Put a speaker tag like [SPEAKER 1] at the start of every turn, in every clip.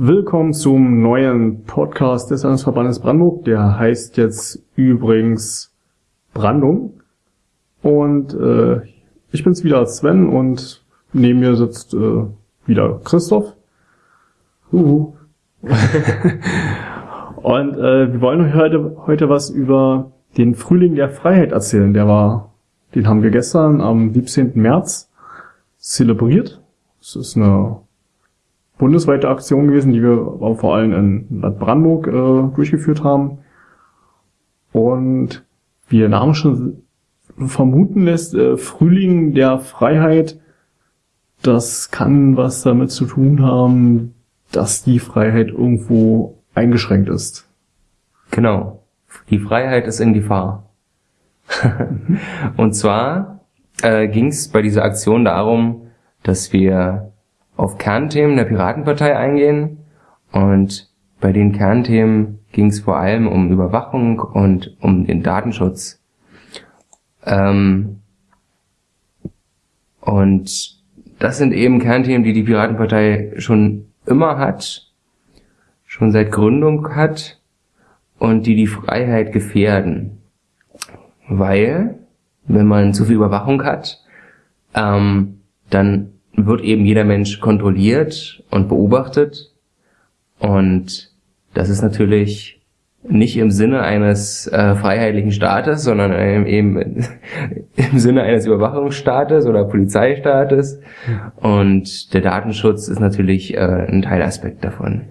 [SPEAKER 1] Willkommen zum neuen Podcast des Landesverbandes Brandenburg. Der heißt jetzt übrigens Brandung. Und äh, ich bin's wieder Sven und neben mir sitzt äh, wieder Christoph. Uhu. und äh, wir wollen euch heute, heute was über den Frühling der Freiheit erzählen. Der war, den haben wir gestern am 17. März zelebriert. Es ist eine bundesweite Aktion gewesen, die wir auch vor allem in Land Brandenburg äh, durchgeführt haben. Und wie der Name schon vermuten lässt, äh, Frühling der Freiheit, das kann was damit zu tun haben, dass die Freiheit irgendwo eingeschränkt ist.
[SPEAKER 2] Genau. Die Freiheit ist in Gefahr. Und zwar äh, ging es bei dieser Aktion darum, dass wir auf Kernthemen der Piratenpartei eingehen und bei den Kernthemen ging es vor allem um Überwachung und um den Datenschutz. Ähm, und das sind eben Kernthemen, die die Piratenpartei schon immer hat, schon seit Gründung hat und die die Freiheit gefährden. Weil, wenn man zu viel Überwachung hat, ähm, dann wird eben jeder Mensch kontrolliert und beobachtet. Und das ist natürlich nicht im Sinne eines äh, freiheitlichen Staates, sondern eben im Sinne eines Überwachungsstaates oder Polizeistaates. Und der Datenschutz ist natürlich äh, ein Teilaspekt davon.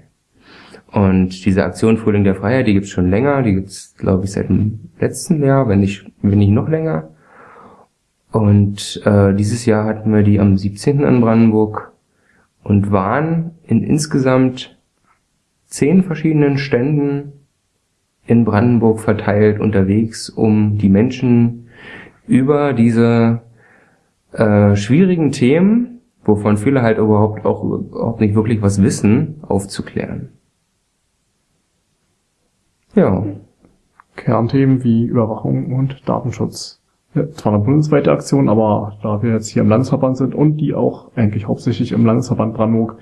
[SPEAKER 2] Und diese Aktion Frühling der Freiheit, die gibt's schon länger, die gibt's glaube ich seit dem letzten Jahr, wenn nicht, wenn nicht noch länger. Und äh, dieses Jahr hatten wir die am 17. in Brandenburg und waren in insgesamt zehn verschiedenen Ständen in Brandenburg verteilt unterwegs, um die Menschen über diese äh, schwierigen Themen, wovon viele halt überhaupt auch überhaupt nicht wirklich was wissen, aufzuklären.
[SPEAKER 1] Ja. Kernthemen wie Überwachung und Datenschutz zwar eine bundesweite Aktion, aber da wir jetzt hier im Landesverband sind und die auch eigentlich hauptsächlich im Landesverband Brandenburg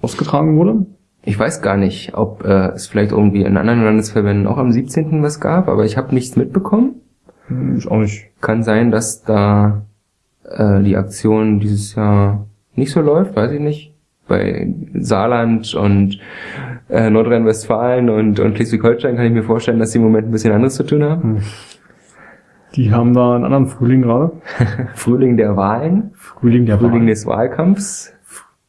[SPEAKER 1] ausgetragen wurde.
[SPEAKER 2] Ich weiß gar nicht, ob äh, es vielleicht irgendwie in anderen Landesverbänden auch am 17. was gab, aber ich habe nichts mitbekommen.
[SPEAKER 1] Hm, ich auch nicht.
[SPEAKER 2] Kann sein, dass da äh, die Aktion dieses Jahr nicht so läuft, weiß ich nicht. Bei Saarland und äh, Nordrhein-Westfalen und, und Schleswig-Holstein kann ich mir vorstellen, dass sie im Moment ein bisschen anderes zu tun haben. Hm.
[SPEAKER 1] Die haben da einen anderen Frühling gerade.
[SPEAKER 2] Frühling der Wahlen.
[SPEAKER 1] Frühling der
[SPEAKER 2] Frühling
[SPEAKER 1] Wahlen.
[SPEAKER 2] des Wahlkampfs.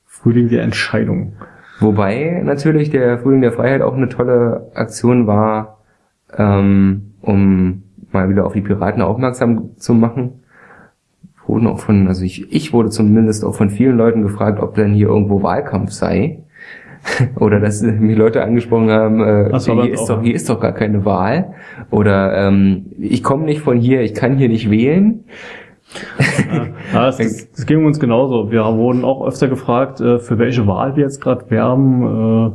[SPEAKER 1] Frühling der Entscheidung.
[SPEAKER 2] Wobei natürlich der Frühling der Freiheit auch eine tolle Aktion war, ähm, um mal wieder auf die Piraten aufmerksam zu machen. Wurden auch von, also ich, ich wurde zumindest auch von vielen Leuten gefragt, ob denn hier irgendwo Wahlkampf sei. oder dass mich Leute angesprochen haben, äh, hier, ist doch, hier ist doch gar keine Wahl. Oder ähm, ich komme nicht von hier, ich kann hier nicht wählen.
[SPEAKER 1] ja, das, das, das ging uns genauso. Wir wurden auch öfter gefragt, äh, für welche Wahl wir jetzt gerade werben. Äh,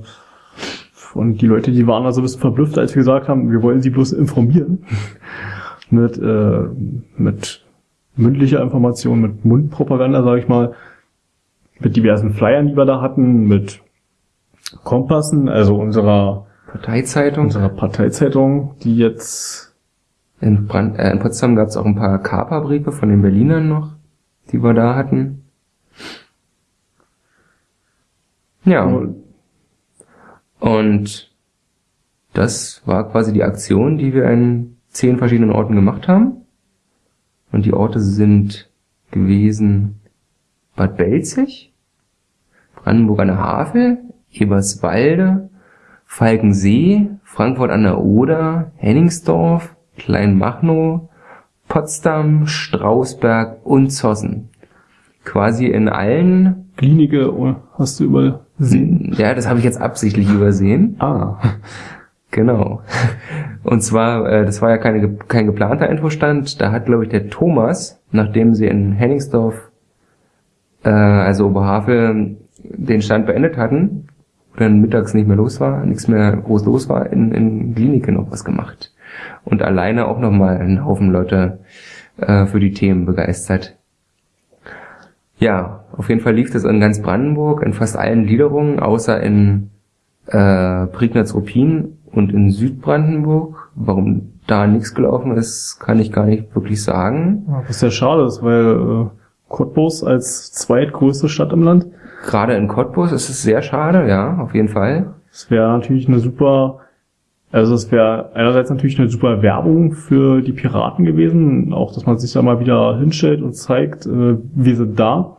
[SPEAKER 1] und die Leute, die waren also ein bisschen verblüfft, als wir gesagt haben, wir wollen sie bloß informieren. mit, äh, mit mündlicher Information, mit Mundpropaganda, sage ich mal. Mit diversen Flyern, die wir da hatten, mit Kompassen, also unserer
[SPEAKER 2] Parteizeitung.
[SPEAKER 1] Unserer Parteizeitung, die jetzt
[SPEAKER 2] in, Brand, äh, in Potsdam gab es auch ein paar Kaperbriefe von den Berlinern noch, die wir da hatten. Ja. Und das war quasi die Aktion, die wir in zehn verschiedenen Orten gemacht haben. Und die Orte sind gewesen Bad Belzig, Brandenburg an der Havel, Eberswalde, Falkensee, Frankfurt an der Oder, Henningsdorf, Kleinmachnow, Potsdam, Strausberg und Zossen. Quasi in allen
[SPEAKER 1] Klinike oh, hast du übersehen?
[SPEAKER 2] Ja, das habe ich jetzt absichtlich übersehen.
[SPEAKER 1] Ah.
[SPEAKER 2] Genau. Und zwar, äh, das war ja keine, kein geplanter Infostand. Da hat, glaube ich, der Thomas, nachdem sie in Henningsdorf, äh, also Oberhavel, den Stand beendet hatten, wo dann mittags nicht mehr los war, nichts mehr groß los war, in, in Klinike noch was gemacht. Und alleine auch nochmal einen Haufen Leute äh, für die Themen begeistert. Ja, auf jeden Fall lief das in ganz Brandenburg, in fast allen Gliederungen, außer in äh, Prignitz-Ruppin und in Südbrandenburg. Warum da nichts gelaufen ist, kann ich gar nicht wirklich sagen.
[SPEAKER 1] Was sehr schade ist, weil äh, Cottbus als zweitgrößte Stadt im Land.
[SPEAKER 2] Gerade in Cottbus ist es sehr schade, ja, auf jeden Fall.
[SPEAKER 1] Es wäre natürlich eine super, also es wäre einerseits natürlich eine super Werbung für die Piraten gewesen, auch dass man sich da mal wieder hinstellt und zeigt, äh, wir sind da.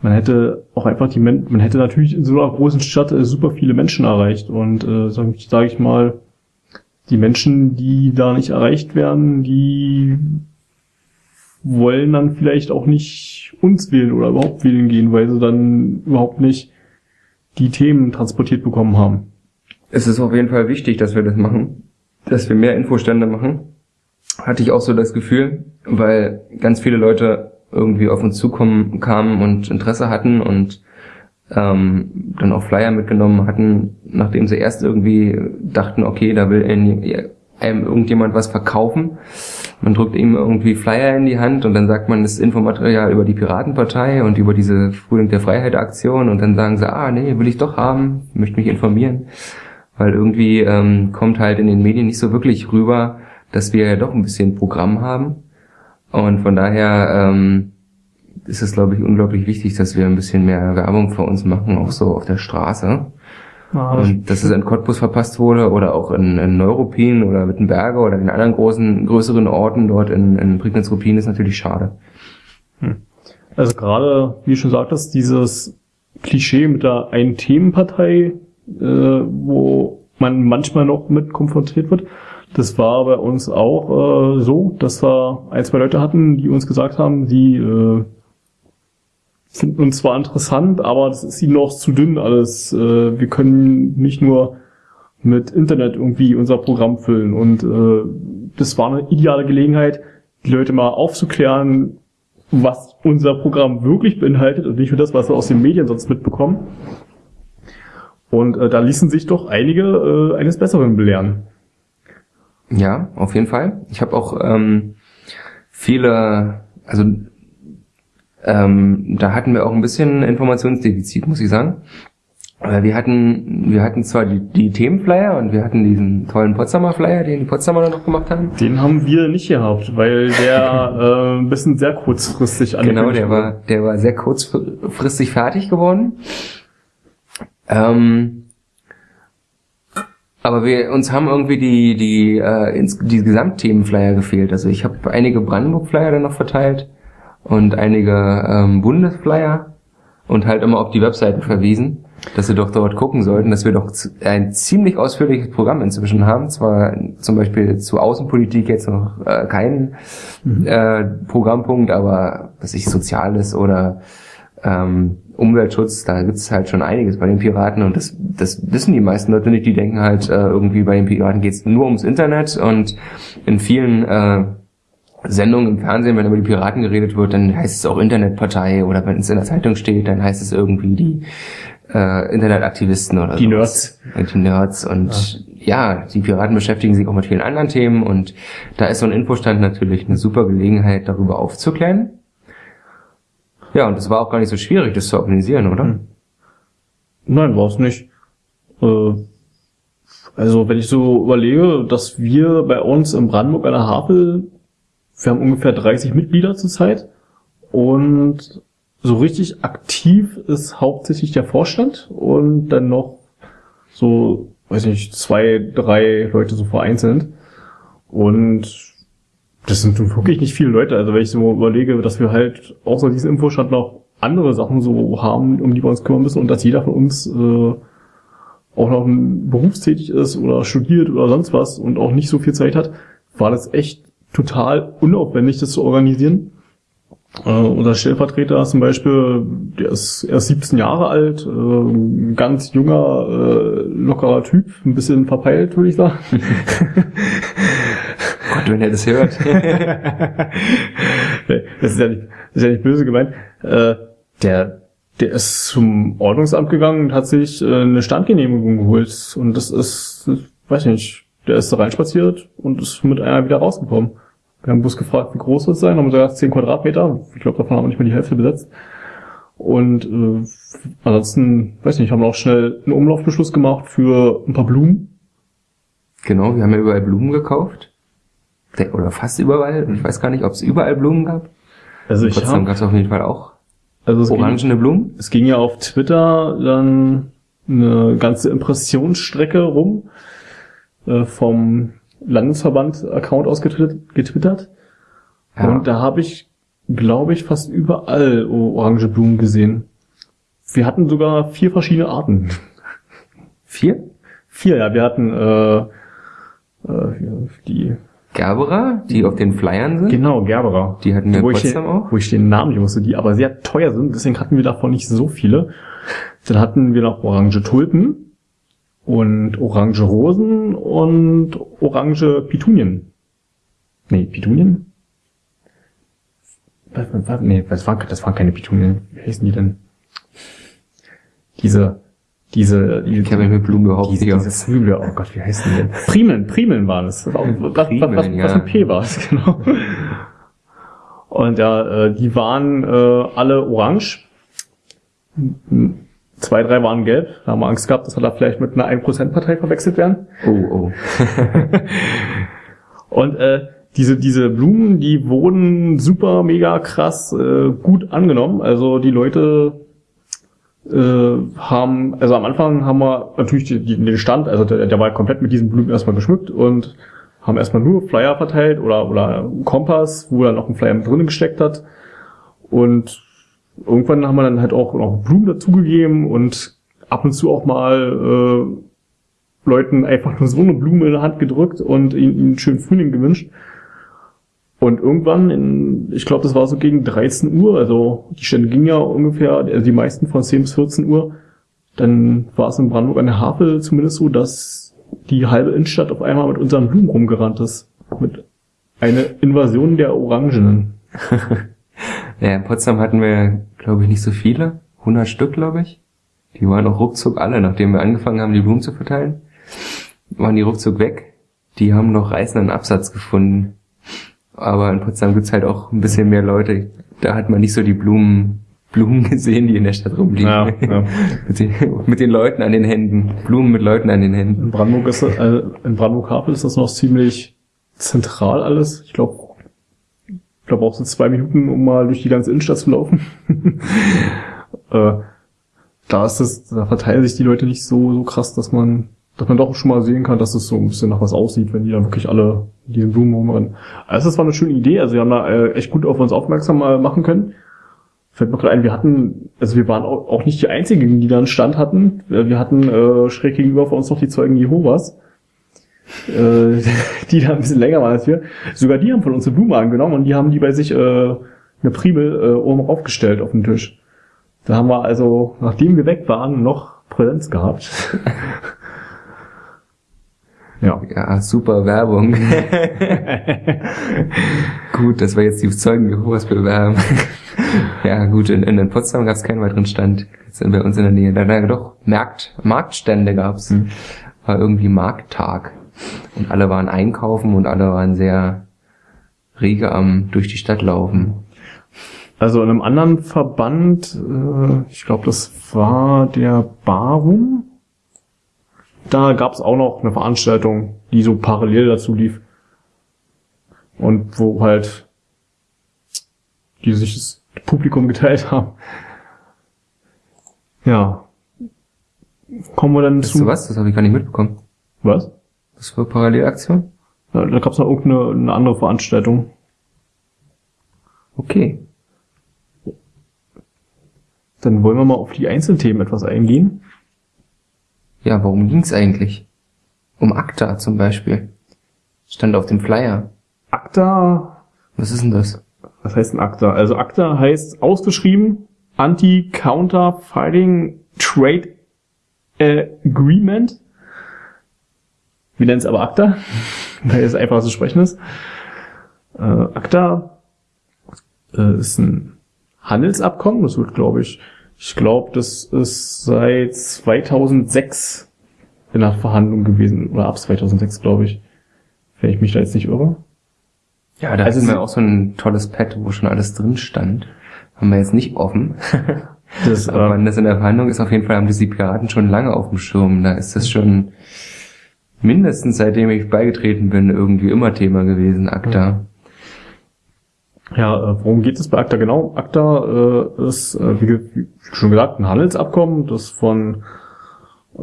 [SPEAKER 1] Man hätte auch einfach die, Men man hätte natürlich in so einer großen Stadt äh, super viele Menschen erreicht und äh, sage sag ich mal, die Menschen, die da nicht erreicht werden, die wollen dann vielleicht auch nicht uns wählen oder überhaupt wählen gehen, weil sie dann überhaupt nicht die Themen transportiert bekommen haben.
[SPEAKER 2] Es ist auf jeden Fall wichtig, dass wir das machen, dass wir mehr Infostände machen. Hatte ich auch so das Gefühl, weil ganz viele Leute irgendwie auf uns zukommen kamen und Interesse hatten und ähm, dann auch Flyer mitgenommen hatten, nachdem sie erst irgendwie dachten, okay, da will einem irgendjemand was verkaufen. Man drückt ihm irgendwie Flyer in die Hand und dann sagt man das Infomaterial über die Piratenpartei und über diese Frühling der Freiheit Aktion und dann sagen sie, ah nee, will ich doch haben, möchte mich informieren. Weil irgendwie ähm, kommt halt in den Medien nicht so wirklich rüber, dass wir ja doch ein bisschen Programm haben. Und von daher ähm, ist es, glaube ich, unglaublich wichtig, dass wir ein bisschen mehr Werbung für uns machen, auch so auf der Straße. Ah, und dass es in Cottbus verpasst wurde oder auch in, in Neuruppin oder Wittenberge oder in anderen großen, größeren Orten dort in, in Prignitz-Ruppin ist natürlich schade.
[SPEAKER 1] Hm. Also gerade, wie du schon sagtest, dieses Klischee mit der einen Themenpartei, äh, wo man manchmal noch mit konfrontiert wird, das war bei uns auch äh, so, dass wir ein, zwei Leute hatten, die uns gesagt haben, die äh, finden uns zwar interessant, aber das ist ihnen noch zu dünn alles. Äh, wir können nicht nur mit Internet irgendwie unser Programm füllen. Und äh, das war eine ideale Gelegenheit, die Leute mal aufzuklären, was unser Programm wirklich beinhaltet und nicht nur das, was wir aus den Medien sonst mitbekommen. Und äh, da ließen sich doch einige äh, eines Besseren belehren.
[SPEAKER 2] Ja, auf jeden Fall. Ich habe auch ähm, viele, also ähm, da hatten wir auch ein bisschen Informationsdefizit, muss ich sagen. Wir hatten, wir hatten zwar die, die Themenflyer und wir hatten diesen tollen Potsdamer Flyer, den die Potsdamer noch gemacht haben.
[SPEAKER 1] Den haben wir nicht gehabt, weil der äh, ein bisschen sehr kurzfristig
[SPEAKER 2] Genau, der war, der war sehr kurzfristig fertig geworden. Ähm, aber wir uns haben irgendwie die die äh, ins, die Gesamtthemenflyer gefehlt. Also ich habe einige Brandenburg Flyer dann noch verteilt und einige ähm, Bundesflyer und halt immer auf die Webseiten verwiesen, dass sie doch dort gucken sollten, dass wir doch ein ziemlich ausführliches Programm inzwischen haben. Zwar zum Beispiel zu Außenpolitik jetzt noch äh, keinen mhm. äh, Programmpunkt, aber was ich Soziales oder ähm, Umweltschutz, da gibt's halt schon einiges bei den Piraten und das, das wissen die meisten Leute nicht. Die denken halt äh, irgendwie bei den Piraten geht's nur ums Internet und in vielen äh, Sendungen im Fernsehen, wenn über die Piraten geredet wird, dann heißt es auch Internetpartei oder wenn es in der Zeitung steht, dann heißt es irgendwie die äh, Internetaktivisten oder
[SPEAKER 1] Die sowas.
[SPEAKER 2] Nerds. Die Nerds und ja. ja. die Piraten beschäftigen sich auch mit vielen anderen Themen und da ist so ein Infostand natürlich eine super Gelegenheit, darüber aufzuklären. Ja, und es war auch gar nicht so schwierig, das zu organisieren, oder? Hm.
[SPEAKER 1] Nein, war es nicht. Äh, also wenn ich so überlege, dass wir bei uns in Brandenburg an der Havel wir haben ungefähr 30 Mitglieder zurzeit und so richtig aktiv ist hauptsächlich der Vorstand und dann noch so, weiß nicht, zwei, drei Leute so vereinzelt. Und das sind wirklich nicht viele Leute. Also wenn ich so überlege, dass wir halt außer diesem Infostand noch andere Sachen so haben, um die wir uns kümmern müssen und dass jeder von uns äh, auch noch berufstätig ist oder studiert oder sonst was und auch nicht so viel Zeit hat, war das echt total unaufwendig, das zu organisieren. Äh, unser Stellvertreter zum Beispiel, der ist erst 17 Jahre alt, äh, ganz junger, äh, lockerer Typ, ein bisschen verpeilt, würde ich sagen.
[SPEAKER 2] Gott, wenn er das hört.
[SPEAKER 1] das, ist ja nicht, das ist ja nicht böse gemeint. Äh, der, der ist zum Ordnungsamt gegangen und hat sich äh, eine Standgenehmigung geholt. Und das ist, weiß ich nicht, der ist da reinspaziert und ist mit einer wieder rausgekommen. Wir haben bloß gefragt, wie groß das sein, haben gesagt, 10 Quadratmeter. Ich glaube, davon haben wir nicht mehr die Hälfte besetzt. Und äh, ansonsten, weiß nicht, haben wir auch schnell einen Umlaufbeschluss gemacht für ein paar Blumen.
[SPEAKER 2] Genau, wir haben ja überall Blumen gekauft. Der- Oder fast überall. Ich weiß gar nicht, ob es überall Blumen gab.
[SPEAKER 1] Also ich
[SPEAKER 2] Potsdam gab es auf jeden Fall auch
[SPEAKER 1] also es ging,
[SPEAKER 2] orangene Blumen.
[SPEAKER 1] es ging ja auf Twitter dann eine ganze Impressionsstrecke rum äh, vom Landesverband-Account aus getwittert.
[SPEAKER 2] Ja.
[SPEAKER 1] Und da habe ich, glaube ich, fast überall orange Blumen gesehen. Wir hatten sogar vier verschiedene Arten.
[SPEAKER 2] Vier?
[SPEAKER 1] Vier, ja. Wir hatten äh, äh, die,
[SPEAKER 2] Gerbera, die auf den Flyern sind.
[SPEAKER 1] genau, Gerbera.
[SPEAKER 2] Die hatten wir in
[SPEAKER 1] wo ich,
[SPEAKER 2] Potsdam
[SPEAKER 1] den,
[SPEAKER 2] auch.
[SPEAKER 1] wo ich den Namen nicht wusste, die aber sehr teuer sind, deswegen hatten wir davon nicht so viele. Dann hatten wir noch orange Tulpen und orange Rosen und orange Petunien. Nee, Petunien? Was, was, was, nee, das waren, das waren keine Petunien. Wie heißen die denn? Diese, diese, diese
[SPEAKER 2] Ich mit Blumen überhaupt
[SPEAKER 1] diese, diese. Zwiebel, oh Gott, wie heißen die denn? Primeln, Primeln waren es. Das war, was, was, was, was
[SPEAKER 2] Primeln,
[SPEAKER 1] mit P war es, genau. Und ja, äh, die waren äh, alle orange. Zwei, drei waren gelb. Da haben wir Angst gehabt, dass wir da vielleicht mit einer 1%-Partei verwechselt werden.
[SPEAKER 2] Oh, oh.
[SPEAKER 1] Und äh, diese, diese Blumen, die wurden super, mega krass äh, gut angenommen. Also die Leute äh, haben, also am Anfang haben wir natürlich die, die, den Stand, also der, der war komplett mit diesen Blumen erstmal geschmückt und haben erstmal nur Flyer verteilt oder, oder Kompass, wo er noch ein Flyer mit drinnen gesteckt hat. Und irgendwann haben wir dann halt auch noch Blumen dazugegeben und ab und zu auch mal äh, Leuten einfach nur so eine Blume in der Hand gedrückt und ihnen, einen schönen Frühling gewünscht. Und irgendwann, in, ich glaube, das war so gegen 13 Uhr, also die Stände gingen ja ungefähr, also die meisten von 10 bis 14 Uhr, dann war es in Brandenburg an der Havel zumindest so, dass die halbe Innenstadt auf einmal mit unseren Blumen rumgerannt ist. Mit einer Invasion der Orangenen.
[SPEAKER 2] Ja, in Potsdam hatten wir, glaube ich, nicht so viele. 100 Stück, glaube ich. Die waren auch ruckzuck alle, nachdem wir angefangen haben, die Blumen zu verteilen. Waren die ruckzuck weg. Die haben noch reißenden Absatz gefunden. Aber in Potsdam gibt's halt auch ein bisschen mehr Leute. Da hat man nicht so die Blumen, Blumen gesehen, die in der Stadt rumliegen.
[SPEAKER 1] Ja, ja.
[SPEAKER 2] mit, den, mit den Leuten an den Händen. Blumen mit Leuten an den Händen.
[SPEAKER 1] In Brandenburg ist, äh, in Brandenburg Havel ist das noch ziemlich zentral alles. Ich glaube, glaube auch so zwei Minuten, um mal durch die ganze Innenstadt zu laufen. äh, da ist es, da verteilen sich die Leute nicht so, so krass, dass man, dass man doch schon mal sehen kann, dass es so ein bisschen nach was aussieht, wenn die dann wirklich alle in diesen Blumen rumrennen. Also das war eine schöne Idee. Also wir haben da äh, echt gut auf uns aufmerksam äh, machen können. Fällt mir gerade ein, wir hatten, also wir waren auch, auch nicht die einzigen, die da einen Stand hatten. Wir hatten äh, schräg gegenüber von uns noch die Zeugen Jehovas, äh, die da ein bisschen länger waren als wir. Sogar die haben von uns eine Blume angenommen und die haben die bei sich äh, eine Primel äh, oben aufgestellt auf den Tisch. Da haben wir also, nachdem wir weg waren, noch Präsenz gehabt. ja.
[SPEAKER 2] Ja, super Werbung. gut, dass wir jetzt die Zeugen Jehovas bewerben. ja, gut, in, in Potsdam gab es keinen weiteren Stand. Jetzt sind wir uns in der Nähe. Da, da doch Markt, Marktstände gab's. War irgendwie Markttag. Und alle waren einkaufen und alle waren sehr rege am durch die Stadt laufen.
[SPEAKER 1] Also in einem anderen Verband, äh, ich glaube, das war der Barum. Da gab es auch noch eine Veranstaltung, die so parallel dazu lief. Und wo halt die sich das Publikum geteilt haben. Ja. Kommen wir dann
[SPEAKER 2] Weißt
[SPEAKER 1] zu...
[SPEAKER 2] du was? Das habe ich gar nicht mitbekommen.
[SPEAKER 1] Was?
[SPEAKER 2] Was für Parallelaktion?
[SPEAKER 1] Da, da gab es noch irgendeine eine andere Veranstaltung.
[SPEAKER 2] Okay.
[SPEAKER 1] Dann wollen wir mal auf die Einzelthemen etwas eingehen.
[SPEAKER 2] Ja, worum ging's eigentlich? Um ACTA zum Beispiel. Stand auf dem Flyer.
[SPEAKER 1] ACTA
[SPEAKER 2] Was ist denn das?
[SPEAKER 1] Was heißt ein ACTA? Also ACTA heißt ausgeschrieben Anti-Counter-Fighting Trade Agreement. Wir nennen es aber ACTA, weil es einfach zu sprechen ist. Äh, ACTA äh, ist ein Handelsabkommen. Das wird, glaube ich, ich glaube, das ist seit 2006 in der Verhandlung gewesen. Oder ab 2006, glaube ich. Wenn ich mich da jetzt nicht irre.
[SPEAKER 2] Ja, da
[SPEAKER 1] Also
[SPEAKER 2] hatten wir auch so ein tolles Pad, wo schon alles drin stand. Haben wir jetzt nicht offen.
[SPEAKER 1] Das,
[SPEAKER 2] Aber
[SPEAKER 1] äh,
[SPEAKER 2] wann das in der Verhandlung ist, auf jeden Fall haben die Piraten schon lange auf dem Schirm. Da ist das schon mindestens seitdem ich beigetreten bin irgendwie immer Thema gewesen, ACTA.
[SPEAKER 1] Ja, äh, worum geht es bei ACTA genau? ACTA äh, ist, äh, wie, wie schon gesagt, ein Handelsabkommen, das von äh,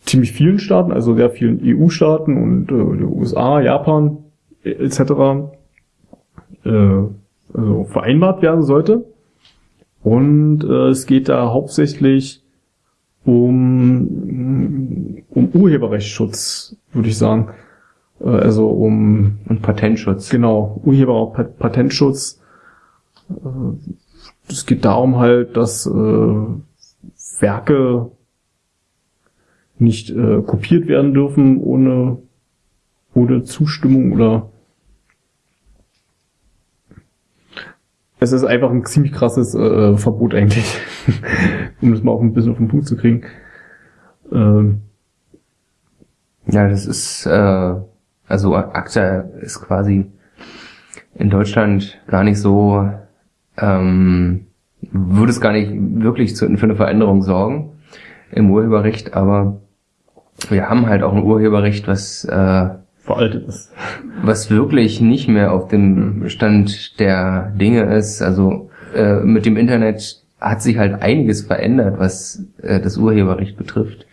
[SPEAKER 1] ziemlich vielen Staaten, also sehr vielen EU-Staaten und äh, USA, Japan äh, etc. Äh, also vereinbart werden sollte. Und äh, es geht da hauptsächlich um, um Urheberrechtsschutz, würde ich sagen. Äh, also um
[SPEAKER 2] Und Patentschutz.
[SPEAKER 1] Genau, Urheber- Pat- Patentschutz. Äh, Es geht darum halt, dass äh, Werke nicht äh, kopiert werden dürfen ohne, ohne Zustimmung oder es ist einfach ein ziemlich krasses äh, Verbot eigentlich, um das mal auf ein bisschen auf den Punkt zu kriegen. Ähm,
[SPEAKER 2] Ja, das ist, äh, also ACTA ist quasi in Deutschland gar nicht so, ähm, würde es gar nicht wirklich zu, für eine Veränderung sorgen im Urheberrecht, aber wir haben halt auch ein Urheberrecht, was, äh,
[SPEAKER 1] veraltet ist.
[SPEAKER 2] was wirklich nicht mehr auf dem Stand der Dinge ist. Also äh, mit dem Internet hat sich halt einiges verändert, was äh, das Urheberrecht betrifft.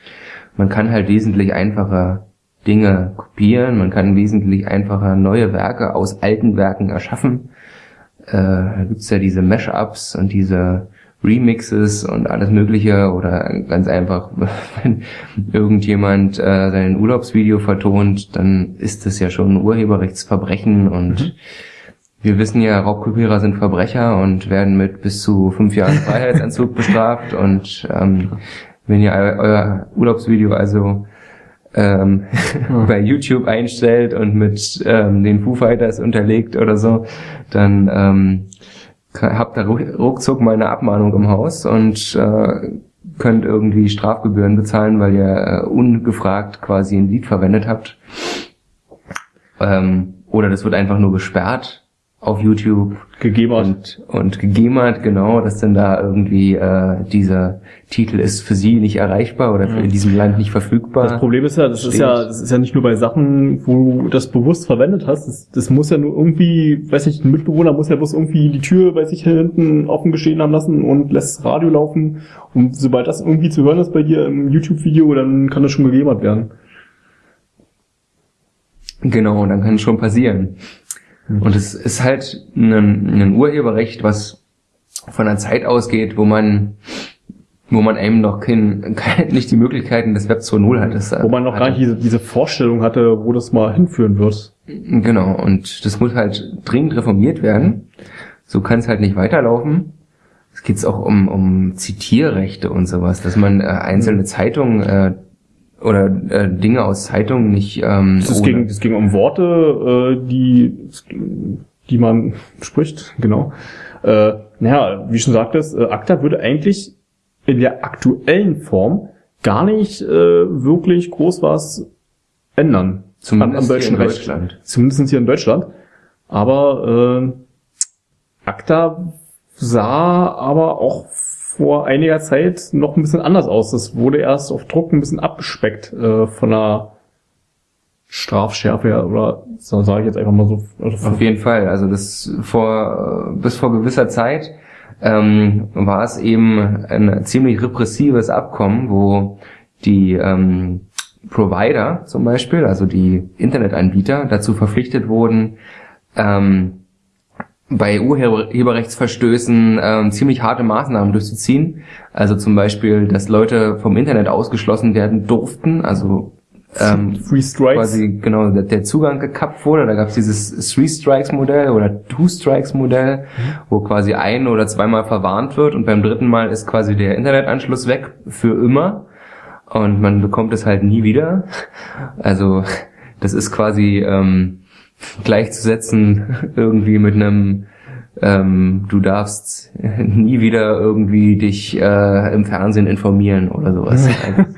[SPEAKER 2] Man kann halt wesentlich einfacher Dinge kopieren, man kann wesentlich einfacher neue Werke aus alten Werken erschaffen. Äh, da gibt's ja diese Mashups und diese Remixes und alles Mögliche oder ganz einfach, wenn irgendjemand äh, sein Urlaubsvideo vertont, dann ist das ja schon ein Urheberrechtsverbrechen und wir wissen ja, Raubkopierer sind Verbrecher und werden mit bis zu fünf Jahren Freiheitsentzug bestraft und ähm, wenn ihr eu- euer Urlaubsvideo also ähm, bei YouTube einstellt und mit ähm, den Foo Fighters unterlegt oder so, dann ähm, habt ihr ruck- ruckzuck mal eine Abmahnung im Haus und äh, könnt irgendwie Strafgebühren bezahlen, weil ihr äh, ungefragt quasi ein Lied verwendet habt. Ähm, oder das wird einfach nur gesperrt auf YouTube
[SPEAKER 1] Gegeben hat.
[SPEAKER 2] und, und gegemert, genau, dass dann da irgendwie äh, dieser Titel ist für sie nicht erreichbar oder für in diesem Land nicht verfügbar.
[SPEAKER 1] Das Problem ist ja, das ist ja, das ist ja nicht nur bei Sachen, wo du das bewusst verwendet hast. Das, das muss ja nur irgendwie, weiß nicht, ein Mitbewohner muss ja bloß irgendwie die Tür bei sich hinten offen gestehen haben lassen und lässt das Radio laufen. Und sobald das irgendwie zu hören ist bei dir im YouTube-Video, dann kann das schon gegebert werden.
[SPEAKER 2] Genau, dann kann es schon passieren. Und es ist halt ein, ein Urheberrecht, was von einer Zeit ausgeht, wo man wo man eben noch kein, kein, nicht die Möglichkeiten des Web 2.0 hat.
[SPEAKER 1] Wo man noch gar nicht diese, diese Vorstellung hatte, wo das mal hinführen wird.
[SPEAKER 2] Genau, und das muss halt dringend reformiert werden. So kann es halt nicht weiterlaufen. Es geht auch um, um Zitierrechte und sowas, dass man äh, einzelne Zeitungen äh, oder äh, Dinge aus Zeitungen nicht ähm,
[SPEAKER 1] Es
[SPEAKER 2] ohne-
[SPEAKER 1] ging, es ging um Worte, äh, die, die man spricht, genau. Äh, naja, wie schon sagtest, äh, ACTA würde eigentlich in der aktuellen Form gar nicht äh, wirklich groß was ändern.
[SPEAKER 2] Zumindest
[SPEAKER 1] am, am
[SPEAKER 2] hier in
[SPEAKER 1] Recht.
[SPEAKER 2] Deutschland.
[SPEAKER 1] Zumindest hier in Deutschland. Aber äh, ACTA sah aber auch vor einiger Zeit noch ein bisschen anders aus. Das wurde erst auf Druck ein bisschen abgespeckt äh, von der Strafschärfe oder so sage ich jetzt einfach mal so. Also
[SPEAKER 2] Auf jeden Fall. Also das vor bis vor gewisser Zeit ähm, war es eben ein ziemlich repressives Abkommen, wo die ähm, Provider zum Beispiel, also die Internetanbieter, dazu verpflichtet wurden, ähm, bei Urheberrechtsverstößen ähm, ziemlich harte Maßnahmen durchzuziehen. Also zum Beispiel, dass Leute vom Internet ausgeschlossen werden durften, also ähm,
[SPEAKER 1] Free Strikes.
[SPEAKER 2] quasi genau der, der Zugang gekappt wurde. Da gab es dieses Three Strikes Modell oder Two Strikes Modell, wo quasi ein oder zweimal verwarnt wird und beim dritten Mal ist quasi der Internetanschluss weg für immer und man bekommt es halt nie wieder. Also das ist quasi ähm, gleichzusetzen irgendwie mit einem ähm, du darfst nie wieder irgendwie dich äh, im Fernsehen informieren oder sowas.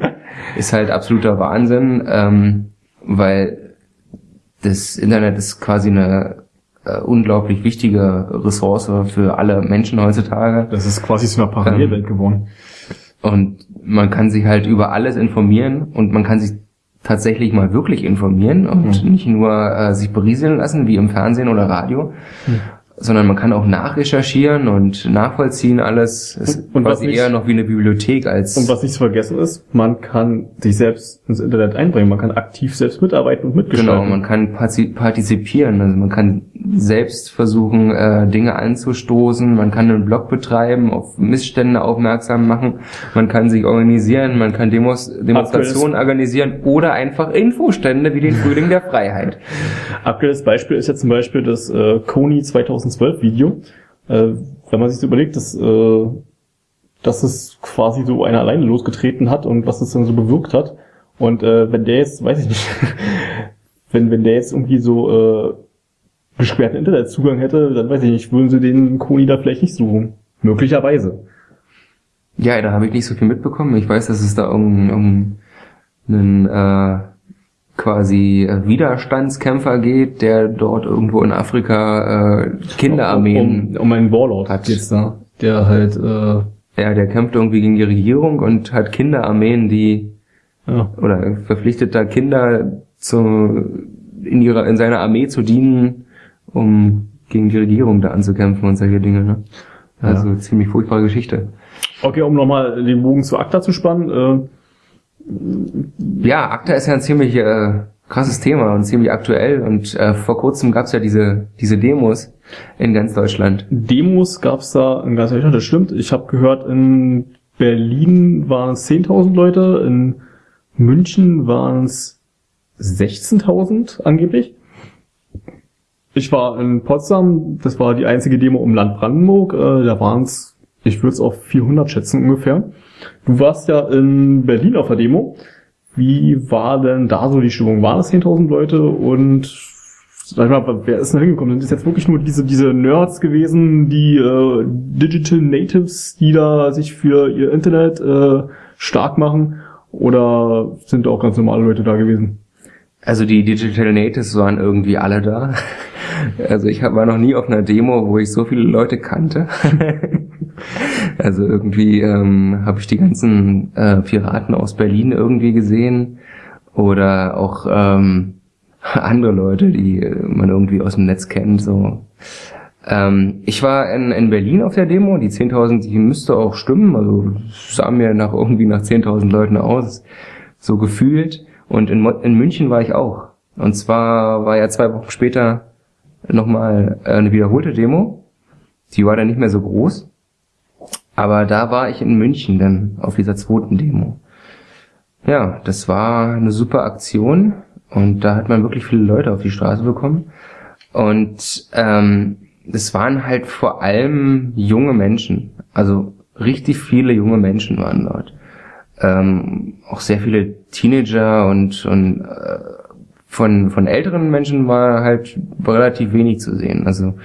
[SPEAKER 2] ist halt absoluter Wahnsinn, ähm, weil das Internet ist quasi eine äh, unglaublich wichtige Ressource für alle Menschen heutzutage.
[SPEAKER 1] Das ist quasi so eine Parallelwelt geworden.
[SPEAKER 2] Und man kann sich halt über alles informieren und man kann sich tatsächlich mal wirklich informieren und
[SPEAKER 1] Mhm.
[SPEAKER 2] nicht nur äh, sich berieseln lassen, wie im Fernsehen oder Radio,
[SPEAKER 1] Mhm.
[SPEAKER 2] Sondern man kann auch nachrecherchieren und nachvollziehen alles. Es ist
[SPEAKER 1] Und-
[SPEAKER 2] quasi
[SPEAKER 1] nicht-
[SPEAKER 2] eher noch wie eine Bibliothek als
[SPEAKER 1] Und was nicht zu vergessen ist, man kann sich selbst ins Internet einbringen, man kann aktiv selbst mitarbeiten und mitgestalten.
[SPEAKER 2] Genau, man kann parti- partizipieren, also man kann selbst versuchen, äh, Dinge anzustoßen, man kann einen Blog betreiben, auf Missstände aufmerksam machen, man kann sich organisieren, man kann Demos, Demonstrationen organisieren oder einfach Infostände wie den Frühling der Freiheit.
[SPEAKER 1] Aktuelles Beispiel ist jetzt zum Beispiel das äh, Kony 2012 Video. Äh, wenn man sich so überlegt, dass, äh, dass es quasi so einer alleine losgetreten hat und was es dann so bewirkt hat. Und äh, wenn der jetzt, weiß ich nicht, wenn, wenn der jetzt irgendwie so äh, gesperrten Internetzugang hätte, dann weiß ich nicht, würden sie den Kony da vielleicht nicht suchen. Möglicherweise.
[SPEAKER 2] Ja, da habe ich nicht so viel mitbekommen. Ich weiß, dass es da um, um einen äh, quasi äh, Widerstandskämpfer geht, der dort irgendwo in Afrika äh, Kinderarmeen
[SPEAKER 1] Um, um, um einen Warlord
[SPEAKER 2] Hat.
[SPEAKER 1] geht's da, der halt, äh,
[SPEAKER 2] Ja, der kämpft irgendwie gegen die Regierung und hat Kinderarmeen, die
[SPEAKER 1] ja,
[SPEAKER 2] oder verpflichtet da Kinder zu in ihrer in seiner Armee zu dienen, um gegen die Regierung da anzukämpfen und solche Dinge. Ne? Also ziemlich furchtbare Geschichte.
[SPEAKER 1] Okay, um nochmal den Bogen zu ACTA zu spannen.
[SPEAKER 2] Ja, ACTA ist ja ein ziemlich äh, krasses Thema und ziemlich aktuell und äh, vor kurzem gab's ja diese diese Demos in ganz Deutschland.
[SPEAKER 1] Demos gab's da in ganz Deutschland, das stimmt. Ich habe gehört, in Berlin waren es 10.000 Leute, in München waren es 16.000 angeblich. Ich war in Potsdam, das war die einzige Demo im Land Brandenburg, äh, da waren es, ich würde es auf 400 schätzen ungefähr. Du warst ja in Berlin auf der Demo. Wie war denn da so die Stimmung? Waren es 10.000 Leute und sag ich mal, wer ist denn hingekommen? Sind das jetzt wirklich nur diese, diese Nerds gewesen, die äh, Digital Natives, die da sich für ihr Internet äh, stark machen? Oder sind auch ganz normale Leute da gewesen?
[SPEAKER 2] Also die Digital Natives waren irgendwie alle da. Also ich war noch nie auf einer Demo, wo ich so viele Leute kannte. Also irgendwie ähm, habe ich die ganzen äh, Piraten aus Berlin irgendwie gesehen oder auch ähm, andere Leute, die äh, man irgendwie aus dem Netz kennt. So. Ähm, ich war in, in Berlin auf der Demo, die 10.000, die müsste auch stimmen. Also sah mir nach irgendwie nach 10.000 Leuten aus, so gefühlt. Und in, in München war ich auch. Und zwar war ja zwei Wochen später nochmal eine wiederholte Demo. Die war dann nicht mehr so groß. Aber da war ich in München dann auf dieser zweiten Demo. Ja, das war eine super Aktion und da hat man wirklich viele Leute auf die Straße bekommen. Und ähm, es waren halt vor allem junge Menschen. Also richtig viele junge Menschen waren dort. Ähm, auch sehr viele Teenager und, und äh, von, von älteren Menschen war halt relativ wenig zu sehen. Also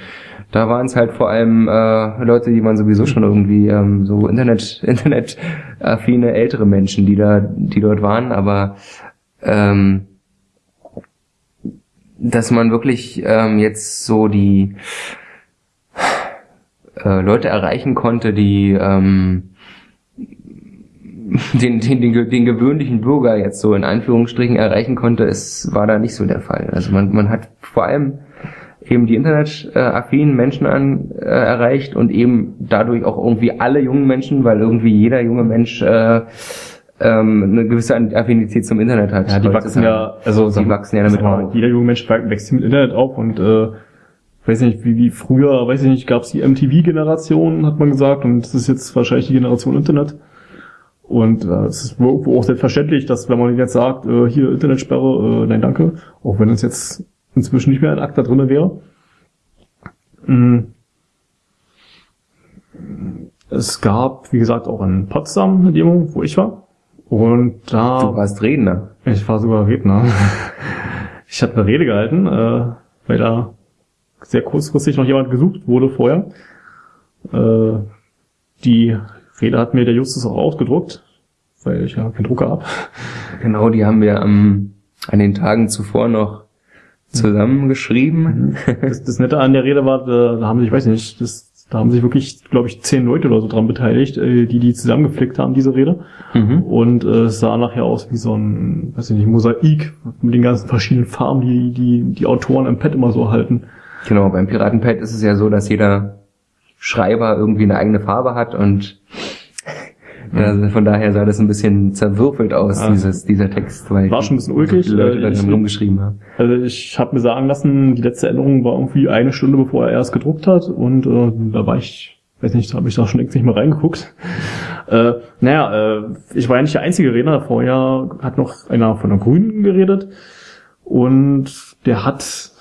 [SPEAKER 2] da waren es halt vor allem äh, Leute, die man sowieso schon irgendwie ähm, so Internet, Internet affine ältere Menschen, die da, die dort waren, aber ähm, dass man wirklich ähm, jetzt so die äh, Leute erreichen konnte, die ähm, den, den, den, den gewöhnlichen Bürger jetzt so in Anführungsstrichen erreichen konnte, es war da nicht so der Fall. Also man, man hat vor allem eben die internetaffinen Menschen an, äh, erreicht und eben dadurch auch irgendwie alle jungen Menschen, weil irgendwie jeder junge Mensch äh, ähm, eine gewisse Affinität zum Internet hat.
[SPEAKER 1] Ja, die wachsen ja, also
[SPEAKER 2] die wachsen ja damit
[SPEAKER 1] mal,
[SPEAKER 2] auf.
[SPEAKER 1] Jeder junge Mensch wächst mit Internet auf und äh, weiß nicht, wie, wie früher, weiß ich nicht, gab es die MTV-Generation, hat man gesagt, und das ist jetzt wahrscheinlich die Generation Internet. Und äh, es ist irgendwo auch selbstverständlich, dass wenn man jetzt sagt, äh, hier Internetsperre, äh, nein danke, auch wenn es jetzt inzwischen nicht mehr ein Akt da drinne wäre. Mm. Es gab, wie gesagt, auch in Potsdam eine Demo, wo ich war. Und da
[SPEAKER 2] Du warst Redner.
[SPEAKER 1] ich war sogar Redner. Ich habe eine Rede gehalten, äh, weil da sehr kurzfristig noch jemand gesucht wurde vorher. Äh, die Rede hat mir der Justus auch ausgedruckt, weil ich ja keinen Drucker hab.
[SPEAKER 2] Genau, die haben wir am, an den Tagen zuvor noch zusammengeschrieben.
[SPEAKER 1] Das, das Nette an der Rede war, da, haben sich, weiß ich nicht, das, da haben sich wirklich, glaube ich, zehn Leute oder so dran beteiligt, äh, die die zusammengeflickt haben, diese Rede.
[SPEAKER 2] Mhm.
[SPEAKER 1] Und äh, es sah nachher aus wie so ein, weiß ich nicht, Mosaik mit den ganzen verschiedenen Farben, die die, die Autoren im Pad immer so halten.
[SPEAKER 2] Genau, beim Piratenpad ist es ja so, dass jeder Schreiber irgendwie eine eigene Farbe hat und ja, von daher sah das ein bisschen zerwürfelt aus,
[SPEAKER 1] Ah.
[SPEAKER 2] dieses, dieser Text, weil
[SPEAKER 1] War schon ein bisschen ulkig,
[SPEAKER 2] die Leute
[SPEAKER 1] äh,
[SPEAKER 2] da
[SPEAKER 1] ich-
[SPEAKER 2] rumgeschrieben haben.
[SPEAKER 1] Also ich habe mir sagen lassen, die letzte Änderung war irgendwie eine Stunde, bevor er erst gedruckt hat und äh, da war ich, weiß nicht, da habe ich da schon längst nicht mehr reingeguckt. Äh, naja, äh, ich war ja nicht der einzige Redner, vorher hat noch einer von der Grünen geredet und der hat,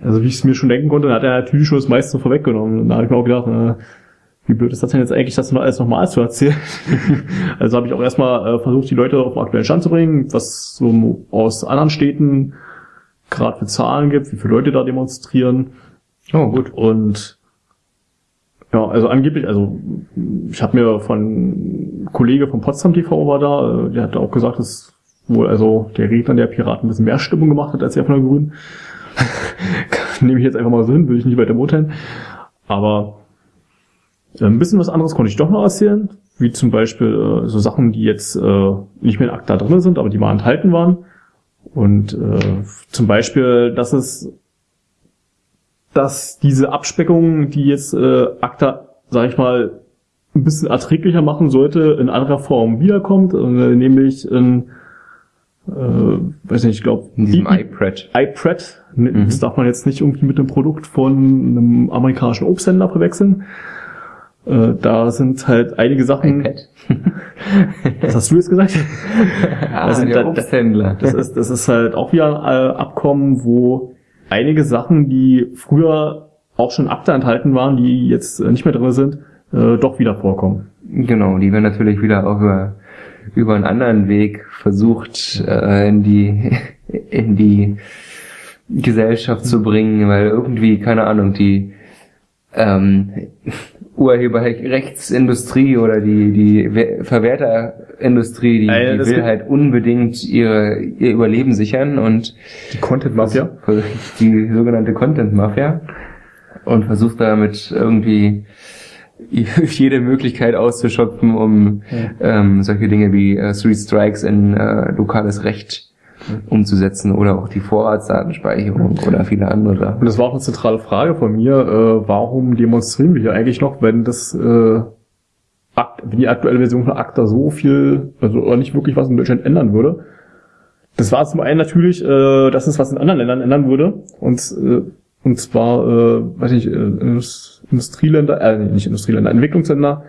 [SPEAKER 1] also wie ich es mir schon denken konnte, hat er natürlich schon das meiste vorweggenommen. Und da habe ich mir auch gedacht, äh, wie blöd ist das denn jetzt eigentlich, das alles nochmal zu erzählen? also habe ich auch erstmal äh, versucht, die Leute auf den aktuellen Stand zu bringen, was so aus anderen Städten gerade für Zahlen gibt, wie viele Leute da demonstrieren.
[SPEAKER 2] Oh, gut.
[SPEAKER 1] Und ja, also angeblich, also ich habe mir von Kollege von Potsdam TV war da, äh, der hat auch gesagt, dass wohl also der Redner der Piraten ein bisschen mehr Stimmung gemacht hat als der von der Grünen. Nehme ich jetzt einfach mal so hin, will ich nicht weiter beurteilen. Aber ein bisschen was anderes konnte ich doch noch erzählen, wie zum Beispiel äh, so Sachen, die jetzt äh, nicht mehr in ACTA drin sind, aber die mal enthalten waren. Und äh, zum Beispiel, dass es dass diese Abspeckung, die jetzt äh, ACTA, sag ich mal, ein bisschen erträglicher machen sollte, in anderer Form wiederkommt, äh, nämlich in, äh, weiß nicht, ich glaube,
[SPEAKER 2] In diesem iPad.
[SPEAKER 1] iPad. Ne, Das darf man jetzt nicht irgendwie mit einem Produkt von einem amerikanischen Obsthändler verwechseln. Äh, da sind halt einige Sachen.
[SPEAKER 2] iPad.
[SPEAKER 1] Was hast du jetzt gesagt?
[SPEAKER 2] Ah,
[SPEAKER 1] Also
[SPEAKER 2] der
[SPEAKER 1] da-
[SPEAKER 2] Obsthändler.
[SPEAKER 1] Das ist, das ist halt auch wieder ein äh, Abkommen, wo einige Sachen, die früher auch schon ACTA enthalten waren, die jetzt äh, nicht mehr drin sind, äh, doch wieder vorkommen.
[SPEAKER 2] Genau, die werden natürlich wieder auch über, über einen anderen Weg versucht, äh, in die, in die Gesellschaft zu bringen, weil irgendwie, keine Ahnung, die, ähm, Urheberrechtsindustrie oder die, die We- Verwerterindustrie, die,
[SPEAKER 1] Äh,
[SPEAKER 2] die will halt unbedingt ihre, ihr Überleben sichern und
[SPEAKER 1] Die Content Mafia.
[SPEAKER 2] die sogenannte Content Mafia und versucht damit irgendwie jede Möglichkeit auszuschöpfen, um ähm, solche Dinge wie äh, Three Strikes in äh, lokales Recht umzusetzen oder auch die Vorratsdatenspeicherung oder viele andere Sachen.
[SPEAKER 1] Und das war auch eine zentrale Frage von mir, äh, warum demonstrieren wir hier eigentlich noch, wenn das äh, Akt, wenn die aktuelle Version von ACTA so viel, also oder nicht wirklich was in Deutschland ändern würde. Das war zum einen natürlich, äh, dass es was in anderen Ländern ändern würde. Und, äh, und zwar, äh, weiß ich, äh, Indus- Industrieländer, äh, nicht Industrieländer, Entwicklungsländer,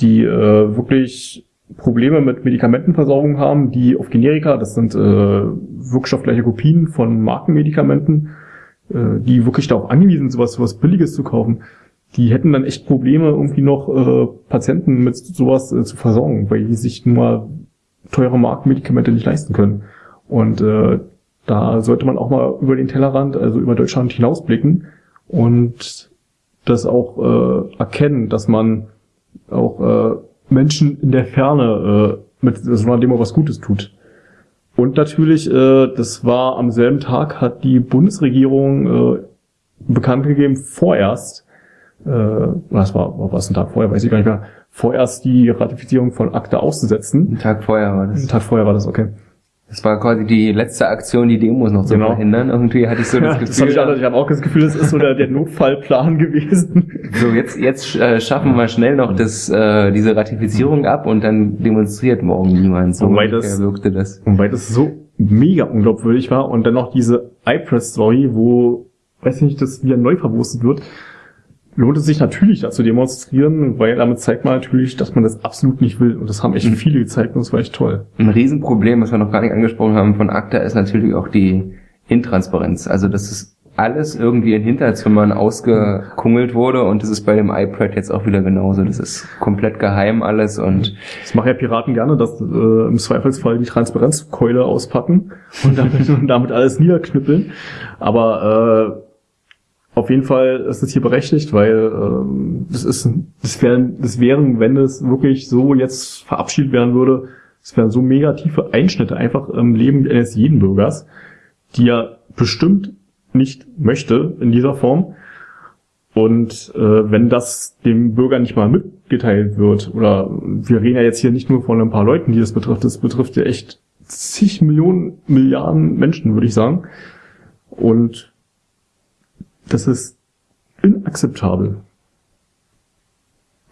[SPEAKER 1] die äh, wirklich Probleme mit Medikamentenversorgung haben, die auf Generika, das sind äh, wirkstoffgleiche Kopien von Markenmedikamenten, äh, die wirklich darauf angewiesen sind, sowas, sowas Billiges zu kaufen, die hätten dann echt Probleme, irgendwie noch äh, Patienten mit sowas äh, zu versorgen, weil die sich nun mal teure Markenmedikamente nicht leisten können. Und äh, da sollte man auch mal über den Tellerrand, also über Deutschland hinausblicken und das auch äh, erkennen, dass man auch äh, Menschen in der Ferne äh, mit so einer Demo was Gutes tut. Und natürlich, äh, das war am selben Tag, hat die Bundesregierung äh, bekannt gegeben, vorerst, äh, was war, war was ein Tag vorher, weiß ich gar nicht mehr, vorerst die Ratifizierung von ACTA auszusetzen.
[SPEAKER 2] Einen Tag vorher war
[SPEAKER 1] Ein
[SPEAKER 2] das.
[SPEAKER 1] Tag vorher war das, okay.
[SPEAKER 2] Das war quasi die letzte Aktion, die Demos noch zu
[SPEAKER 1] Genau.
[SPEAKER 2] verhindern. Irgendwie hatte ich so das
[SPEAKER 1] Ja, das
[SPEAKER 2] Gefühl.
[SPEAKER 1] ich, ich habe auch das Gefühl, das ist so der, der Notfallplan gewesen.
[SPEAKER 2] So, jetzt, jetzt äh, schaffen wir schnell noch das, äh, diese Ratifizierung ab und dann demonstriert morgen niemand. So
[SPEAKER 1] Wobei
[SPEAKER 2] ungefähr
[SPEAKER 1] das-
[SPEAKER 2] wirkte das.
[SPEAKER 1] Und weil das so mega unglaubwürdig war und dann noch diese iPress-Story, wo, weiß ich nicht, das wieder neu verwurstet wird, lohnt es sich natürlich da zu demonstrieren, weil damit zeigt man natürlich, dass man das absolut nicht will. Und das haben echt viele gezeigt und das war echt toll.
[SPEAKER 2] Ein Riesenproblem, was wir noch gar nicht angesprochen haben von ACTA, ist natürlich auch die Intransparenz. Also, dass es alles irgendwie in Hinterzimmern ausgekungelt wurde und das ist bei dem iPad jetzt auch wieder genauso. Das ist komplett geheim alles und
[SPEAKER 1] Das machen ja Piraten gerne, dass äh, im Zweifelsfall die Transparenzkeule auspacken und damit, und damit alles niederknüppeln. Aber äh, auf jeden Fall ist es hier berechtigt, weil ähm, das ist, das wären, das wären, wenn es wirklich so jetzt verabschiedet werden würde, es wären so mega tiefe Einschnitte einfach im Leben eines jeden Bürgers, die ja bestimmt nicht möchte in dieser Form. Und äh, wenn das dem Bürger nicht mal mitgeteilt wird, oder wir reden ja jetzt hier nicht nur von ein paar Leuten, die das betrifft, das betrifft ja echt zig Millionen, Milliarden Menschen, würde ich sagen. Und das ist inakzeptabel.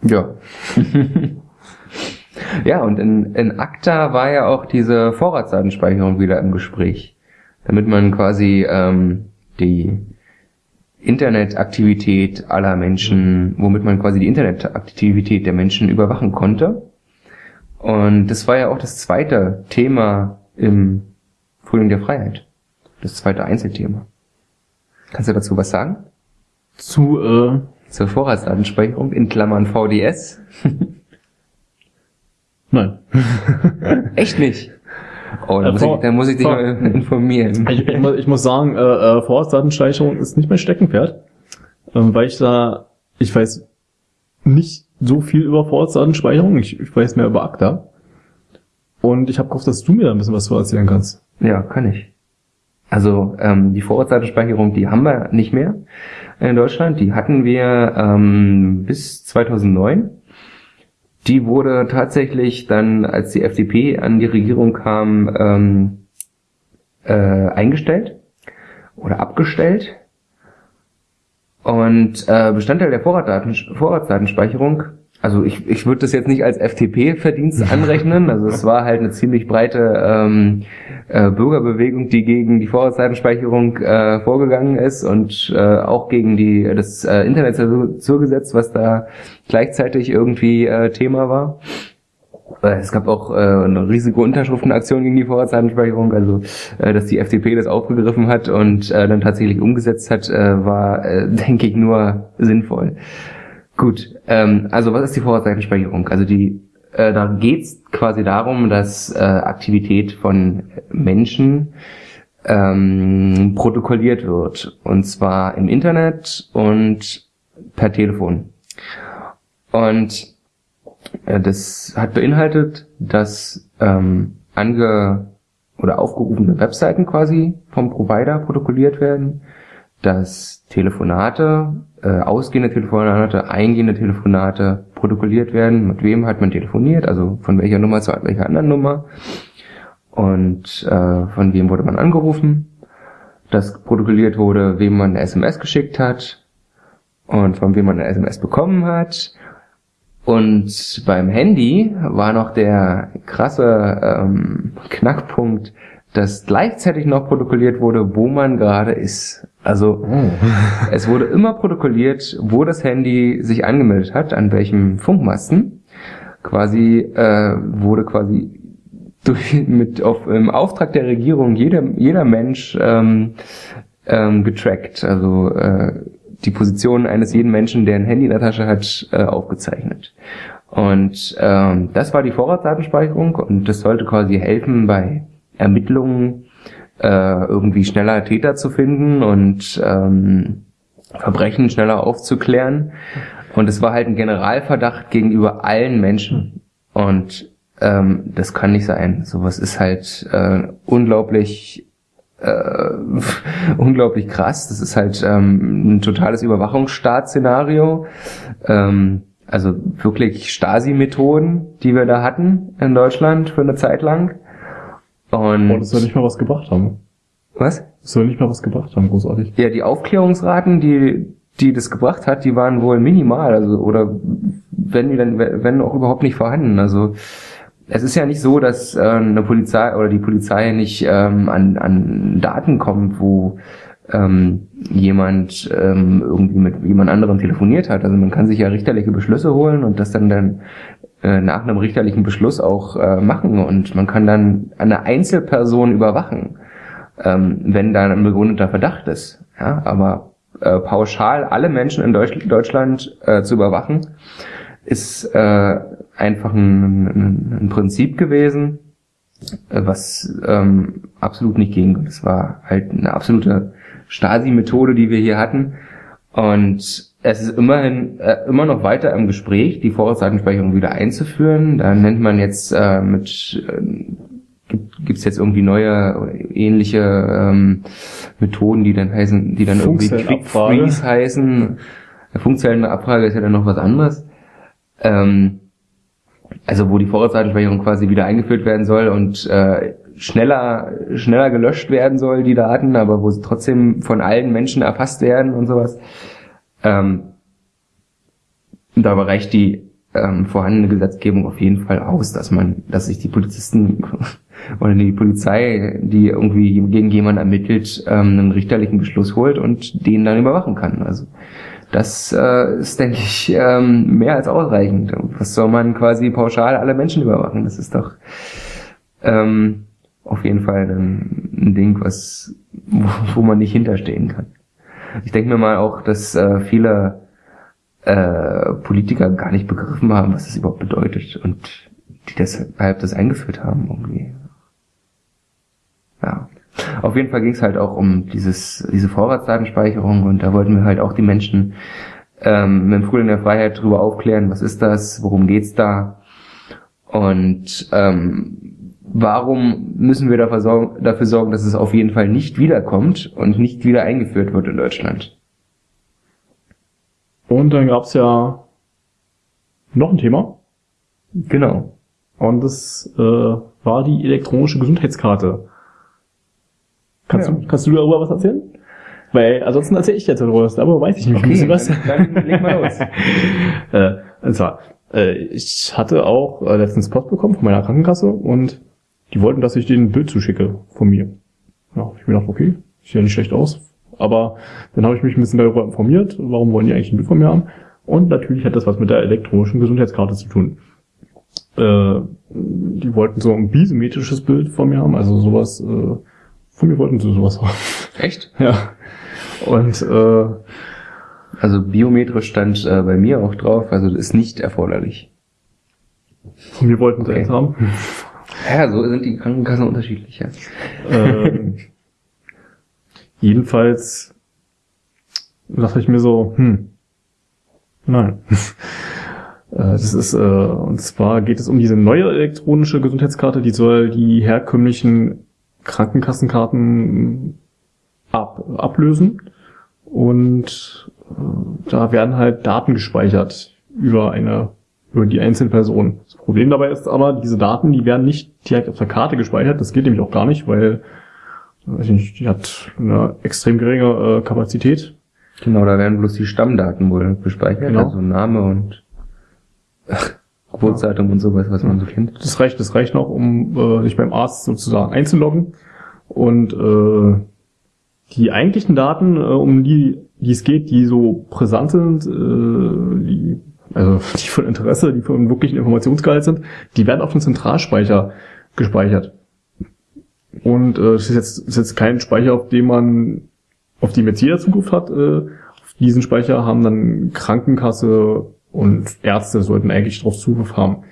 [SPEAKER 2] Ja. ja, und in, in ACTA war ja auch diese Vorratsdatenspeicherung wieder im Gespräch. Damit man quasi ähm, die Internetaktivität aller Menschen, womit man quasi die Internetaktivität der Menschen überwachen konnte. Und das war ja auch das zweite Thema im Frühling der Freiheit. Das zweite Einzelthema. Kannst du dazu was sagen?
[SPEAKER 1] Zu, äh,
[SPEAKER 2] Zur Vorratsdatenspeicherung in Klammern VDS?
[SPEAKER 1] nein.
[SPEAKER 2] Echt nicht? Oh, da
[SPEAKER 1] Äh,
[SPEAKER 2] muss, ich, da muss ich dich
[SPEAKER 1] vor-
[SPEAKER 2] mal informieren.
[SPEAKER 1] Ich, ich, muss, ich muss sagen, äh, äh, Vorratsdatenspeicherung ist nicht mein Steckenpferd, ähm, weil ich da, ich weiß nicht so viel über Vorratsdatenspeicherung, ich, ich weiß mehr über ACTA. Und ich habe gehofft, dass du mir da ein bisschen was zu erzählen kannst.
[SPEAKER 2] Ja, kann ich. Also ähm, die Vorratsdatenspeicherung, die haben wir nicht mehr in Deutschland. Die hatten wir ähm, bis 2009. Die wurde tatsächlich dann, als die FDP an die Regierung kam, ähm, äh, eingestellt oder abgestellt. Und äh, Bestandteil der Vorratsdaten, Vorratsdatenspeicherung, also ich, ich würde das jetzt nicht als FDP-Verdienst anrechnen, also es war halt eine ziemlich breite ähm, äh, Bürgerbewegung, die gegen die Vorratsdatenspeicherung äh, vorgegangen ist und äh, auch gegen die das äh, Internetzensurgesetz, was da gleichzeitig irgendwie äh, Thema war. Äh, Es gab auch äh, eine riesige Unterschriftenaktion gegen die Vorratsdatenspeicherung, also äh, dass die FDP das aufgegriffen hat und äh, dann tatsächlich umgesetzt hat, äh, war, äh, denke ich, nur sinnvoll. Gut, ähm, also was ist die Vorratsdatenspeicherung? Also die, äh, da geht's quasi darum, dass äh, Aktivität von Menschen ähm, protokolliert wird und zwar im Internet und per Telefon. Und äh, das hat beinhaltet, dass ähm, ange oder aufgerufene Webseiten quasi vom Provider protokolliert werden, dass Telefonate, äh, ausgehende Telefonate, eingehende Telefonate protokolliert werden, mit wem hat man telefoniert, also von welcher Nummer zu welcher anderen Nummer? Und äh, von wem wurde man angerufen, dass protokolliert wurde, wem man eine SMS geschickt hat und von wem man eine SMS bekommen hat. Und beim Handy war noch der krasse ähm, Knackpunkt, dass gleichzeitig noch protokolliert wurde, wo man gerade ist. Also es wurde immer protokolliert, wo das Handy sich angemeldet hat, an welchem Funkmasten. Quasi äh, wurde quasi durch, mit auf, im Auftrag der Regierung jeder, jeder Mensch ähm, ähm, getrackt. Also äh, die Position eines jeden Menschen, der ein Handy in der Tasche hat, äh, aufgezeichnet. Und ähm, das war die Vorratsdatenspeicherung und das sollte quasi helfen bei Ermittlungen äh, irgendwie schneller Täter zu finden und ähm, Verbrechen schneller aufzuklären. Und es war halt ein Generalverdacht gegenüber allen Menschen. Und ähm, das kann nicht sein. Sowas ist halt äh, unglaublich äh, unglaublich krass. Das ist halt ähm, ein totales Überwachungsstaatsszenario. Ähm, also wirklich Stasi-Methoden, die wir da hatten in Deutschland für eine Zeit lang. Und
[SPEAKER 1] Oh, das soll nicht mal was gebracht haben.
[SPEAKER 2] was?
[SPEAKER 1] Das soll nicht mal was gebracht haben, großartig.
[SPEAKER 2] Ja, die Aufklärungsraten, die die das gebracht hat, die waren wohl minimal, also oder wenn die dann wenn auch überhaupt nicht vorhanden. Also es ist ja nicht so, dass äh, eine Polizei oder die Polizei nicht ähm, an, an Daten kommt, wo ähm, jemand ähm, irgendwie mit jemand anderem telefoniert hat. Also man kann sich ja richterliche Beschlüsse holen und das dann dann äh, nach einem richterlichen Beschluss auch äh, machen und man kann dann eine Einzelperson überwachen, ähm, wenn da ein begründeter Verdacht ist. Ja, aber äh, pauschal alle Menschen in Deutsch Deutschland äh, zu überwachen, ist äh, einfach ein, ein, ein Prinzip gewesen, äh, was ähm, absolut nicht ging. Das war halt eine absolute Stasi-Methode, die wir hier hatten. Und es ist immerhin äh, immer noch weiter im Gespräch, die Vorratsdatenspeicherung wieder einzuführen. Da nennt man jetzt äh, mit äh, gibt es jetzt irgendwie neue ähnliche ähm, Methoden, die dann heißen, die dann irgendwie Quick Freeze heißen. Funkzellenabfrage ist ja dann noch was anderes. Ähm, also wo die Vorratsdatenspeicherung quasi wieder eingeführt werden soll und äh, schneller schneller gelöscht werden soll die Daten, aber wo sie trotzdem von allen Menschen erfasst werden und sowas. Ähm, da reicht die ähm, vorhandene Gesetzgebung auf jeden Fall aus, dass man, dass sich die Polizisten oder die Polizei, die irgendwie gegen jemanden ermittelt, ähm, einen richterlichen Beschluss holt und den dann überwachen kann. Also das äh, ist, denke ich, ähm, mehr als ausreichend. Was soll man quasi pauschal alle Menschen überwachen? Das ist doch ähm, auf jeden Fall ein, ein Ding, was wo, wo man nicht hinterstehen kann. Ich denke mir mal auch, dass äh, viele äh, Politiker gar nicht begriffen haben, was das überhaupt bedeutet und die deshalb das eingeführt haben irgendwie. Ja. Auf jeden Fall ging es halt auch um dieses, diese Vorratsdatenspeicherung und da wollten wir halt auch die Menschen ähm, mit dem Frühling der Freiheit darüber aufklären, was ist das, worum geht's da und ähm, warum müssen wir dafür sorgen, dafür sorgen, dass es auf jeden Fall nicht wiederkommt und nicht wieder eingeführt wird in Deutschland.
[SPEAKER 1] Und dann gab's ja noch ein Thema.
[SPEAKER 2] Genau.
[SPEAKER 1] Und das äh, war die elektronische Gesundheitskarte. Kannst, ja. du, kannst du darüber was erzählen? Weil ansonsten erzähle ich jetzt darüber was, aber weiß ich nicht
[SPEAKER 2] okay, ein bisschen was. Dann, dann leg mal los.
[SPEAKER 1] äh, und zwar, äh, ich hatte auch äh, letztens Post bekommen von meiner Krankenkasse und die wollten, dass ich denen ein Bild zuschicke von mir. Ja, ich mir gedacht, okay, sieht ja nicht schlecht aus. Aber dann habe ich mich ein bisschen darüber informiert, warum wollen die eigentlich ein Bild von mir haben. Und natürlich hat das was mit der elektronischen Gesundheitskarte zu tun. Äh, die wollten so ein bisymmetrisches Bild von mir haben, also sowas, äh, von mir wollten sie sowas haben.
[SPEAKER 2] Echt?
[SPEAKER 1] Ja. Und äh,
[SPEAKER 2] also biometrisch stand äh, bei mir auch drauf, also das ist nicht erforderlich.
[SPEAKER 1] Von mir wollten sie okay. eins haben.
[SPEAKER 2] Ja, so sind die Krankenkassen unterschiedlich, ja.
[SPEAKER 1] Ähm, jedenfalls dachte ich mir so, hm, nein. Äh, das ist, äh, und zwar geht es um diese neue elektronische Gesundheitskarte, die soll die herkömmlichen Krankenkassenkarten ab, ablösen. Und äh, da werden halt Daten gespeichert über eine, über die einzelne Person. Das Problem dabei ist aber, diese Daten, die werden nicht direkt auf der Karte gespeichert. Das geht nämlich auch gar nicht, weil weiß nicht, die hat eine extrem geringe äh, Kapazität.
[SPEAKER 2] Genau, da werden bloß die Stammdaten wohl gespeichert, genau. also Name und ach, Geburtsdatum ja. und sowas, was man so kennt.
[SPEAKER 1] Das reicht, das reicht noch, um äh, sich beim Arzt sozusagen einzuloggen. Und äh, die eigentlichen Daten, äh, um die, die es geht, die so brisant sind, äh, die, also die von Interesse, die von wirklichen Informationsgehalt sind, die werden auf dem Zentralspeicher gespeichert. Und äh, das ist jetzt, ist jetzt kein Speicher, auf dem man, auf dem jetzt jeder Zugriff hat. Äh, auf diesen Speicher haben dann Krankenkasse und Ärzte sollten eigentlich drauf Zugriff haben.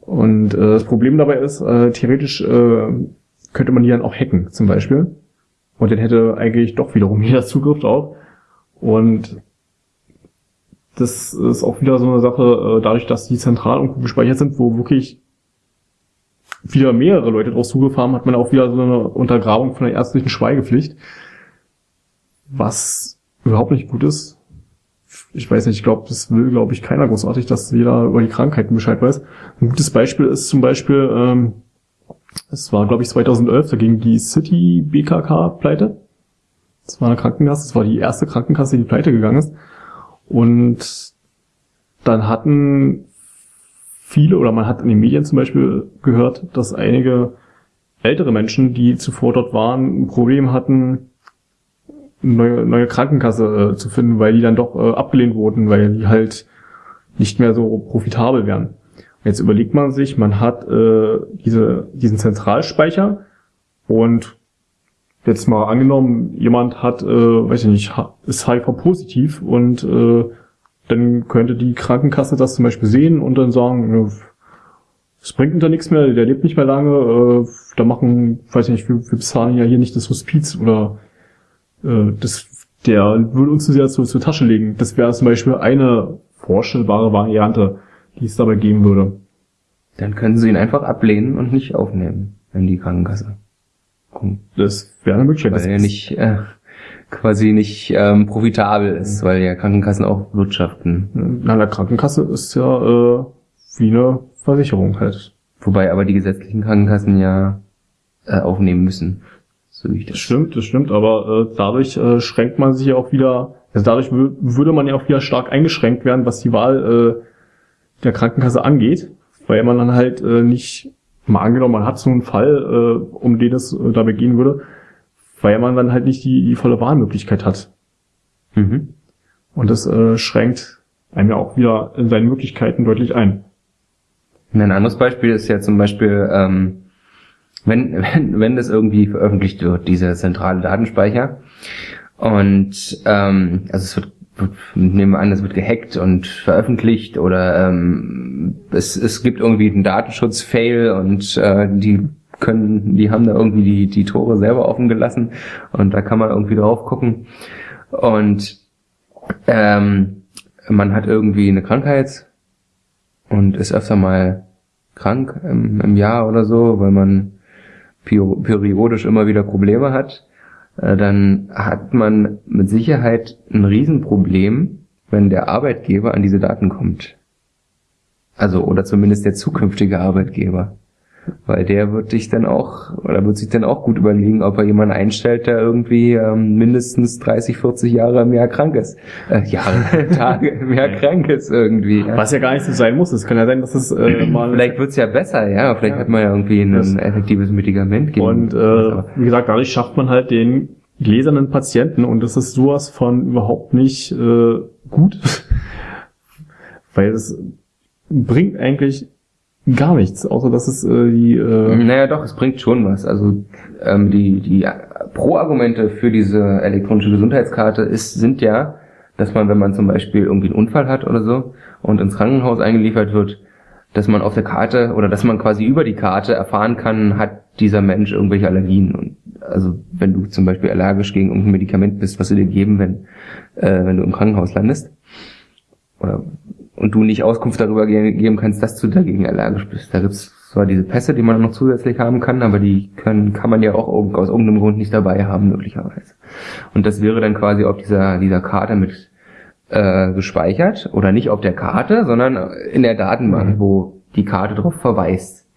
[SPEAKER 1] Und äh, das Problem dabei ist, äh, theoretisch äh, könnte man die dann auch hacken, zum Beispiel. Und dann hätte eigentlich doch wiederum jeder Zugriff drauf. Und das ist auch wieder so eine Sache, äh, dadurch, dass die zentral irgendwo gespeichert sind, wo wirklich wieder mehrere Leute drauf Zugriff haben, hat man auch wieder so eine Untergrabung von der ärztlichen Schweigepflicht. Was überhaupt nicht gut ist. Ich weiß nicht, ich glaube, das will, glaube ich, keiner großartig, dass jeder über die Krankheiten Bescheid weiß. Ein gutes Beispiel ist zum Beispiel, ähm, es war, glaube ich, 2011, da ging die City BKK pleite. Das war eine Krankenkasse, das war die erste Krankenkasse, die pleite gegangen ist. Und dann hatten viele, oder man hat in den Medien zum Beispiel gehört, dass einige ältere Menschen, die zuvor dort waren, ein Problem hatten, eine neue, neue Krankenkasse äh, zu finden, weil die dann doch äh, abgelehnt wurden, weil die halt nicht mehr so profitabel wären. Jetzt überlegt man sich, man hat äh, diese, diesen Zentralspeicher und jetzt mal angenommen, jemand hat, äh, weiß ich nicht, ist HIV-positiv und äh, dann könnte die Krankenkasse das zum Beispiel sehen und dann sagen, es bringt da nichts mehr, der lebt nicht mehr lange, äh, da machen, weiß ich nicht, wir, wir bezahlen ja hier nicht das Hospiz oder äh, das, der würde uns das ja zur, zur Tasche legen. Das wäre zum Beispiel eine vorstellbare Variante, die es dabei geben würde.
[SPEAKER 2] Dann können sie ihn einfach ablehnen und nicht aufnehmen. in die Krankenkasse.
[SPEAKER 1] Das wäre eine Möglichkeit.
[SPEAKER 2] Weil er nicht äh, quasi nicht ähm, profitabel ist, weil ja Krankenkassen auch wirtschaften.
[SPEAKER 1] Na, der Krankenkasse ist ja äh, wie eine Versicherung halt.
[SPEAKER 2] Wobei aber die gesetzlichen Krankenkassen ja äh, aufnehmen müssen. So wie ich
[SPEAKER 1] Das
[SPEAKER 2] das.
[SPEAKER 1] stimmt, das stimmt, aber äh, dadurch äh, schränkt man sich ja auch wieder, also dadurch wür- würde man ja auch wieder stark eingeschränkt werden, was die Wahl äh, der Krankenkasse angeht, weil man dann halt äh, nicht, mal angenommen, man hat so einen Fall, äh, um den es äh, dabei gehen würde, weil man dann halt nicht die, die volle Wahlmöglichkeit hat.
[SPEAKER 2] Mhm.
[SPEAKER 1] Und das äh, schränkt einem ja auch wieder in seinen Möglichkeiten deutlich ein.
[SPEAKER 2] Ein anderes Beispiel ist ja zum Beispiel, ähm, wenn, wenn, wenn das irgendwie veröffentlicht wird, dieser zentrale Datenspeicher, und ähm, also es wird, wird nehmen wir an, es wird gehackt und veröffentlicht oder ähm, es, es gibt irgendwie einen Datenschutz-Fail und äh, die können, die haben da irgendwie die, die Tore selber offen gelassen und da kann man irgendwie drauf gucken. Und ähm, man hat irgendwie eine Krankheit und ist öfter mal krank im, im Jahr oder so, weil man periodisch immer wieder Probleme hat, dann hat man mit Sicherheit ein Riesenproblem, wenn der Arbeitgeber an diese Daten kommt. Also, oder zumindest der zukünftige Arbeitgeber. Weil der wird dich dann auch, oder wird sich dann auch gut überlegen, ob er jemanden einstellt, der irgendwie ähm, mindestens 30, 40 Jahre im Jahr krank ist. Äh, Jahre, Tage im Jahr krank ist irgendwie. Ja.
[SPEAKER 1] Was ja gar nicht so sein muss. Es kann ja sein, dass es äh, mal
[SPEAKER 2] Vielleicht wird's ja besser, ja. Vielleicht
[SPEAKER 1] Ja.
[SPEAKER 2] hat man ja irgendwie ein
[SPEAKER 1] Das-
[SPEAKER 2] effektives Medikament gegen.
[SPEAKER 1] Und äh, wie gesagt, dadurch schafft man halt den gläsernen Patienten und das ist sowas von überhaupt nicht äh, gut, weil es bringt eigentlich gar nichts, außer dass es äh, die äh,
[SPEAKER 2] Naja, doch, es bringt schon was. Also ähm, die, die Pro-Argumente für diese elektronische Gesundheitskarte ist, sind ja, dass man, wenn man zum Beispiel irgendwie einen Unfall hat oder so und ins Krankenhaus eingeliefert wird, dass man auf der Karte oder dass man quasi über die Karte erfahren kann, hat dieser Mensch irgendwelche Allergien. Und also wenn du zum Beispiel allergisch gegen irgendein Medikament bist, was sie dir geben, wenn, äh, wenn du im Krankenhaus landest, oder und du nicht Auskunft darüber ge geben kannst, dass du dagegen allergisch bist. Da gibt's zwar diese Pässe, die man noch zusätzlich haben kann, aber die können, kann man ja auch aus irgendeinem Grund nicht dabei haben, möglicherweise. Und das wäre dann quasi auf dieser, dieser Karte mit äh, gespeichert oder nicht auf der Karte, sondern in der Datenbank,
[SPEAKER 1] Mhm.
[SPEAKER 2] wo die Karte darauf verweist.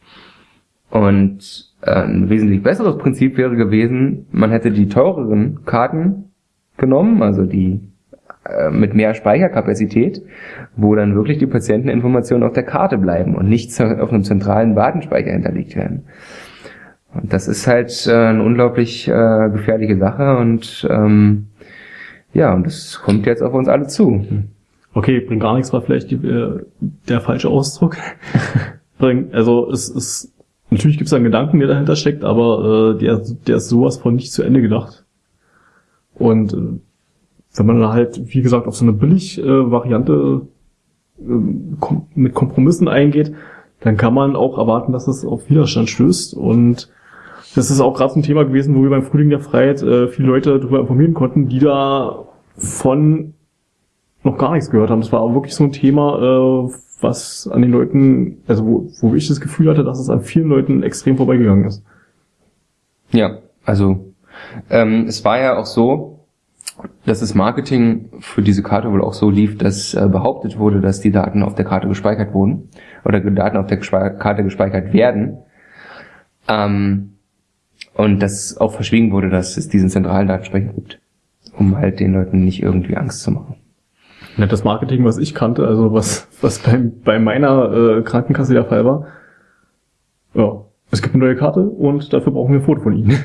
[SPEAKER 2] Und äh, ein wesentlich besseres Prinzip wäre gewesen, man hätte die teureren Karten genommen, also die mit mehr Speicherkapazität, wo dann wirklich die Patienteninformationen auf der Karte bleiben und nicht auf einem zentralen Datenspeicher hinterlegt werden. Und das ist halt äh, eine unglaublich äh, gefährliche Sache und ähm, ja, und das kommt jetzt auf uns alle zu.
[SPEAKER 1] okay, bringt gar nichts, war vielleicht die, äh, der falsche Ausdruck. bringt, also es ist natürlich gibt es einen Gedanken, der dahinter steckt, aber äh, der, der ist sowas von nicht zu Ende gedacht. Und äh, wenn man dann halt, wie gesagt, auf so eine Billig-Variante äh, kom mit Kompromissen eingeht, dann kann man auch erwarten, dass es auf Widerstand stößt. Und das ist auch gerade so ein Thema gewesen, wo wir beim Frühling der Freiheit äh, viele Leute darüber informieren konnten, die da von noch gar nichts gehört haben. Das war auch wirklich so ein Thema, äh, was an den Leuten, also wo, wo ich das Gefühl hatte, dass es an vielen Leuten extrem vorbeigegangen ist.
[SPEAKER 2] Ja, also ähm, es war ja auch so, dass das Marketing für diese Karte wohl auch so lief, dass äh, behauptet wurde, dass die Daten auf der Karte gespeichert wurden oder Daten auf der Gespe Karte gespeichert werden. Ähm, und dass auch verschwiegen wurde, dass es diesen zentralen Datenspeicher gibt, um halt den Leuten nicht irgendwie Angst zu machen.
[SPEAKER 1] Ja, das Marketing, was ich kannte, also was, was bei, bei meiner äh, Krankenkasse der Fall war, ja, es gibt eine neue Karte und dafür brauchen wir ein Foto von Ihnen.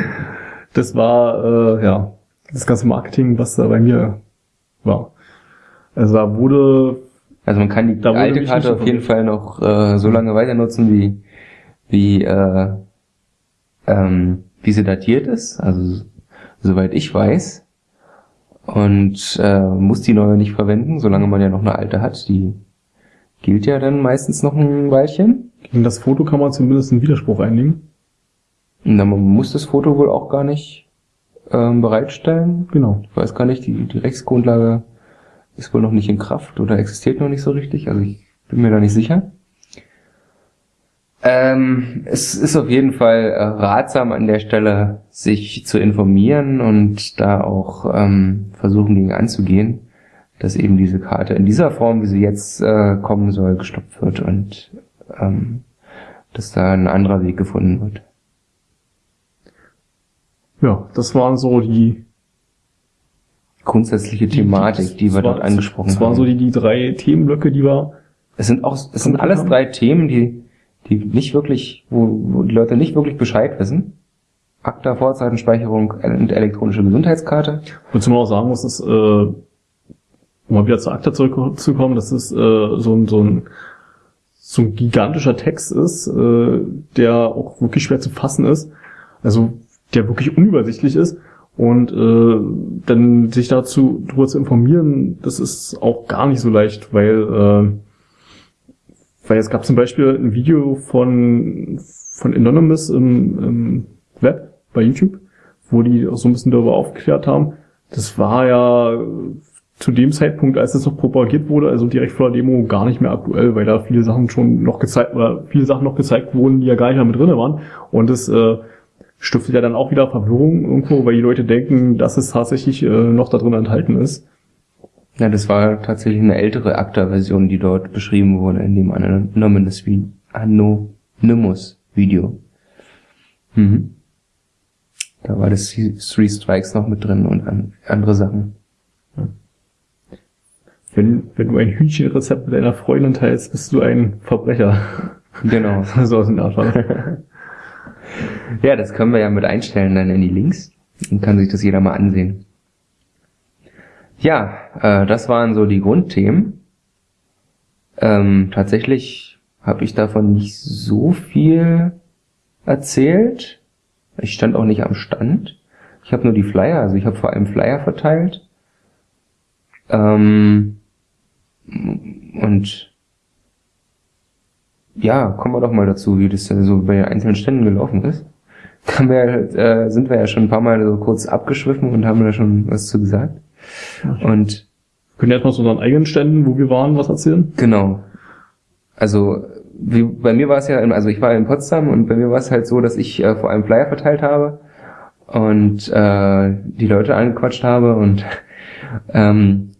[SPEAKER 1] das war, äh, ja, das ganze Marketing, was da bei mir war. Also da wurde,
[SPEAKER 2] Also man kann die alte Karte auf jeden Fall noch äh, so lange weiter nutzen, wie, wie, äh, ähm, wie sie datiert ist. Also soweit ich weiß. Und äh, muss die neue nicht verwenden, solange man ja noch eine alte hat. Die gilt ja dann meistens noch ein Weilchen.
[SPEAKER 1] gegen das Foto kann man zumindest einen Widerspruch einlegen.
[SPEAKER 2] Dann man muss das Foto wohl auch gar nicht ähm, bereitstellen.
[SPEAKER 1] Genau.
[SPEAKER 2] Ich weiß gar nicht, die, die Rechtsgrundlage ist wohl noch nicht in Kraft oder existiert noch nicht so richtig. Also ich bin mir da nicht sicher. Ähm, es ist auf jeden Fall äh, ratsam an der Stelle, sich zu informieren und da auch ähm, versuchen gegen anzugehen, dass eben diese Karte in dieser Form, wie sie jetzt äh, kommen soll, gestoppt wird und ähm, dass da ein anderer Weg gefunden wird.
[SPEAKER 1] Ja, das waren so die
[SPEAKER 2] Grundsätzliche Thematik, die, wir dort angesprochen haben.
[SPEAKER 1] Das waren so die, die drei Themenblöcke, die wir.
[SPEAKER 2] Es sind auch, es sind alles haben. drei Themen, die, die nicht wirklich, wo, wo die Leute nicht wirklich Bescheid wissen. Akta, Vorzeitenspeicherung und elektronische Gesundheitskarte.
[SPEAKER 1] Wozu man auch sagen muss, ist, äh, um mal wieder zur Akta zurückzukommen, dass es äh, so ein, so ein so ein gigantischer Text ist, äh, der auch wirklich schwer zu fassen ist. Also der wirklich unübersichtlich ist. Und äh, dann sich dazu darüber zu informieren, das ist auch gar nicht so leicht, weil äh, weil es gab zum Beispiel ein Video von von Anonymous im, im Web bei YouTube, wo die auch so ein bisschen darüber aufgeklärt haben. Das war ja zu dem Zeitpunkt, als es noch propagiert wurde, also direkt vor der Demo, gar nicht mehr aktuell, weil da viele Sachen schon noch gezeigt oder viele Sachen noch gezeigt wurden, die ja gar nicht mehr mit drinne waren. Und das äh, stiftet ja dann auch wieder Verwirrung irgendwo, weil die Leute denken, dass es tatsächlich äh, noch da drin enthalten ist.
[SPEAKER 2] Ja, das war tatsächlich eine ältere ACTA-Version, die dort beschrieben wurde in dem Anonymous, Anonymous Video. Mhm. Da war das Three Strikes noch mit drin und an, andere Sachen. Ja.
[SPEAKER 1] Wenn, wenn du ein Hühnchenrezept mit deiner Freundin teilst, bist du ein Verbrecher.
[SPEAKER 2] Genau.
[SPEAKER 1] so aus dem Art.
[SPEAKER 2] Ja, das können wir ja mit einstellen dann in die Links. Dann kann sich das jeder mal ansehen. Ja, äh, das waren so die Grundthemen. Ähm, tatsächlich habe ich davon nicht so viel erzählt. Ich stand auch nicht am Stand. Ich habe nur die Flyer, also ich habe vor allem Flyer verteilt. Ähm, und ja, kommen wir doch mal dazu, wie das so bei einzelnen Ständen gelaufen ist. Haben wir, äh, sind wir ja schon ein paar Mal so kurz abgeschwiffen und haben da schon was zu gesagt. Und
[SPEAKER 1] können wir erstmal zu unseren eigenen Ständen, wo wir waren, was erzählen?
[SPEAKER 2] Genau. Also wie, bei mir war es ja, also ich war in Potsdam und bei mir war es halt so, dass ich äh, vor allem Flyer verteilt habe und äh, die Leute angequatscht habe und ähm,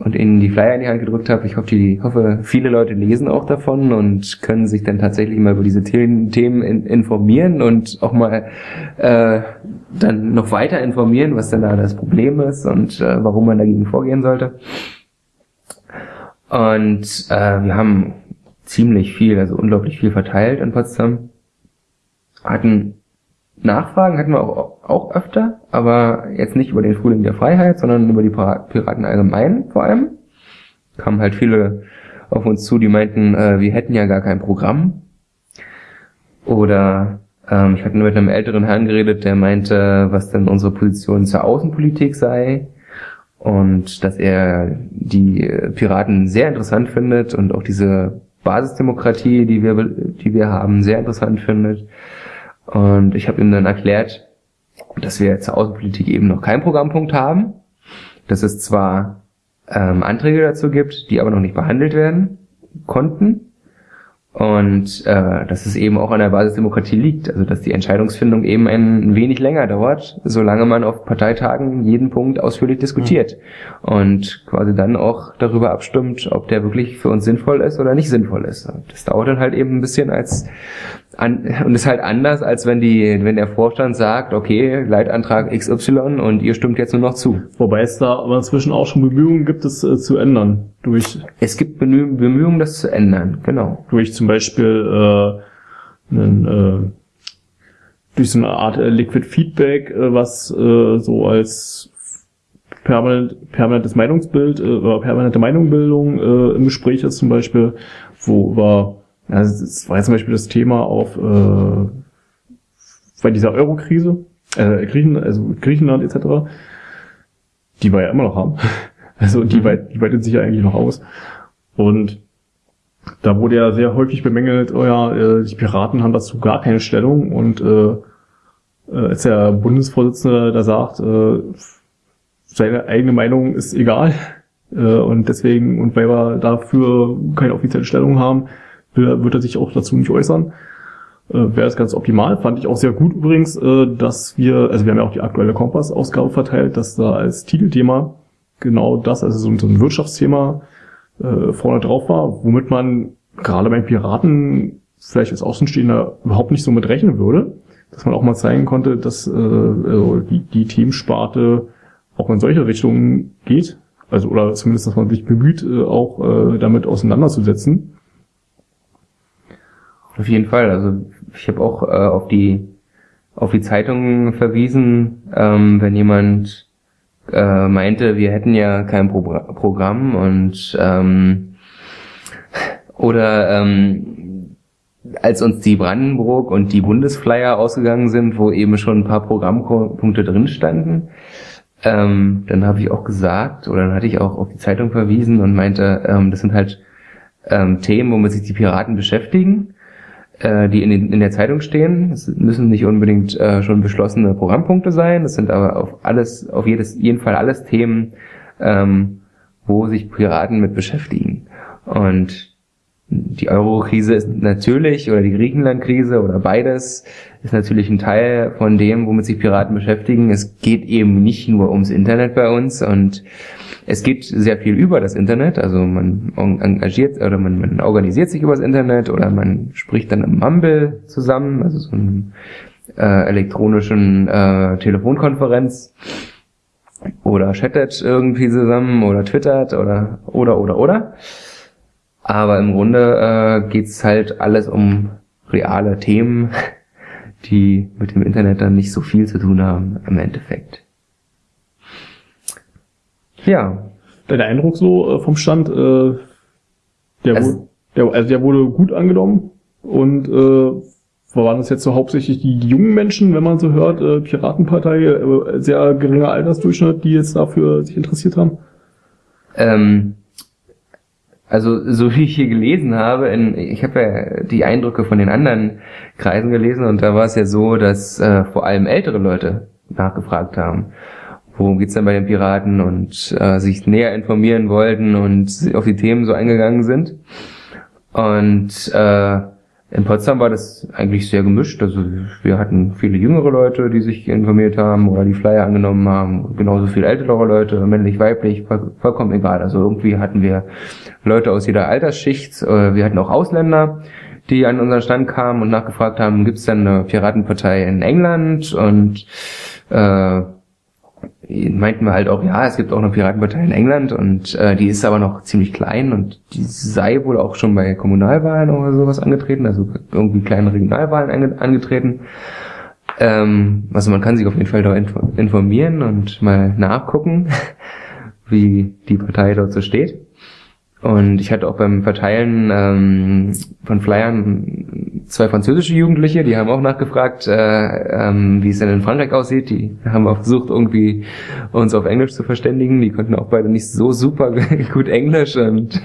[SPEAKER 2] und ihnen die Flyer in die Hand gedrückt habe. Ich hoffe, die, hoffe, viele Leute lesen auch davon und können sich dann tatsächlich mal über diese Themen, in, informieren und auch mal äh, dann noch weiter informieren, was denn da das Problem ist und äh, warum man dagegen vorgehen sollte. Und äh, wir haben ziemlich viel, also unglaublich viel verteilt in Potsdam. Hatten Nachfragen hatten wir auch, auch öfter, aber jetzt nicht über den Frühling der Freiheit, sondern über die Piraten allgemein vor allem. Kamen halt viele auf uns zu, die meinten, äh, wir hätten ja gar kein Programm. Oder ähm, ich hatte mit einem älteren Herrn geredet, der meinte, was denn unsere Position zur Außenpolitik sei und dass er die Piraten sehr interessant findet und auch diese Basisdemokratie, die wir, die wir haben, sehr interessant findet und ich habe ihm dann erklärt, dass wir zur Außenpolitik eben noch keinen Programmpunkt haben, dass es zwar ähm, Anträge dazu gibt, die aber noch nicht behandelt werden konnten und äh, dass es eben auch an der Basisdemokratie liegt, also dass die Entscheidungsfindung eben ein wenig länger dauert, solange man auf Parteitagen jeden Punkt ausführlich diskutiert mhm. und quasi dann auch darüber abstimmt, ob der wirklich für uns sinnvoll ist oder nicht sinnvoll ist. Das dauert dann halt eben ein bisschen als an, und ist halt anders, als wenn die, wenn der Vorstand sagt, okay, Leitantrag XY und ihr stimmt jetzt nur noch zu.
[SPEAKER 1] Wobei es da aber inzwischen auch schon Bemühungen gibt, es äh, zu ändern. Durch
[SPEAKER 2] es gibt Bemühungen, das zu ändern, genau.
[SPEAKER 1] Durch zum Beispiel äh, einen, äh, durch so eine Art äh, Liquid Feedback, äh, was äh, so als permanent, permanentes Meinungsbild äh, permanente Meinungbildung äh, im Gespräch ist zum Beispiel, wo über also das war jetzt zum Beispiel das Thema auf äh, bei dieser Euro-Krise, äh, Griechen, also Griechenland etc., die wir ja immer noch haben. Also die, mhm. weit, die weitet sich ja eigentlich noch aus. Und da wurde ja sehr häufig bemängelt, oh ja, äh, die Piraten haben dazu gar keine Stellung und äh, äh als der Bundesvorsitzende da sagt, äh, seine eigene Meinung ist egal äh, und deswegen, und weil wir dafür keine offizielle Stellung haben, wird er sich auch dazu nicht äußern. äh, wäre es ganz optimal. Fand ich auch sehr gut übrigens, äh, dass wir, also wir haben ja auch die aktuelle Kompass-Ausgabe verteilt, dass da als Titelthema genau das, also so, so ein Wirtschaftsthema äh, vorne drauf war, womit man gerade beim Piraten vielleicht als Außenstehender überhaupt nicht so mit rechnen würde, dass man auch mal zeigen konnte, dass äh, also die, die Themensparte auch in solche Richtungen geht. Also oder zumindest, dass man sich bemüht, äh, auch äh, damit auseinanderzusetzen.
[SPEAKER 2] Auf jeden Fall. Also ich habe auch äh, auf die auf die Zeitungen verwiesen, ähm, wenn jemand äh, meinte, wir hätten ja kein Pro Programm und ähm, oder ähm, als uns die Brandenburg und die Bundesflyer ausgegangen sind, wo eben schon ein paar Programmpunkte drin standen, ähm, dann habe ich auch gesagt, oder dann hatte ich auch auf die Zeitung verwiesen und meinte, ähm, das sind halt ähm, Themen, womit sich die Piraten beschäftigen, äh, die in, den, in der Zeitung stehen. Es müssen nicht unbedingt äh, schon beschlossene Programmpunkte sein. Das sind aber auf alles, auf jedes, jeden Fall alles Themen, ähm, wo sich Piraten mit beschäftigen. Und die Euro-Krise ist natürlich, oder die Griechenland-Krise oder beides, ist natürlich ein Teil von dem, womit sich Piraten beschäftigen. Es geht eben nicht nur ums Internet bei uns und es geht sehr viel über das Internet. Also man engagiert oder man, man organisiert sich über das Internet oder man spricht dann im Mumble zusammen, also so einem äh, elektronischen äh, Telefonkonferenz oder chattet irgendwie zusammen oder twittert oder oder oder oder. Aber im Grunde äh, geht's halt alles um reale Themen, die mit dem Internet dann nicht so viel zu tun haben im Endeffekt.
[SPEAKER 1] Ja. Dein Eindruck so äh, vom Stand, äh, der, also, wurde, der, also der wurde gut angenommen und äh, waren das jetzt so hauptsächlich die, die jungen Menschen, wenn man so hört, äh, Piratenpartei, äh, sehr geringer Altersdurchschnitt, die jetzt dafür sich interessiert haben?
[SPEAKER 2] Ähm, also so wie ich hier gelesen habe, in, ich habe ja die Eindrücke von den anderen Kreisen gelesen und da war es ja so, dass äh, vor allem ältere Leute nachgefragt haben, worum geht's denn bei den Piraten und äh, sich näher informieren wollten und auf die Themen so eingegangen sind. Und äh, in Potsdam war das eigentlich sehr gemischt. Also wir hatten viele jüngere Leute, die sich informiert haben oder die Flyer angenommen haben, genauso viele ältere Leute, männlich, weiblich, vollkommen egal. Also irgendwie hatten wir Leute aus jeder Altersschicht. Äh, wir hatten auch Ausländer, die an unseren Stand kamen und nachgefragt haben, gibt es denn eine Piratenpartei in England? Und äh, meinten wir halt auch, ja, es gibt auch eine Piratenpartei in England und äh, die ist aber noch ziemlich klein und die sei wohl auch schon bei Kommunalwahlen oder sowas angetreten, also irgendwie kleine Regionalwahlen ange angetreten. Ähm, also man kann sich auf jeden Fall da informieren und mal nachgucken, wie die Partei dort so steht. Und ich hatte auch beim Verteilen ähm, von Flyern zwei französische Jugendliche, die haben auch nachgefragt, äh, ähm, wie es denn in Frankreich aussieht. Die haben auch versucht, irgendwie uns auf Englisch zu verständigen. Die konnten auch beide nicht so super gut Englisch und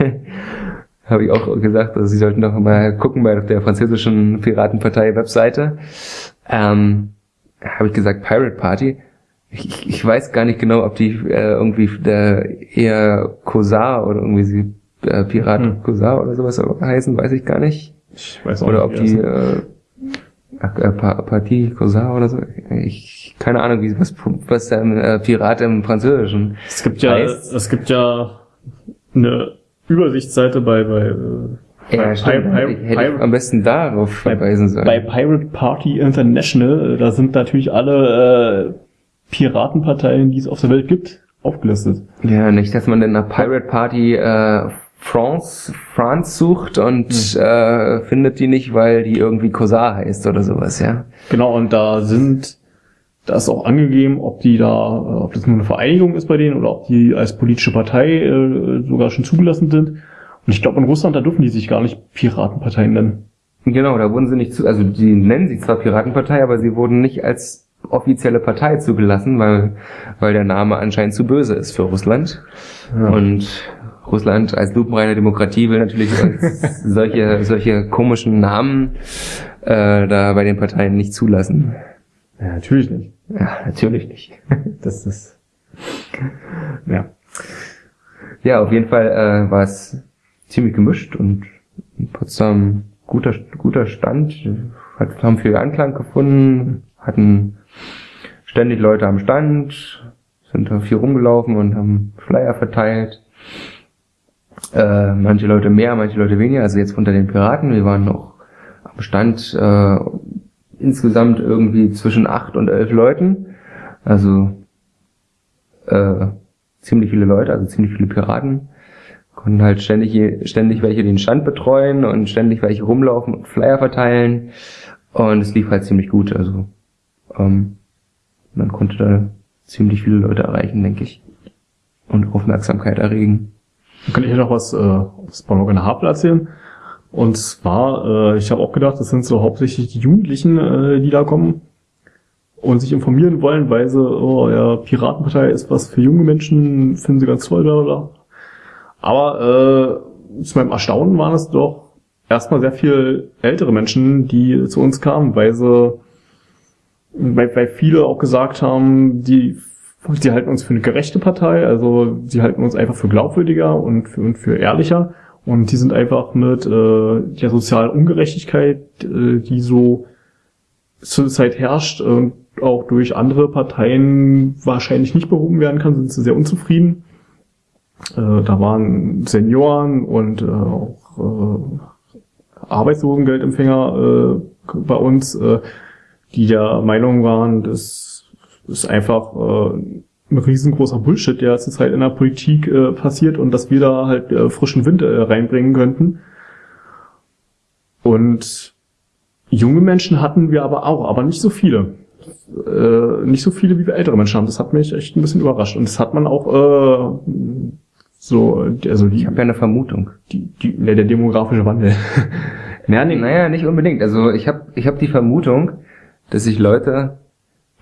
[SPEAKER 2] habe ich auch gesagt, also sie sollten doch mal gucken bei der französischen Piratenpartei-Webseite. Ähm, habe ich gesagt, Pirate Party. Ich, ich weiß gar nicht genau, ob die äh, irgendwie der eher Cosar oder irgendwie sie äh, Pirat hm. Cousin oder sowas heißen, weiß ich gar nicht. Ich weiß auch oder nicht. Oder ob die äh, äh, Partie Cousin oder so. Ich keine Ahnung, wie was was der äh, Pirat im Französischen.
[SPEAKER 1] Es gibt ja heißt. es gibt ja eine Übersichtsseite bei bei äh,
[SPEAKER 2] ja, stimmt. Pi Pi hätte ich am besten darauf verweisen sollen.
[SPEAKER 1] Bei Pirate Party International, äh, da sind natürlich alle äh, Piratenparteien, die es auf der Welt gibt, aufgelistet.
[SPEAKER 2] Ja, nicht, dass man in einer Pirate Party äh, France, France sucht und hm. äh, findet die nicht, weil die irgendwie Cosar heißt oder sowas, ja.
[SPEAKER 1] Genau, und da sind, da ist auch angegeben, ob die da, äh, ob das nur eine Vereinigung ist bei denen oder ob die als politische Partei äh, sogar schon zugelassen sind. Und ich glaube, in Russland, da dürfen die sich gar nicht Piratenparteien nennen.
[SPEAKER 2] Genau, da wurden sie nicht zu, also die nennen sich zwar Piratenpartei, aber sie wurden nicht als offizielle Partei zugelassen, weil, weil der Name anscheinend zu böse ist für Russland. Ja. Und Russland als lupenreine Demokratie will natürlich solche, solche komischen Namen äh, da bei den Parteien nicht zulassen.
[SPEAKER 1] Ja, natürlich nicht.
[SPEAKER 2] Ja, natürlich nicht. das ist ja. Ja, auf jeden Fall äh, war es ziemlich gemischt und in Potsdam guter guter Stand. hat, haben viel Anklang gefunden, hatten ständig Leute am Stand, sind da viel rumgelaufen und haben Flyer verteilt. Äh, manche Leute mehr, manche Leute weniger. Also jetzt unter den Piraten, wir waren noch am Stand äh, insgesamt irgendwie zwischen acht und elf Leuten. Also äh, ziemlich viele Leute, also ziemlich viele Piraten. Konnten halt ständig, ständig welche den Stand betreuen und ständig welche rumlaufen und Flyer verteilen. Und es lief halt ziemlich gut. Also ähm, man konnte da ziemlich viele Leute erreichen, denke ich. Und Aufmerksamkeit erregen.
[SPEAKER 1] Dann kann ich noch was äh, aus Morgan Havel erzählen. Und zwar, äh, ich habe auch gedacht, das sind so hauptsächlich die Jugendlichen, äh, die da kommen und sich informieren wollen, weil sie, oh ja, Piratenpartei ist was für junge Menschen, finden sie ganz toll, bla bla. Aber äh, zu meinem Erstaunen waren es doch erstmal sehr viel ältere Menschen, die zu uns kamen, weil sie, weil, weil viele auch gesagt haben, die, die halten uns für eine gerechte Partei, also sie halten uns einfach für glaubwürdiger und für, und für ehrlicher. Und die sind einfach mit äh, der sozialen Ungerechtigkeit, äh, die so zurzeit herrscht, äh, auch durch andere Parteien wahrscheinlich nicht behoben werden kann, sind sie sehr unzufrieden. Äh, da waren Senioren und äh, auch äh, Arbeitslosengeldempfänger äh, bei uns, äh, die der Meinung waren, das ist einfach äh, ein riesengroßer Bullshit, der zurzeit in der Politik äh, passiert und dass wir da halt äh, frischen Wind äh, reinbringen könnten. Und junge Menschen hatten wir aber auch, aber nicht so viele. Äh, nicht so viele, wie wir ältere Menschen haben. Das hat mich echt ein bisschen überrascht. Und das hat man auch äh, so, also die,
[SPEAKER 2] Ich habe ja eine Vermutung.
[SPEAKER 1] die, die, ne, der demografische Wandel.
[SPEAKER 2] Naja, nee, naja, nicht unbedingt. Also ich habe ich hab die Vermutung, dass sich Leute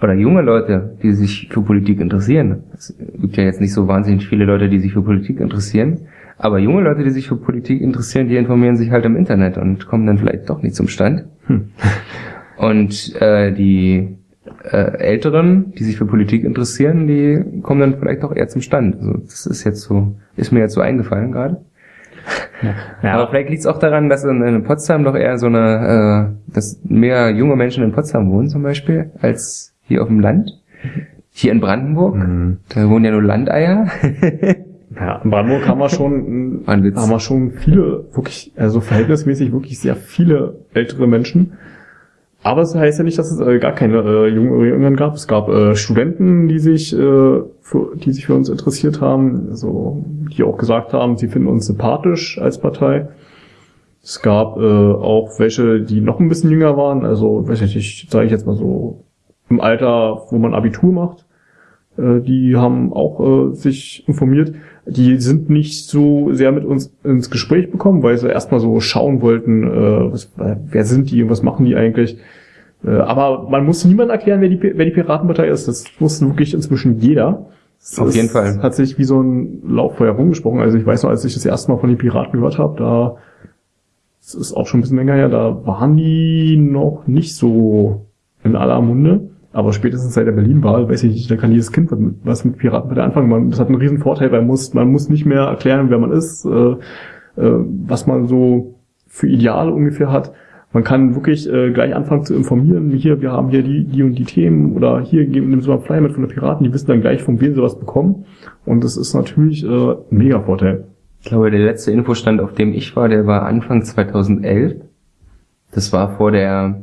[SPEAKER 2] oder junge Leute, die sich für Politik interessieren, es gibt ja jetzt nicht so wahnsinnig viele Leute, die sich für Politik interessieren, aber junge Leute, die sich für Politik interessieren, die informieren sich halt im Internet und kommen dann vielleicht doch nicht zum Stand.
[SPEAKER 1] Hm.
[SPEAKER 2] Und äh, die äh, Älteren, die sich für Politik interessieren, die kommen dann vielleicht doch eher zum Stand. Also das ist jetzt so, ist mir jetzt so eingefallen gerade.
[SPEAKER 1] Ja,
[SPEAKER 2] Aber vielleicht liegt es auch daran, dass in, in Potsdam doch eher so eine, äh, dass mehr junge Menschen in Potsdam wohnen zum Beispiel, als hier auf dem Land. Hier in Brandenburg,
[SPEAKER 1] Mhm.
[SPEAKER 2] da wohnen ja nur Landeier.
[SPEAKER 1] Ja, in Brandenburg haben wir schon, haben wir schon viele, wirklich, also verhältnismäßig wirklich sehr viele ältere Menschen. Aber es heißt ja nicht, dass es äh, gar keine äh, jungen gab. Es gab äh, Studenten, die sich, äh, für, die sich für uns interessiert haben, also die auch gesagt haben, sie finden uns sympathisch als Partei. Es gab äh, auch welche, die noch ein bisschen jünger waren, also weiß ich nicht, sage ich jetzt mal so im Alter, wo man Abitur macht. Äh, die haben auch äh, sich informiert. Die sind nicht so sehr mit uns ins Gespräch bekommen, weil sie erstmal so schauen wollten, äh, was, wer sind die und was machen die eigentlich. Äh, aber man muss niemand erklären, wer die, wer die Piratenpartei ist. Das wusste wirklich inzwischen jeder. Das
[SPEAKER 2] Auf jeden Fall.
[SPEAKER 1] Hat sich wie so ein Lauffeuer rumgesprochen. Also ich weiß noch, als ich das erste Mal von den Piraten gehört habe, da das ist auch schon ein bisschen länger her, da waren die noch nicht so in aller Munde. Aber spätestens seit der Berlin-Wahl, weiß ich nicht, da kann jedes Kind was mit, was mit Piratenpartei anfangen. Man, das hat einen riesen Vorteil, weil man muss, man muss nicht mehr erklären, wer man ist, äh, äh, was man so für Ideale ungefähr hat. Man kann wirklich äh, gleich anfangen zu informieren. Hier, wir haben hier die, die und die Themen oder hier nimm so mal Flyer mit von der Piraten. Die wissen dann gleich, von wem sie was bekommen. Und das ist natürlich äh, ein mega Vorteil.
[SPEAKER 2] Ich glaube, der letzte Infostand, auf dem ich war, der war Anfang 2011. Das war vor der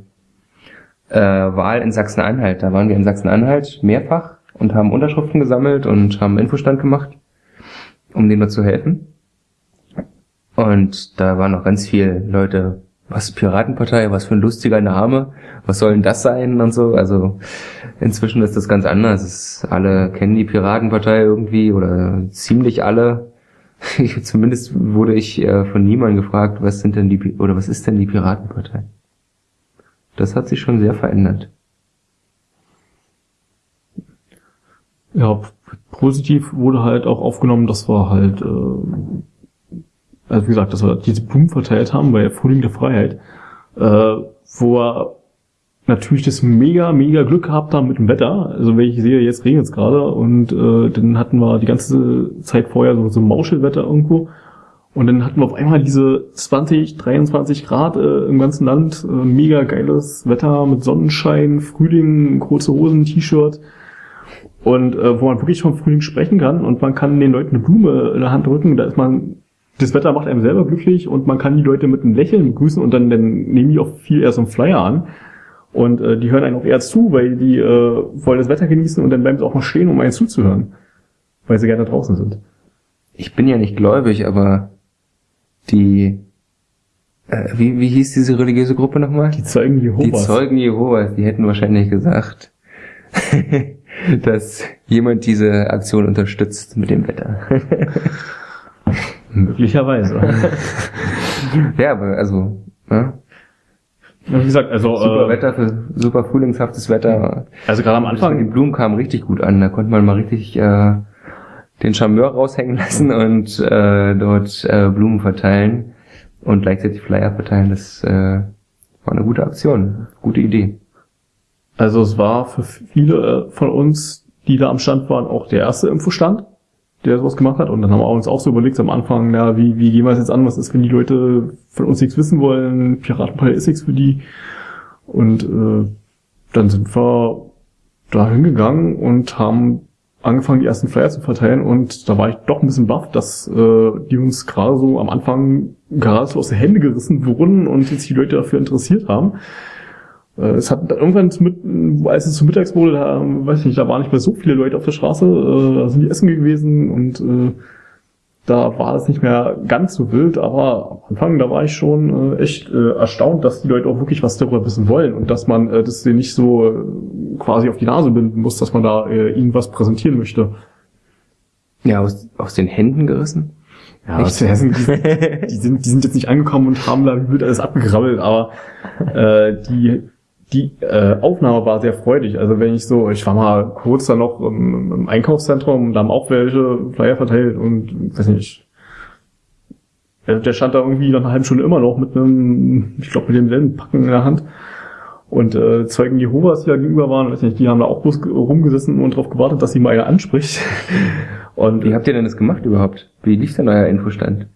[SPEAKER 2] äh, Wahl in Sachsen-Anhalt. Da waren wir in Sachsen-Anhalt mehrfach und haben Unterschriften gesammelt und haben Infostand gemacht, um denen zu helfen. Und da waren noch ganz viele Leute, was Piratenpartei, was für ein lustiger Name, was soll denn das sein und so. Also inzwischen ist das ganz anders. Es, alle kennen die Piratenpartei irgendwie oder ziemlich alle. Ich, zumindest wurde ich äh, von niemandem gefragt, was sind denn die oder was ist denn die Piratenpartei? Das hat sich schon sehr verändert.
[SPEAKER 1] Ja, positiv wurde halt auch aufgenommen, dass wir halt, äh, also wie gesagt, dass wir diese Blumen verteilt haben bei Frühling der Freiheit, äh, wo wir natürlich das mega, mega Glück gehabt haben mit dem Wetter. Also wenn ich sehe, jetzt regnet es gerade und äh, dann hatten wir die ganze Zeit vorher so, so Mauschelwetter irgendwo. Und dann hatten wir auf einmal diese 20, 23 Grad äh, im ganzen Land, äh, mega geiles Wetter mit Sonnenschein, Frühling, kurze Hosen, T-Shirt. Und äh, wo man wirklich vom Frühling sprechen kann und man kann den Leuten eine Blume in der Hand drücken, da ist man, das Wetter macht einem selber glücklich und man kann die Leute mit einem Lächeln begrüßen und dann, dann nehmen die auch viel eher so einen Flyer an. Und äh, die hören einen auch eher zu, weil die äh, wollen das Wetter genießen und dann bleiben sie auch mal stehen, um einen zuzuhören. Weil sie gerne draußen sind.
[SPEAKER 2] Ich bin ja nicht gläubig, aber die, äh, wie, wie hieß diese religiöse Gruppe nochmal?
[SPEAKER 1] Die Zeugen Jehovas.
[SPEAKER 2] Die Zeugen Jehovas, die hätten wahrscheinlich gesagt, dass jemand diese Aktion unterstützt mit dem Wetter.
[SPEAKER 1] Möglicherweise.
[SPEAKER 2] ja, aber also, ne?
[SPEAKER 1] Ja, wie gesagt, also
[SPEAKER 2] super
[SPEAKER 1] äh,
[SPEAKER 2] Wetter für super frühlingshaftes Wetter.
[SPEAKER 1] also gerade am Anfang,
[SPEAKER 2] Blumen kam richtig gut an. Da konnte man mal richtig äh, den Charmeur raushängen lassen und äh, dort äh, Blumen verteilen und gleichzeitig Flyer verteilen. Das äh, war eine gute Aktion, gute Idee.
[SPEAKER 1] also es war für viele von uns, die da am Stand waren, auch der erste Infostand, der sowas gemacht hat. Und dann haben wir uns auch so überlegt am Anfang, na, wie, wie gehen wir es jetzt an? Was ist, wenn die Leute von uns nichts wissen wollen? Piratenpartei ist nichts für die. Und äh, dann sind wir da hingegangen und haben angefangen, die ersten Flyer zu verteilen. Und da war ich doch ein bisschen baff, dass äh, die uns gerade so am Anfang gerade so aus den Händen gerissen wurden und sich die Leute dafür interessiert haben. Äh, Es hat dann irgendwann zu mit, als es zu mittags wurde, da, weiß ich nicht, da waren nicht mehr so viele Leute auf der Straße, äh, da sind die essen gewesen und äh, da war es nicht mehr ganz so wild, aber am Anfang, da war ich schon äh, echt äh, erstaunt, dass die Leute auch wirklich was darüber wissen wollen und dass man äh, das denen nicht so äh, quasi auf die Nase binden muss, dass man da äh, ihnen was präsentieren möchte.
[SPEAKER 2] Ja, aus, aus den Händen gerissen.
[SPEAKER 1] Ja,
[SPEAKER 2] Echt?
[SPEAKER 1] aus Hessen, die, die, sind, die sind jetzt nicht angekommen und haben da wie wild alles abgegrabbelt, aber äh, die, die äh, Aufnahme war sehr freudig. Also wenn ich so, ich war mal kurz da noch im, im Einkaufszentrum und da haben auch welche Flyer verteilt und weiß nicht. Der der stand da irgendwie nach einer halben Stunde immer noch mit einem, ich glaube mit demselben Packen in der Hand. Und äh, Zeugen Jehovas, die da gegenüber waren, weiß nicht, die haben da auch bloß rumgesessen und darauf gewartet, dass sie mal einer anspricht. Und
[SPEAKER 2] Wie habt ihr denn das gemacht überhaupt? Wie lief denn euer Infostand?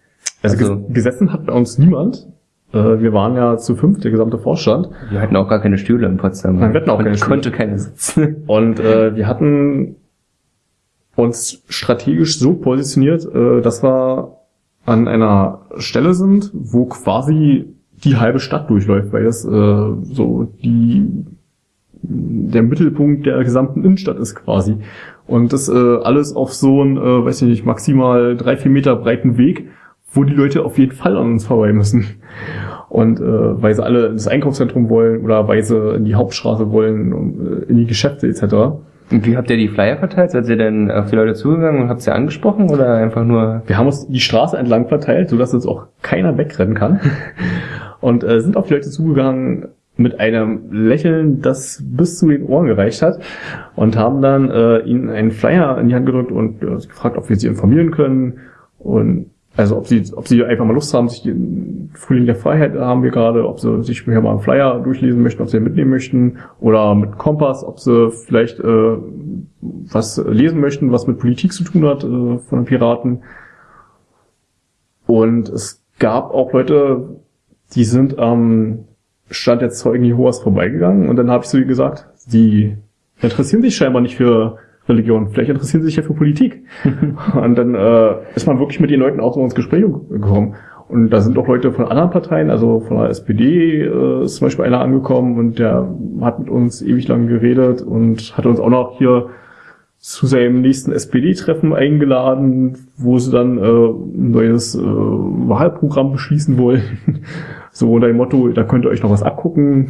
[SPEAKER 1] Also,
[SPEAKER 2] Also-
[SPEAKER 1] ges- gesessen hat bei uns niemand. Äh, wir waren ja zu fünf, der gesamte Vorstand.
[SPEAKER 2] Wir hatten auch gar keine Stühle in Potsdam.
[SPEAKER 1] Nein, wir hatten auch keine Stühle.
[SPEAKER 2] konnte keine sitzen.
[SPEAKER 1] Und äh, wir hatten uns strategisch so positioniert, äh, dass wir an einer Stelle sind, wo quasi die halbe Stadt durchläuft, weil das äh, so die der Mittelpunkt der gesamten Innenstadt ist quasi. Und das äh, alles auf so einen, äh, weiß ich nicht, maximal drei, vier Meter breiten Weg, wo die Leute auf jeden Fall an uns vorbei müssen. Und äh, weil sie alle ins Einkaufszentrum wollen oder weil sie in die Hauptstraße wollen, um, äh, in die Geschäfte etc.
[SPEAKER 2] Und wie habt ihr die Flyer verteilt? Seid ihr denn auf die Leute zugegangen und habt sie angesprochen oder einfach nur...
[SPEAKER 1] Wir haben uns die Straße entlang verteilt, sodass jetzt auch keiner wegrennen kann. Und äh, sind auf die Leute zugegangen mit einem Lächeln, das bis zu den Ohren gereicht hat. Und haben dann äh, ihnen einen Flyer in die Hand gedrückt und äh, gefragt, ob wir sie informieren können. Und also ob sie, ob sie einfach mal Lust haben, sich den Frühling der Freiheit haben wir gerade, ob sie sich hier mal einen Flyer durchlesen möchten, ob sie ihn mitnehmen möchten. Oder mit Kompass, ob sie vielleicht äh, was lesen möchten, was mit Politik zu tun hat äh, von den Piraten. Und es gab auch Leute, die sind am Stand der Zeugen Jehovas vorbeigegangen und dann habe ich so gesagt, die interessieren sich scheinbar nicht für Religion, vielleicht interessieren sie sich ja für Politik. und dann äh, ist man wirklich mit den Leuten auch so ins Gespräch gekommen. Und da sind auch Leute von anderen Parteien, also von der SPD äh, ist zum Beispiel einer angekommen und der hat mit uns ewig lang geredet und hat uns auch noch hier zu seinem nächsten SPD-Treffen eingeladen, wo sie dann äh, ein neues äh, Wahlprogramm beschließen wollen. so unter dem Motto, da könnt ihr euch noch was abgucken.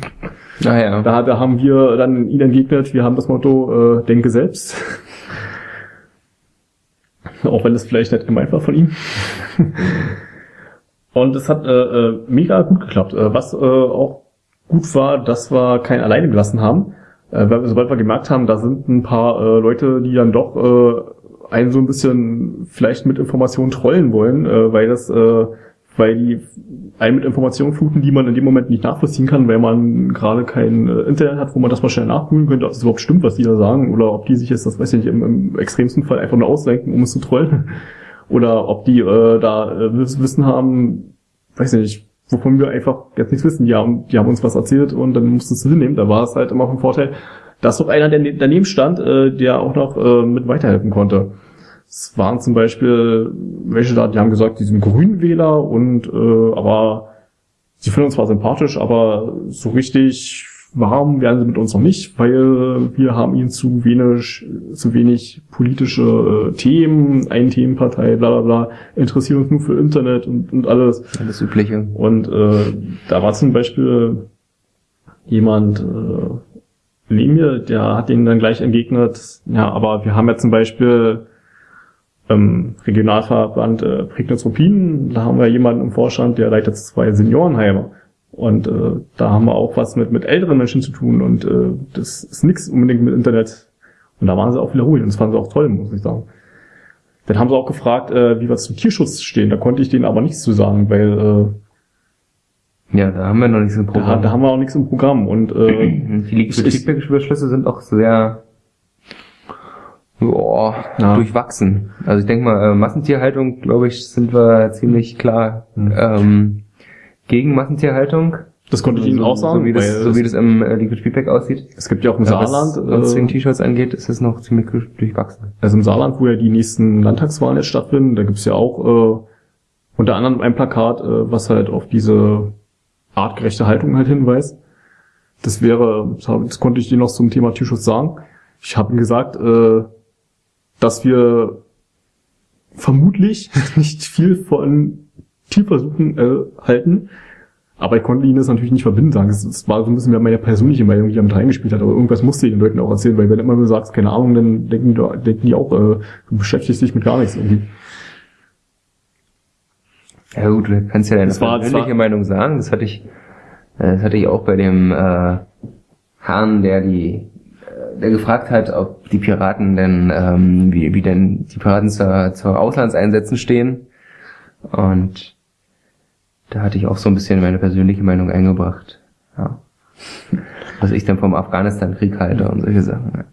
[SPEAKER 2] Ah ja.
[SPEAKER 1] Da, da haben wir dann ihn entgegnet, wir haben das Motto, äh, denke selbst. Auch wenn das vielleicht nicht gemeint war von ihm. Und es hat äh, äh, mega gut geklappt. Äh, was äh, auch gut war, dass wir keinen alleine gelassen haben. Äh, sobald wir gemerkt haben, da sind ein paar äh, Leute, die dann doch äh, einen so ein bisschen vielleicht mit Informationen trollen wollen, äh, weil das, äh, weil die einen mit Informationen fluten, die man in dem Moment nicht nachvollziehen kann, weil man gerade kein äh, Internet hat, wo man das mal schnell nachprüfen könnte, ob es überhaupt stimmt, was die da sagen, oder ob die sich jetzt, das weiß ich nicht, im, im extremsten Fall einfach nur ausdenken, um es zu trollen. oder ob die äh, da äh, Wissen haben, weiß nicht, wovon wir einfach jetzt nichts wissen. Die haben, die haben uns was erzählt und dann musstest du hinnehmen. Da war es halt immer von Vorteil, dass doch einer, ne-, daneben stand, äh, der auch noch äh, mit weiterhelfen konnte. Es waren zum Beispiel welche da, die haben gesagt, die sind Grünwähler und äh, aber sie finden uns zwar sympathisch, aber so richtig warm werden sie mit uns noch nicht, weil wir haben ihnen zu wenig, zu wenig politische äh, Themen, ein Themenpartei, bla bla bla, interessieren uns nur für Internet und, und alles.
[SPEAKER 2] Alles Übliche.
[SPEAKER 1] Und äh, da war zum Beispiel jemand äh, neben mir, der hat ihnen dann gleich entgegnet, ja, aber wir haben ja zum Beispiel ähm, Regionalverband äh, Prignitz-Ruppin, da haben wir jemanden im Vorstand, der leitet zwei Seniorenheime. Und äh, da haben wir auch was mit, mit älteren Menschen zu tun und äh, das ist nichts unbedingt mit Internet. Und da waren sie auch wieder ruhig und das fanden sie auch toll, muss ich sagen. Dann haben sie auch gefragt, äh, wie wir zum Tierschutz stehen. Da konnte ich denen aber nichts zu sagen, weil
[SPEAKER 2] äh, ja, da haben wir noch nichts im
[SPEAKER 1] Programm. Da, da haben wir auch nichts im Programm und äh,
[SPEAKER 2] die Feedback-Beschlüsse sind auch sehr boah, ja. durchwachsen. Also ich denke mal, äh, Massentierhaltung, glaube ich, sind wir ziemlich klar mhm. ähm, gegen Massentierhaltung.
[SPEAKER 1] Das konnte ich Ihnen
[SPEAKER 2] so,
[SPEAKER 1] auch sagen.
[SPEAKER 2] So wie das, so wie das im äh, Liquid Feedback aussieht.
[SPEAKER 1] Es gibt ja auch im
[SPEAKER 2] ja,
[SPEAKER 1] Saarland.
[SPEAKER 2] Was äh, T-Shirts angeht, ist es noch ziemlich durchwachsen.
[SPEAKER 1] Also im Saarland, wo ja die nächsten Landtagswahlen jetzt stattfinden, da gibt's ja auch äh, unter anderem ein Plakat, äh, was halt auf diese artgerechte Haltung halt hinweist. Das wäre, das konnte ich dir noch zum Thema Tierschutz sagen. Ich habe ihm gesagt, äh, dass wir vermutlich nicht viel von Tierversuchen äh, halten. Aber ich konnte ihnen das natürlich nicht verbinden sagen. Es war so ein bisschen mehr meine persönliche Meinung, die damit reingespielt hat. Aber irgendwas musste ich den Leuten auch erzählen, weil wenn du immer nur sagst, keine Ahnung, dann denken, denken die auch, äh, du beschäftigst dich mit gar nichts irgendwie.
[SPEAKER 2] Ja gut, du kannst ja deine das persönliche war, Meinung sagen. Das hatte ich, äh, das hatte ich auch bei dem äh, Herrn, der die der gefragt hat, ob die Piraten denn, ähm, wie, wie denn die Piraten zur, zur Auslandseinsätzen stehen. Und da hatte ich auch so ein bisschen meine persönliche Meinung eingebracht. Ja. Was ich dann vom Afghanistan-Krieg halte und solche Sachen.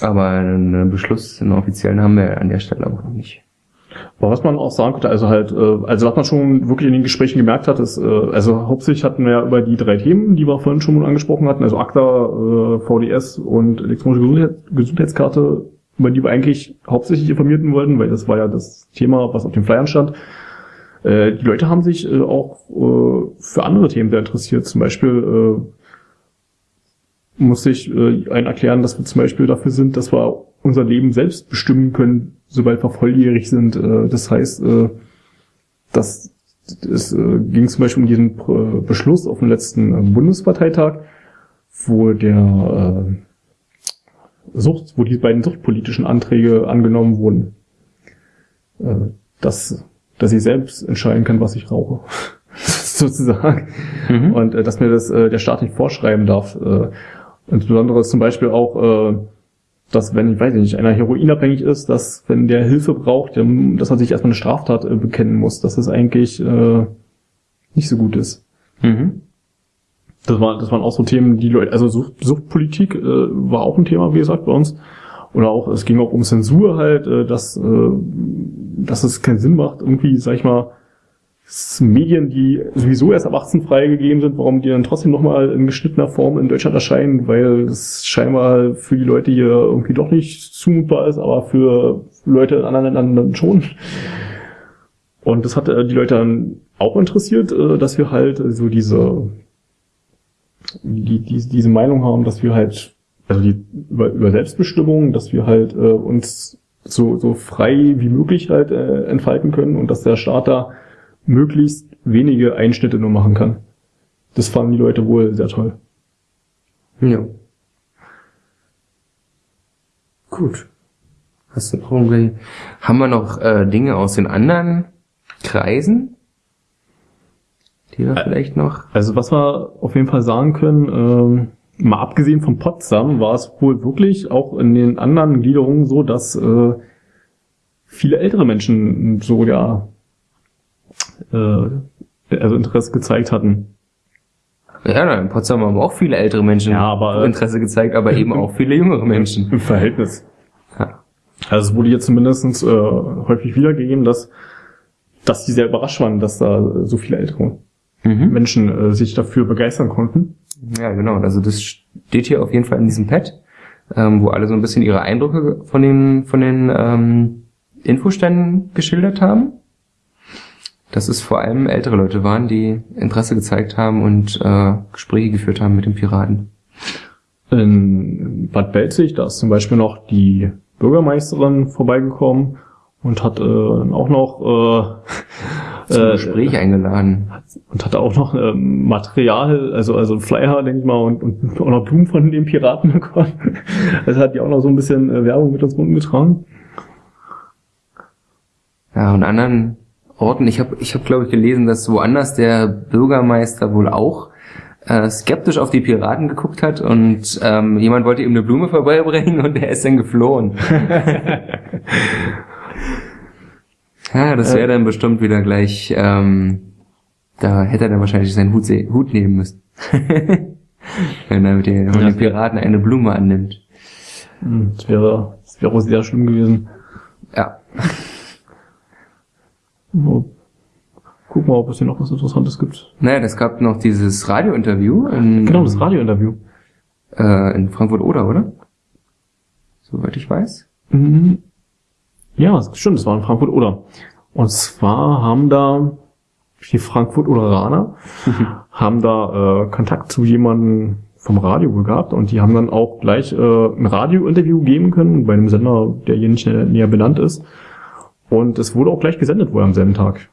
[SPEAKER 2] Aber einen Beschluss, einen offiziellen haben wir an der Stelle auch noch nicht.
[SPEAKER 1] Aber was man auch sagen konnte, also halt, äh, also was man schon wirklich in den Gesprächen gemerkt hat, ist, äh, also hauptsächlich hatten wir ja über die drei Themen, die wir vorhin schon mal angesprochen hatten, also ACTA, äh, VDS und elektronische Gesundheitskarte, über die wir eigentlich hauptsächlich informierten wollten, weil das war ja das Thema, was auf den Flyern stand. Die Leute haben sich auch für andere Themen sehr interessiert. Zum Beispiel muss ich einen erklären, dass wir zum Beispiel dafür sind, dass wir unser Leben selbst bestimmen können, sobald wir volljährig sind. Äh, das heißt, äh, dass es äh, ging zum Beispiel um diesen äh, Beschluss auf dem letzten äh, Bundesparteitag, wo der äh, Sucht, wo die beiden suchtpolitischen Anträge angenommen wurden, äh, dass dass ich selbst entscheiden kann, was ich rauche, sozusagen, mhm. und äh, dass mir das äh, der Staat nicht vorschreiben darf. Äh, insbesondere ist zum Beispiel auch äh, dass wenn, ich weiß nicht, einer heroinabhängig ist, dass wenn der Hilfe braucht, dass er sich erstmal eine Straftat äh, bekennen muss, dass das eigentlich äh, nicht so gut ist. Mhm. Das, war, das waren auch so Themen, die Leute, also Sucht, Suchtpolitik äh, war auch ein Thema, wie gesagt, bei uns. Oder auch, es ging auch um Zensur halt, äh, dass, äh, dass es keinen Sinn macht, irgendwie, sag ich mal, Medien, die sowieso erst ab 18 freigegeben sind, warum die dann trotzdem nochmal in geschnittener Form in Deutschland erscheinen, weil das scheinbar für die Leute hier irgendwie doch nicht zumutbar ist, aber für Leute in anderen Ländern dann schon. Und das hat äh, die Leute dann auch interessiert, äh, dass wir halt so diese, die, die, diese Meinung haben, dass wir halt, also die, über, über Selbstbestimmung, dass wir halt äh, uns so, so frei wie möglich halt entfalten können und dass der Staat da möglichst wenige Einschnitte nur machen kann. Das fanden die Leute wohl sehr toll.
[SPEAKER 2] Ja. Gut. Hast du noch irgendwie, haben wir noch äh, Dinge aus den anderen Kreisen? Die wir vielleicht noch?
[SPEAKER 1] Also was wir auf jeden Fall sagen können, ähm, mal abgesehen von Potsdam, war es wohl wirklich auch in den anderen Gliederungen so, dass äh, viele ältere Menschen so ja äh, also Interesse gezeigt hatten.
[SPEAKER 2] Ja, in Potsdam haben auch viele ältere Menschen
[SPEAKER 1] ja, aber,
[SPEAKER 2] Interesse gezeigt, aber eben auch viele jüngere Menschen.
[SPEAKER 1] Im Verhältnis. Ja. Also es wurde hier zumindest äh, häufig wiedergegeben, dass, dass die sehr überrascht waren, dass da so viele ältere
[SPEAKER 2] Mhm.
[SPEAKER 1] Menschen äh, sich dafür begeistern konnten.
[SPEAKER 2] Ja, genau. Also das steht hier auf jeden Fall in diesem Pad, ähm, wo alle so ein bisschen ihre Eindrücke von den, von den ähm, Infoständen geschildert haben. Dass es vor allem ältere Leute waren, die Interesse gezeigt haben und äh, Gespräche geführt haben mit den Piraten.
[SPEAKER 1] In Bad Belzig, da ist zum Beispiel noch die Bürgermeisterin vorbeigekommen und hat äh, auch noch äh,
[SPEAKER 2] Zum
[SPEAKER 1] äh,
[SPEAKER 2] Gespräch eingeladen.
[SPEAKER 1] und hatte auch noch ähm, Material, also also ein Flyer, denke ich mal, und, und auch noch Blumen von den Piraten bekommen. Also hat die auch noch so ein bisschen äh, Werbung mit uns rumgetragen.
[SPEAKER 2] Ja, und anderen Orten, ich habe, ich hab, glaube ich, gelesen, dass woanders der Bürgermeister wohl auch äh, skeptisch auf die Piraten geguckt hat und ähm, jemand wollte ihm eine Blume vorbeibringen und er ist dann geflohen. ja, das wäre dann bestimmt wieder gleich, ähm, da hätte er dann wahrscheinlich seinen Hut, Hut nehmen müssen. Wenn er mit den,
[SPEAKER 1] Ja.
[SPEAKER 2] den Piraten eine Blume annimmt.
[SPEAKER 1] Hm, Das wäre, das wäre auch sehr schlimm gewesen.
[SPEAKER 2] Ja.
[SPEAKER 1] So. Guck mal, ob es hier noch was Interessantes gibt.
[SPEAKER 2] Naja, es gab noch dieses Radiointerview in,
[SPEAKER 1] Genau, das Radiointerview.
[SPEAKER 2] äh, in Frankfurt-Oder, oder? Soweit ich weiß.
[SPEAKER 1] Mhm. Ja, stimmt, das war in Frankfurt oder. Und zwar haben da die Frankfurt Oderaner haben da äh, Kontakt zu jemandem vom Radio gehabt und die haben dann auch gleich äh, ein Radiointerview geben können bei einem Sender, der hier nicht näher benannt ist. Und es wurde auch gleich gesendet wohl am selben Tag.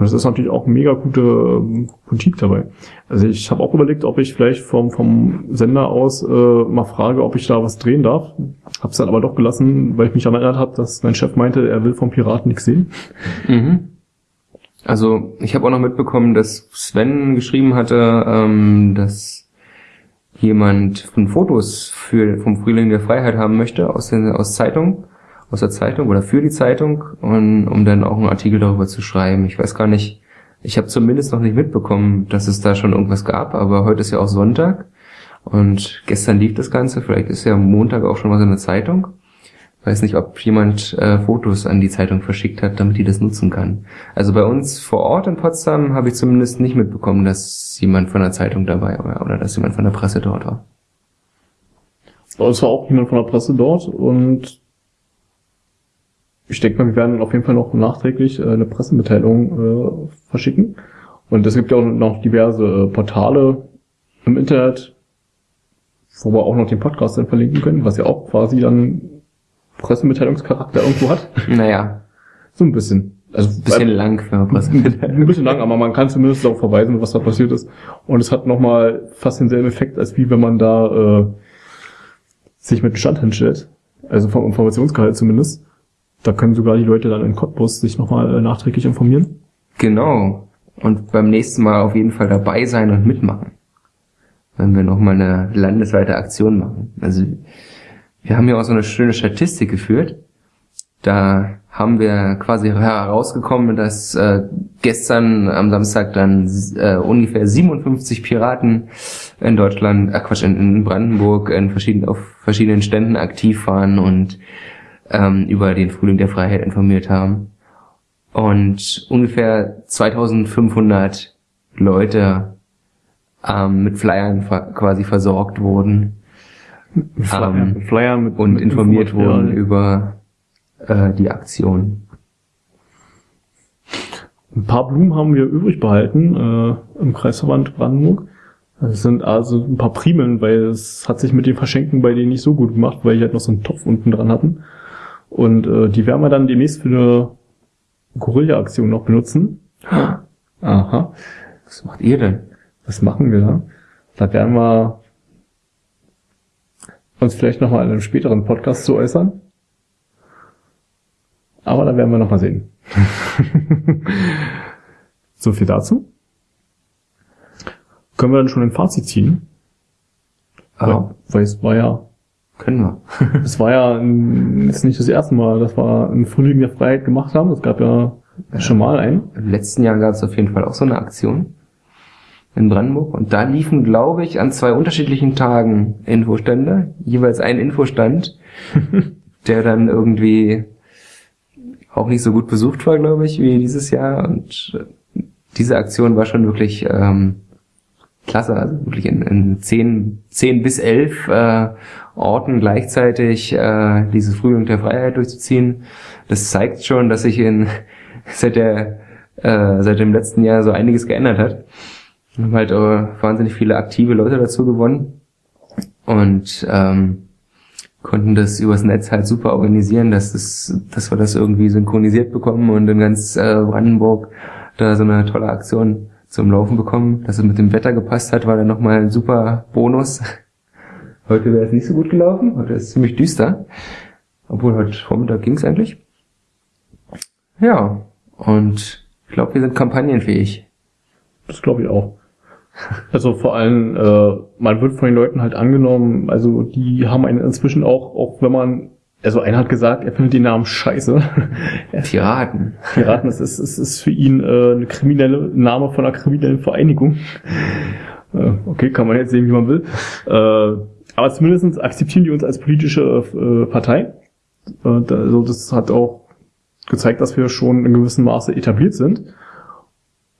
[SPEAKER 1] Und das ist natürlich auch mega gute ähm, Politik dabei. Also ich habe auch überlegt, ob ich vielleicht vom, vom Sender aus äh, mal frage, ob ich da was drehen darf. Hab's dann aber doch gelassen, weil ich mich erinnert habe, dass mein Chef meinte, er will vom Piraten nichts sehen.
[SPEAKER 2] Mhm. Also ich habe auch noch mitbekommen, dass Sven geschrieben hatte, ähm, dass jemand von Fotos für vom Frühling der Freiheit haben möchte aus der aus Zeitung, aus der Zeitung oder für die Zeitung, und, um dann auch einen Artikel darüber zu schreiben. Ich weiß gar nicht. Ich habe zumindest noch nicht mitbekommen, dass es da schon irgendwas gab, aber heute ist ja auch Sonntag und gestern lief das Ganze. Vielleicht ist ja Montag auch schon was in der Zeitung. Weiß nicht, ob jemand äh, Fotos an die Zeitung verschickt hat, damit die das nutzen kann. Also bei uns vor Ort in Potsdam habe ich zumindest nicht mitbekommen, dass jemand von der Zeitung dabei war oder dass jemand von der Presse dort war.
[SPEAKER 1] Es war auch jemand von der Presse dort und ich denke mal, wir werden auf jeden Fall noch nachträglich äh, eine Pressemitteilung äh, verschicken. Und es gibt ja auch noch diverse äh, Portale im Internet, wo wir auch noch den Podcast dann verlinken können, was ja auch quasi dann Pressemitteilungscharakter irgendwo hat.
[SPEAKER 2] Naja,
[SPEAKER 1] So ein bisschen. Also
[SPEAKER 2] ein bisschen lang für eine Presse.
[SPEAKER 1] ein bisschen lang, aber man kann zumindest darauf verweisen, was da passiert ist. Und es hat nochmal fast denselben Effekt, als wie wenn man da äh, sich mit dem Stand hinstellt. Also vom Informationsgehalt zumindest. Da können sogar die Leute dann in Cottbus sich nochmal äh, nachträglich informieren.
[SPEAKER 2] Genau. Und beim nächsten Mal auf jeden Fall dabei sein und mitmachen. Wenn wir nochmal eine landesweite Aktion machen. Also wir haben ja auch so eine schöne Statistik geführt. Da haben wir quasi herausgekommen, dass äh, gestern am Samstag dann äh, ungefähr 57 Piraten in Deutschland, äh Quatsch, in, Brandenburg in verschiedenen, auf verschiedenen Ständen aktiv waren und ähm, über den Frühling der Freiheit informiert haben. Und ungefähr 2500 Leute ähm, mit Flyern quasi versorgt wurden
[SPEAKER 1] Flyer,
[SPEAKER 2] Ähm,
[SPEAKER 1] Flyer mit,
[SPEAKER 2] und
[SPEAKER 1] mit
[SPEAKER 2] informiert
[SPEAKER 1] Infomaterial.
[SPEAKER 2] wurden über äh, die Aktion.
[SPEAKER 1] Ein paar Blumen haben wir übrig behalten äh, im Kreisverband Brandenburg. Das sind also ein paar Primeln, weil es hat sich mit dem Verschenken bei denen nicht so gut gemacht, weil die halt noch so einen Topf unten dran hatten. Und äh, die werden wir dann demnächst für eine Gorilla-Aktion noch benutzen. Aha.
[SPEAKER 2] Was macht ihr denn?
[SPEAKER 1] Was machen wir da? Da werden wir uns vielleicht nochmal in einem späteren Podcast zu äußern. Aber da werden wir nochmal sehen. so viel dazu. Können wir dann schon ein Fazit ziehen?
[SPEAKER 2] Ah,
[SPEAKER 1] Weil, weil es war ja,
[SPEAKER 2] können wir.
[SPEAKER 1] es war ja ein, ist nicht das erste Mal, dass wir ein Frühling der Freiheit gemacht haben. Es gab ja schon mal einen.
[SPEAKER 2] Im letzten Jahr gab es auf jeden Fall auch so eine Aktion in Brandenburg und da liefen, glaube ich, an zwei unterschiedlichen Tagen Infostände, jeweils ein Infostand der dann irgendwie auch nicht so gut besucht war, glaube ich, wie dieses Jahr. Und äh, diese Aktion war schon wirklich ähm, klasse, also wirklich in, in zehn, zehn bis elf äh, Orten gleichzeitig äh, diese Frühling der Freiheit durchzuziehen. Das zeigt schon, dass sich in seit der äh, seit dem letzten Jahr so einiges geändert hat. Wir haben halt äh, wahnsinnig viele aktive Leute dazu gewonnen und ähm, konnten das übers Netz halt super organisieren, dass, das, dass wir das irgendwie synchronisiert bekommen und in ganz äh, Brandenburg da so eine tolle Aktion zum Laufen bekommen. Dass es mit dem Wetter gepasst hat, war dann nochmal ein super Bonus. Heute wäre es nicht so gut gelaufen, heute ist es ziemlich düster. Obwohl heute Vormittag ging es eigentlich. Ja, und ich glaube, wir sind kampagnenfähig.
[SPEAKER 1] Das glaube ich auch. Also vor allem, äh, man wird von den Leuten halt angenommen, also die haben einen inzwischen auch, auch wenn man, also einer hat gesagt, er findet den Namen scheiße.
[SPEAKER 2] Piraten.
[SPEAKER 1] Piraten, das ist, ist, ist für ihn äh, eine kriminelle Name von einer kriminellen Vereinigung. Äh, okay, kann man jetzt sehen, wie man will. Äh, aber zumindest akzeptieren die uns als politische äh, Partei. Äh, also das hat auch gezeigt, dass wir schon in gewissem Maße etabliert sind.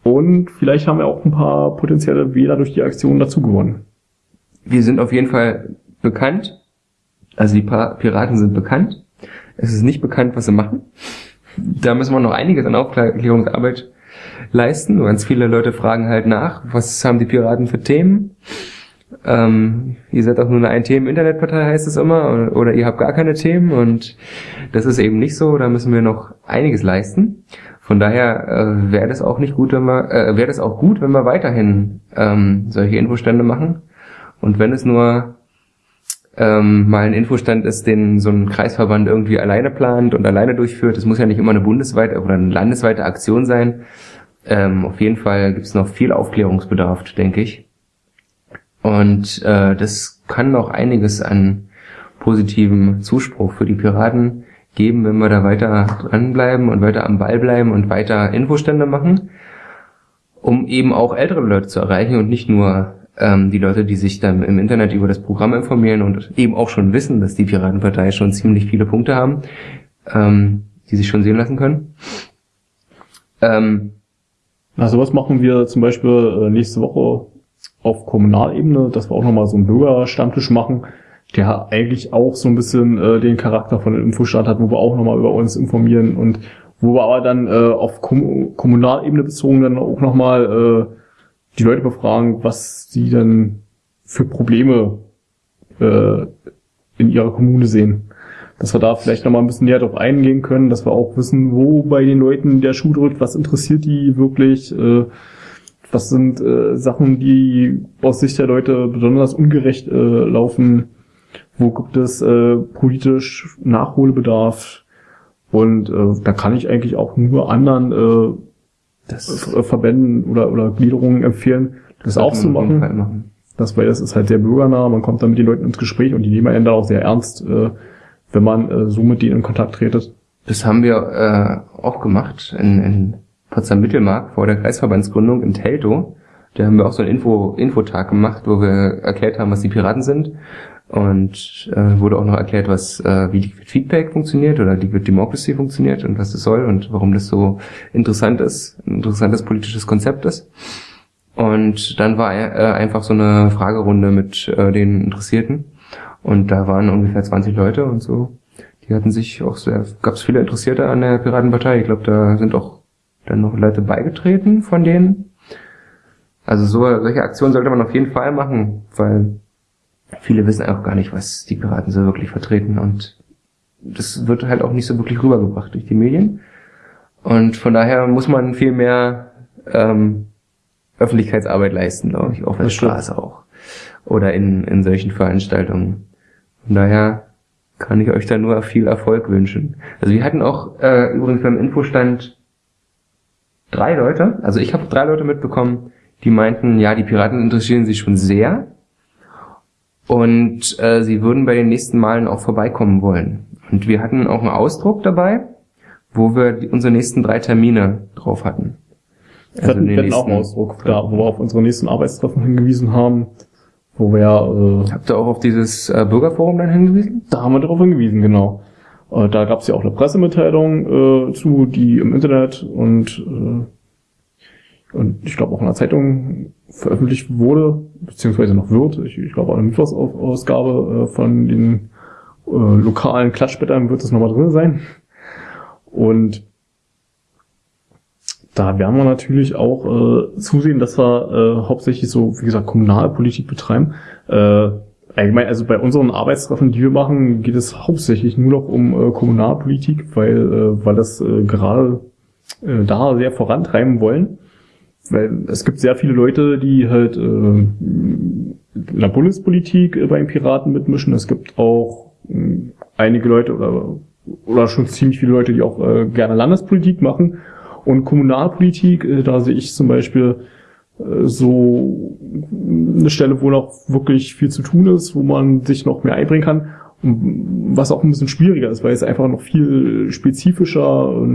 [SPEAKER 1] Und vielleicht haben wir auch ein paar potenzielle Wähler durch die Aktion dazu gewonnen.
[SPEAKER 2] Wir sind auf jeden Fall bekannt. Also die Piraten sind bekannt. Es ist nicht bekannt, was sie machen. Da müssen wir noch einiges an Aufklärungsarbeit leisten. Ganz viele Leute fragen halt nach, was haben die Piraten für Themen? Ähm, ihr seid auch nur eine Ein-Themen-Internetpartei, heißt es immer, oder ihr habt gar keine Themen und das ist eben nicht so. Da müssen wir noch einiges leisten. Von daher äh, wäre das auch nicht gut, wenn wir, äh, wäre das auch gut, wenn wir weiterhin ähm, solche Infostände machen. Und wenn es nur ähm, mal ein Infostand ist, den so ein Kreisverband irgendwie alleine plant und alleine durchführt, das muss ja nicht immer eine bundesweite oder eine landesweite Aktion sein. Ähm, auf jeden Fall gibt es noch viel Aufklärungsbedarf, denke ich. Und äh, das kann noch einiges an positivem Zuspruch für die Piraten geben, wenn wir da weiter dranbleiben und weiter am Ball bleiben und weiter Infostände machen, um eben auch ältere Leute zu erreichen und nicht nur ähm, die Leute, die sich dann im Internet über das Programm informieren und eben auch schon wissen, dass die Piratenpartei schon ziemlich viele Punkte haben, ähm, die sich schon sehen lassen können.
[SPEAKER 1] Ähm, Na, sowas machen wir zum Beispiel äh, nächste Woche auf Kommunalebene, dass wir auch nochmal so einen Bürgerstammtisch machen, der eigentlich auch so ein bisschen äh, den Charakter von einem Infostand hat, wo wir auch nochmal über uns informieren und wo wir aber dann äh, auf Kom Kommunalebene bezogen dann auch nochmal äh, die Leute befragen, was sie denn für Probleme äh, in ihrer Kommune sehen. Dass wir da vielleicht nochmal ein bisschen näher drauf eingehen können, dass wir auch wissen, wo bei den Leuten der Schuh drückt, was interessiert die wirklich, äh, was sind äh, Sachen, die aus Sicht der Leute besonders ungerecht äh, laufen wo gibt es äh, politisch Nachholbedarf und äh, da kann ich eigentlich auch nur anderen äh, das äh, Verbänden oder, oder Gliederungen empfehlen, das, das auch zu machen. machen. Das, weil das ist halt sehr bürgernah, man kommt dann mit den Leuten ins Gespräch und die nehmen einen da auch sehr ernst, äh, wenn man äh, so mit denen in Kontakt tretet.
[SPEAKER 2] Das haben wir äh, auch gemacht in, in Potsdam-Mittelmark vor der Kreisverbandsgründung in Teltow. Da haben wir auch so einen Info, Infotag gemacht, wo wir erklärt haben, was die Piraten sind und äh, wurde auch noch erklärt, was äh, wie Liquid Feedback funktioniert oder Liquid Democracy funktioniert und was das soll und warum das so interessant ist, ein interessantes politisches Konzept ist. Und dann war äh, einfach so eine Fragerunde mit äh, den Interessierten und da waren ungefähr 20 Leute und so. Die hatten sich auch sehr, gab es viele Interessierte an der Piratenpartei. Ich glaube, da sind auch dann noch Leute beigetreten von denen. Also so, solche Aktionen sollte man auf jeden Fall machen, weil viele wissen auch gar nicht, was die Piraten so wirklich vertreten und das wird halt auch nicht so wirklich rübergebracht durch die Medien. Und von daher muss man viel mehr ähm, Öffentlichkeitsarbeit leisten, glaube ich, auf der Straße auch. Oder in, in solchen Veranstaltungen. Von daher kann ich euch da nur viel Erfolg wünschen. Also wir hatten auch äh, übrigens beim Infostand drei Leute, also ich habe drei Leute mitbekommen, die meinten, ja, die Piraten interessieren sich schon sehr und äh, sie würden bei den nächsten Malen auch vorbeikommen wollen. Und wir hatten auch einen Ausdruck dabei, wo wir die, unsere nächsten drei Termine drauf hatten.
[SPEAKER 1] Also wir hatten, wir hatten auch einen Ausdruck, da, wo wir auf unsere nächsten Arbeitstreffen hingewiesen haben, wo wir...
[SPEAKER 2] Äh, Habt ihr auch auf dieses äh, Bürgerforum dann hingewiesen?
[SPEAKER 1] Da haben wir darauf hingewiesen, genau. Äh, da gab es ja auch eine Pressemitteilung äh, zu, die im Internet und, äh, und ich glaube auch in der Zeitung veröffentlicht wurde, beziehungsweise noch wird. Ich, ich glaube auch eine Mittwochsausgabe äh, von den äh, lokalen Klatschblättern wird das nochmal drin sein. Und da werden wir natürlich auch äh, zusehen, dass wir äh, hauptsächlich so, wie gesagt, Kommunalpolitik betreiben. Äh, allgemein, also bei unseren Arbeitstreffen, die wir machen, geht es hauptsächlich nur noch um äh, Kommunalpolitik, weil, äh, weil das äh, gerade äh, da sehr vorantreiben wollen. Weil es gibt sehr viele Leute, die halt äh, in der Bundespolitik äh, bei Piraten mitmischen. Es gibt auch äh, einige Leute oder, oder schon ziemlich viele Leute, die auch äh, gerne Landespolitik machen. Und Kommunalpolitik, äh, da sehe ich zum Beispiel so eine Stelle, wo noch wirklich viel zu tun ist, wo man sich noch mehr einbringen kann. Und was auch ein bisschen schwieriger ist, weil es einfach noch viel spezifischer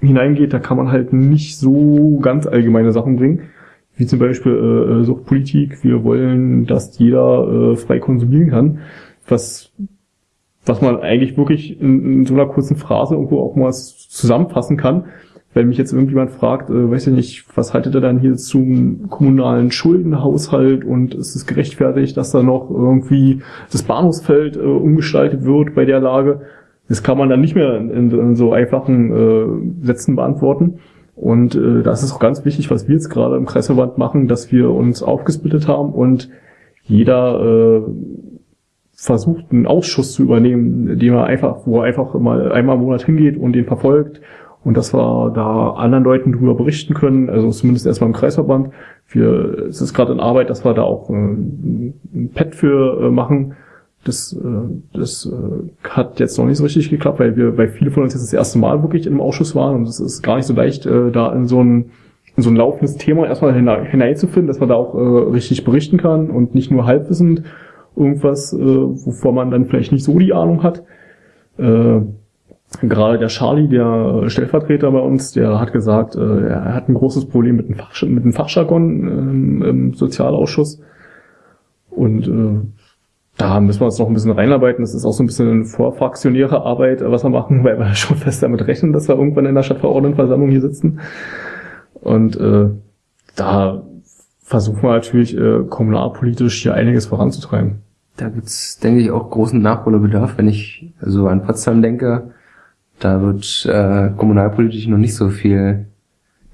[SPEAKER 1] hineingeht. Da kann man halt nicht so ganz allgemeine Sachen bringen, wie zum Beispiel äh, Suchtpolitik. Wir wollen, dass jeder äh, frei konsumieren kann, was was man eigentlich wirklich in, in so einer kurzen Phrase irgendwo auch mal zusammenfassen kann wenn mich jetzt irgendjemand fragt, äh, weiß ich nicht, was haltet ihr dann hier zum kommunalen Schuldenhaushalt und ist es gerechtfertigt, dass da noch irgendwie das Bahnhofsfeld äh, umgestaltet wird bei der Lage? Das kann man dann nicht mehr in, in so einfachen äh, Sätzen beantworten. Und äh, das ist auch ganz wichtig, was wir jetzt gerade im Kreisverband machen, dass wir uns aufgesplittet haben und jeder äh, versucht, einen Ausschuss zu übernehmen, dem er einfach, wo er einfach mal einmal im Monat hingeht und den verfolgt und dass wir da anderen Leuten darüber berichten können, also zumindest erstmal im Kreisverband. Wir, es ist gerade in Arbeit, dass wir da auch äh, ein Pad für äh, machen. Das, äh, das hat jetzt noch nicht so richtig geklappt, weil wir, weil viele von uns jetzt das erste Mal wirklich im Ausschuss waren und es ist gar nicht so leicht, da in so ein in so ein laufendes Thema erstmal hineinzufinden, dass man da auch äh, richtig berichten kann und nicht nur halbwissend irgendwas, äh, wovor man dann vielleicht nicht so die Ahnung hat. Äh, gerade der Charlie, der Stellvertreter bei uns, der hat gesagt, äh, er hat ein großes Problem mit dem, Fach, mit dem Fachjargon ähm, im Sozialausschuss. Und äh, da müssen wir uns noch ein bisschen reinarbeiten. Das ist auch so ein bisschen eine vorfraktionäre Arbeit, was wir machen, weil wir schon fest damit rechnen, dass wir irgendwann in der Stadtverordnetenversammlung hier sitzen. Und äh, da versuchen wir natürlich äh, kommunalpolitisch hier einiges voranzutreiben.
[SPEAKER 2] Da gibt's, denke ich, auch großen Nachholbedarf, wenn ich so an Potsdam denke da wird äh, kommunalpolitisch noch nicht so viel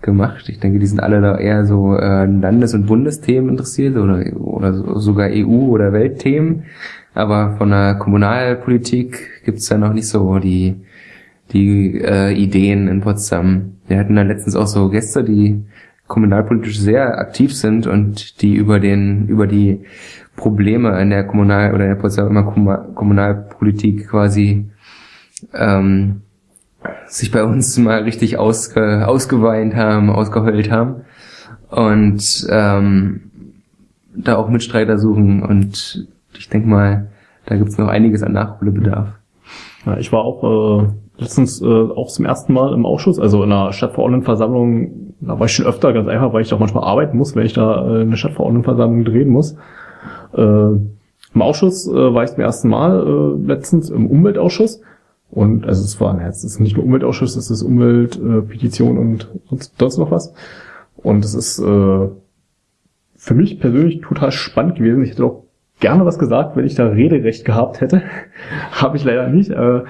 [SPEAKER 2] gemacht. Ich denke, die sind alle da eher so äh, Landes- und Bundesthemen interessiert oder, oder sogar EU- oder Weltthemen. Aber von der Kommunalpolitik gibt's da noch nicht so die, die äh, Ideen in Potsdam. Wir hatten da letztens auch so Gäste, die kommunalpolitisch sehr aktiv sind und die über den, über die Probleme in der Kommunal- oder in der Potsdamer Kommunalpolitik quasi ähm, sich bei uns mal richtig ausge, ausgeweint haben, ausgeheult haben und ähm, da auch Mitstreiter suchen und ich denke mal, da gibt's noch einiges an Nachholbedarf.
[SPEAKER 1] Ja, ich war auch äh, letztens äh, auch zum ersten Mal im Ausschuss, also in einer Stadtverordnetenversammlung, da war ich schon öfter ganz einfach, weil ich auch manchmal arbeiten muss, wenn ich da äh, eine Stadtverordnetenversammlung drehen muss. Äh, Im Ausschuss äh, war ich zum ersten Mal äh, letztens im Umweltausschuss und also es war, es ist nicht nur Umweltausschuss, es ist Umwelt, äh, Petition und, sonst noch was. Und es ist äh, für mich persönlich total spannend gewesen. Ich hätte auch gerne was gesagt, wenn ich da Rederecht gehabt hätte. Habe ich leider nicht. Äh,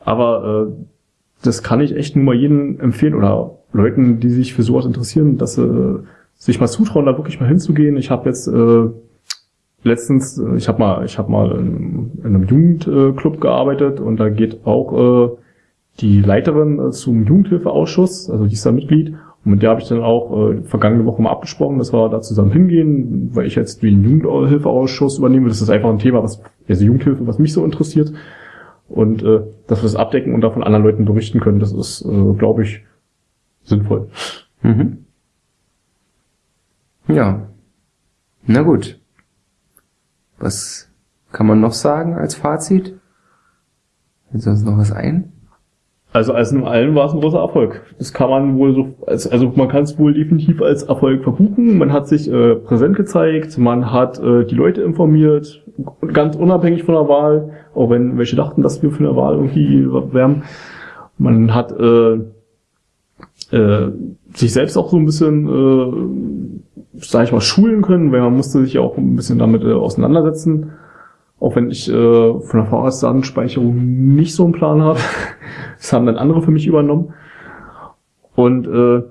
[SPEAKER 1] aber äh, das kann ich echt nur mal jedem empfehlen oder Leuten, die sich für sowas interessieren, dass sie sich mal zutrauen, da wirklich mal hinzugehen. Ich habe jetzt äh, letztens, ich habe mal, ich habe mal in, in, einem Jugendclub gearbeitet und da geht auch äh, die Leiterin äh, zum Jugendhilfeausschuss, also die ist da Mitglied. Und mit der habe ich dann auch äh, vergangene Woche mal abgesprochen, dass wir da zusammen hingehen, weil ich jetzt den Jugendhilfeausschuss übernehme. Das ist einfach ein Thema, was, also Jugendhilfe, was mich so interessiert. Und äh, dass wir das abdecken und davon anderen Leuten berichten können, das ist, äh, glaube ich, sinnvoll. Mhm.
[SPEAKER 2] Ja. Na gut. Was kann man noch sagen als Fällt uns noch was ein?
[SPEAKER 1] Also als in allem war es ein großer Erfolg. Das kann man wohl so, als, also man kann es wohl definitiv als Erfolg verbuchen. Man hat sich äh, präsent gezeigt, man hat äh, die Leute informiert, ganz unabhängig von der Wahl, auch wenn welche dachten, dass wir für eine Wahl irgendwie wärmen. Man hat äh, äh, sich selbst auch so ein bisschen, äh, sag ich mal, schulen können, weil man musste sich auch ein bisschen damit äh, auseinandersetzen. Auch wenn ich äh, von der Vorratsdatenspeicherung nicht so einen Plan habe. Das haben dann andere für mich übernommen. Und äh,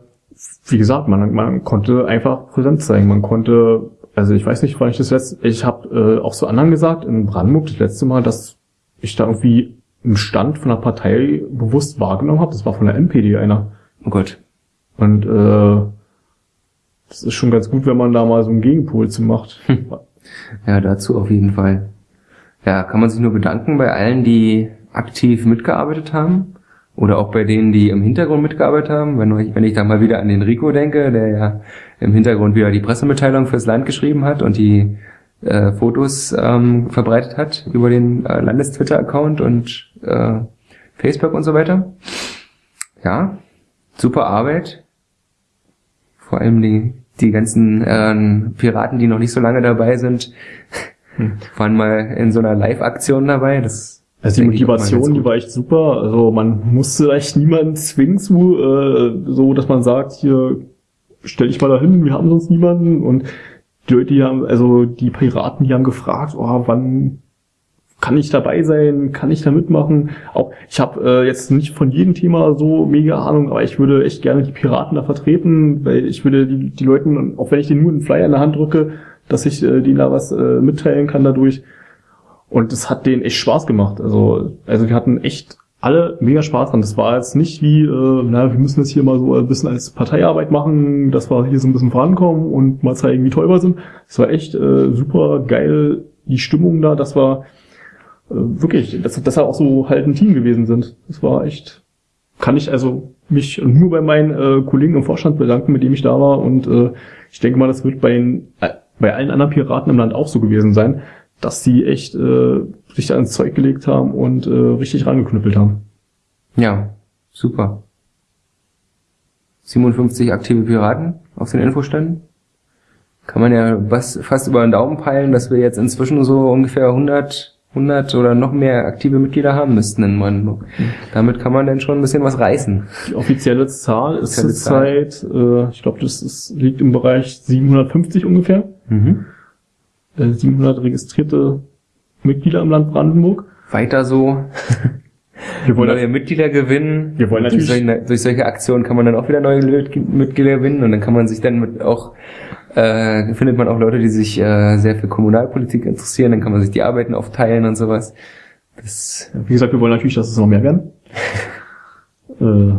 [SPEAKER 1] wie gesagt, man, man konnte einfach Präsenz zeigen. Man konnte, also ich weiß nicht, wann ich das letzte, ich habe äh, auch zu anderen gesagt, in Brandenburg das letzte Mal, dass ich da irgendwie im Stand von der Partei bewusst wahrgenommen habe. Das war von der MPD einer.
[SPEAKER 2] Oh Gott.
[SPEAKER 1] Und äh, das ist schon ganz gut, wenn man da mal so einen Gegenpol zu macht.
[SPEAKER 2] Ja, dazu auf jeden Fall. Ja, kann man sich nur bedanken bei allen, die aktiv mitgearbeitet haben. Oder auch bei denen, die im Hintergrund mitgearbeitet haben. Wenn ich, wenn ich da mal wieder an den Rico denke, der ja im Hintergrund wieder die Pressemitteilung fürs Land geschrieben hat und die äh, Fotos ähm, verbreitet hat über den äh, Landestwitter-Account und äh, Facebook und so weiter. Ja, super Arbeit. Vor allem die, die ganzen äh, Piraten, die noch nicht so lange dabei sind, hm. waren mal in so einer Live-Aktion dabei. Das
[SPEAKER 1] also die Motivation, die war echt super. Also man musste echt niemanden zwingen zu, äh, so dass man sagt, hier stell dich mal dahin, wir haben sonst niemanden. Und die Leute, die haben, also die Piraten, die haben gefragt, oh, wann kann ich dabei sein, kann ich da mitmachen? Auch ich habe äh, jetzt nicht von jedem Thema so mega Ahnung, aber ich würde echt gerne die Piraten da vertreten, weil ich würde die, die Leuten, auch wenn ich denen nur einen Flyer in der Hand drücke, dass ich äh, denen da was äh, mitteilen kann dadurch. Und es hat denen echt Spaß gemacht. Also, also wir hatten echt alle mega Spaß dran. Das war jetzt nicht wie, äh, na, wir müssen jetzt hier mal so ein bisschen als Parteiarbeit machen, dass wir hier so ein bisschen vorankommen und mal zeigen, wie toll wir sind. Es war echt äh, super geil, die Stimmung da, dass wir wirklich, dass, dass wir auch so halt ein Team gewesen sind. Das war echt, kann ich also mich nur bei meinen äh, Kollegen im Vorstand bedanken, mit dem ich da war. Und äh, ich denke mal, das wird bei, äh, bei allen anderen Piraten im Land auch so gewesen sein dass die echt äh, sich da ins Zeug gelegt haben und äh, richtig rangeknüppelt haben.
[SPEAKER 2] Ja, super. 57 aktive Piraten auf den Infoständen. Kann man ja fast über den Daumen peilen, dass wir jetzt inzwischen so ungefähr 100, 100 oder noch mehr aktive Mitglieder haben müssten in Brandenburg. Damit kann man dann schon ein bisschen was reißen.
[SPEAKER 1] Die offizielle Zahl ist zurzeit, äh, ich glaube, das ist, liegt im Bereich 750 ungefähr. Mhm. 700 äh, registrierte Mitglieder im Land Brandenburg.
[SPEAKER 2] Weiter so. Wir wollen neue Mitglieder gewinnen.
[SPEAKER 1] Wir wollen natürlich.
[SPEAKER 2] Durch solche, durch solche, Aktionen kann man dann auch wieder neue Mitglieder gewinnen und dann kann man sich dann mit auch äh, findet man auch Leute, die sich äh, sehr für Kommunalpolitik interessieren. Dann kann man sich die Arbeiten aufteilen und sowas.
[SPEAKER 1] Das Wie gesagt, wir wollen natürlich, dass es noch mehr werden. äh,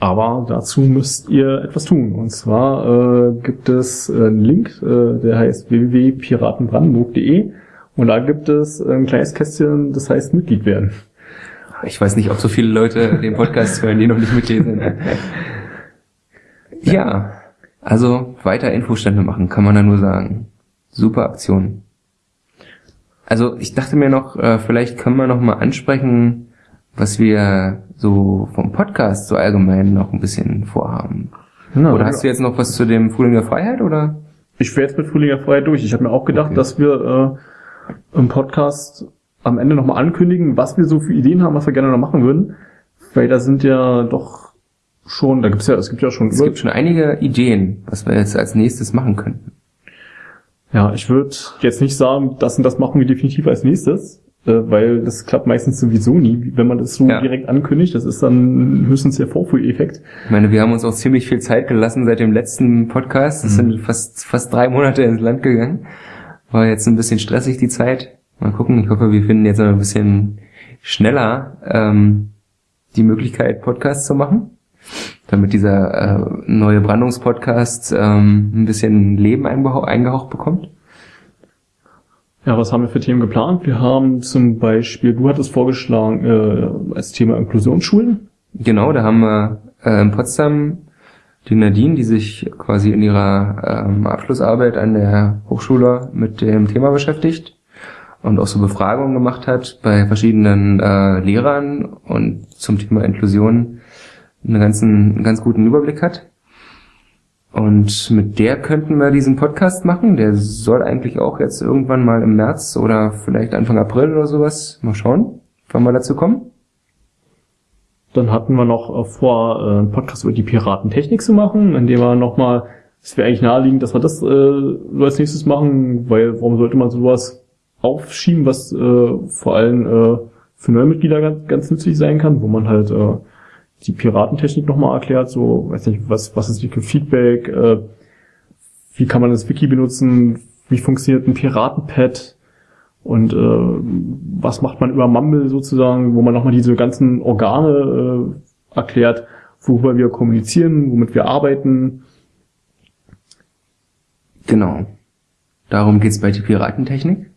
[SPEAKER 1] aber dazu müsst ihr etwas tun. Und zwar äh, gibt es einen Link, äh, der heißt www.piratenbrandenburg.de und da gibt es ein kleines Kästchen, das heißt Mitglied werden.
[SPEAKER 2] Ich weiß nicht, ob so viele Leute den Podcast hören, die noch nicht Mitglied sind. ja, also weiter Infostände machen, kann man da nur sagen. Super Aktion. Also ich dachte mir noch, äh, vielleicht können wir noch mal ansprechen, was wir so vom Podcast so allgemein noch ein bisschen vorhaben. Na, oder hast du jetzt noch was zu dem Frühling der Freiheit oder?
[SPEAKER 1] Ich wäre jetzt mit Frühling der Freiheit durch. Ich habe mir auch gedacht, okay. dass wir äh, im Podcast am Ende nochmal ankündigen, was wir so für Ideen haben, was wir gerne noch machen würden. Weil da sind ja doch schon, da gibt's ja, es gibt ja schon.
[SPEAKER 2] Es gibt schon einige Ideen, was wir jetzt als nächstes machen könnten.
[SPEAKER 1] Ja, ich würde jetzt nicht sagen, das und das machen wir definitiv als nächstes. Äh, weil das klappt meistens sowieso nie, wenn man das so ja. direkt ankündigt. Das ist dann höchstens der Vorführeffekt.
[SPEAKER 2] Ich meine, wir haben uns auch ziemlich viel Zeit gelassen seit dem letzten Podcast. Das mhm. sind fast, fast drei Monate ins Land gegangen. War jetzt ein bisschen stressig die Zeit. Mal gucken. Ich hoffe, wir finden jetzt ein bisschen schneller ähm, die Möglichkeit, Podcasts zu machen, damit dieser äh, neue Brandungspodcast ähm, ein bisschen Leben eingehaucht bekommt.
[SPEAKER 1] Ja, was haben wir für Themen geplant? Wir haben zum Beispiel, du hattest vorgeschlagen, äh, als Thema Inklusionsschulen.
[SPEAKER 2] Genau, da haben wir äh, in Potsdam die Nadine, die sich quasi in ihrer ähm, Abschlussarbeit an der Hochschule mit dem Thema beschäftigt. und auch so Befragungen gemacht hat bei verschiedenen äh, Lehrern und zum Thema Inklusion einen ganzen, einen ganz guten Überblick hat. Und mit der könnten wir diesen Podcast machen. Der soll eigentlich auch jetzt irgendwann mal im März oder vielleicht Anfang April oder sowas. Mal schauen, wann wir dazu kommen.
[SPEAKER 1] Dann hatten wir noch äh, vor, äh, einen Podcast über die Piratentechnik zu machen, in dem wir nochmal, es wäre eigentlich naheliegend, dass wir das äh, als nächstes machen, weil warum sollte man sowas aufschieben, was äh, vor allem äh, für neue Mitglieder ganz, ganz nützlich sein kann, wo man halt äh, die Piratentechnik nochmal erklärt, so, weiß nicht, was, was ist für Feedback, äh, wie kann man das Wiki benutzen, wie funktioniert ein Piratenpad und äh, was macht man über Mumble sozusagen, wo man nochmal diese ganzen Organe äh, erklärt, worüber wir kommunizieren, womit wir arbeiten.
[SPEAKER 2] Genau. Darum geht's bei der Piratentechnik.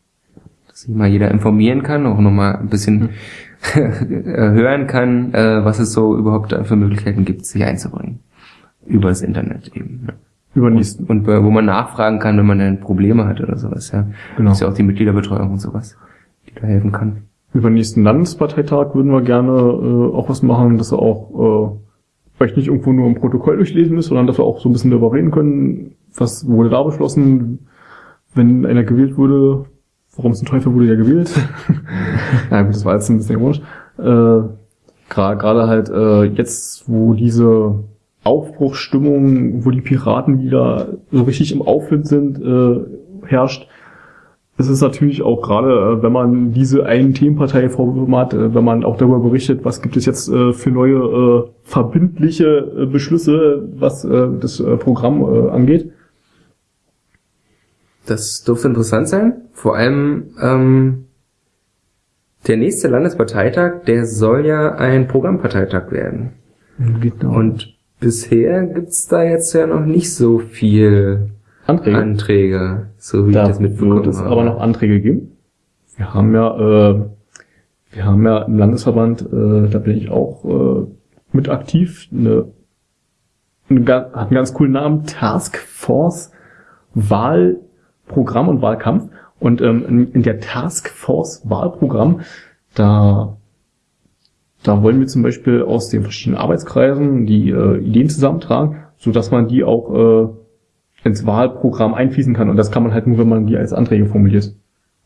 [SPEAKER 2] Dass sich mal jeder informieren kann, auch nochmal ein bisschen hm. Hören kann, äh, was es so überhaupt für Möglichkeiten gibt, sich einzubringen. Über das Internet eben. Ja. Über und, und wo man nachfragen kann, wenn man dann Probleme hat oder sowas. Ja. Genau. Das ist ja auch die Mitgliederbetreuung und sowas, die da helfen kann.
[SPEAKER 1] Über den nächsten Landesparteitag würden wir gerne äh, auch was machen, dass wir auch äh, vielleicht nicht irgendwo nur im Protokoll durchlesen müssen, sondern dass wir auch so ein bisschen darüber reden können, was wurde da beschlossen, wenn einer gewählt wurde, warum zum Teufel wurde der gewählt? ja gut, das war jetzt ein bisschen ironisch. Äh, Gerade halt äh, jetzt, wo diese Aufbruchsstimmung, wo die Piraten wieder so richtig im Aufwind sind, äh, herrscht, es ist natürlich auch gerade, äh, wenn man diese einen Themenpartei Vorwürfe hat, äh, wenn man auch darüber berichtet, was gibt es jetzt äh, für neue verbindliche Beschlüsse, was das Programm angeht,
[SPEAKER 2] das dürfte interessant sein. Vor allem ähm, der nächste Landesparteitag, der soll ja ein Programmparteitag werden. Genau. Und bisher gibt's da jetzt ja noch nicht so viel Anträge, Anträge so wie
[SPEAKER 1] da ich das mitbekommen wird es aber noch Anträge geben. Wir haben ja, äh, wir haben ja im Landesverband, äh, da bin ich auch äh, mit aktiv, eine, eine, hat einen ganz coolen Namen, Task Force Wahl Programm und Wahlkampf. Und ähm, in, in der Taskforce Wahlprogramm, da, da wollen wir zum Beispiel aus den verschiedenen Arbeitskreisen die äh, Ideen zusammentragen, so dass man die auch äh, ins Wahlprogramm einfließen kann. Und das kann man halt nur, wenn man die als Anträge formuliert.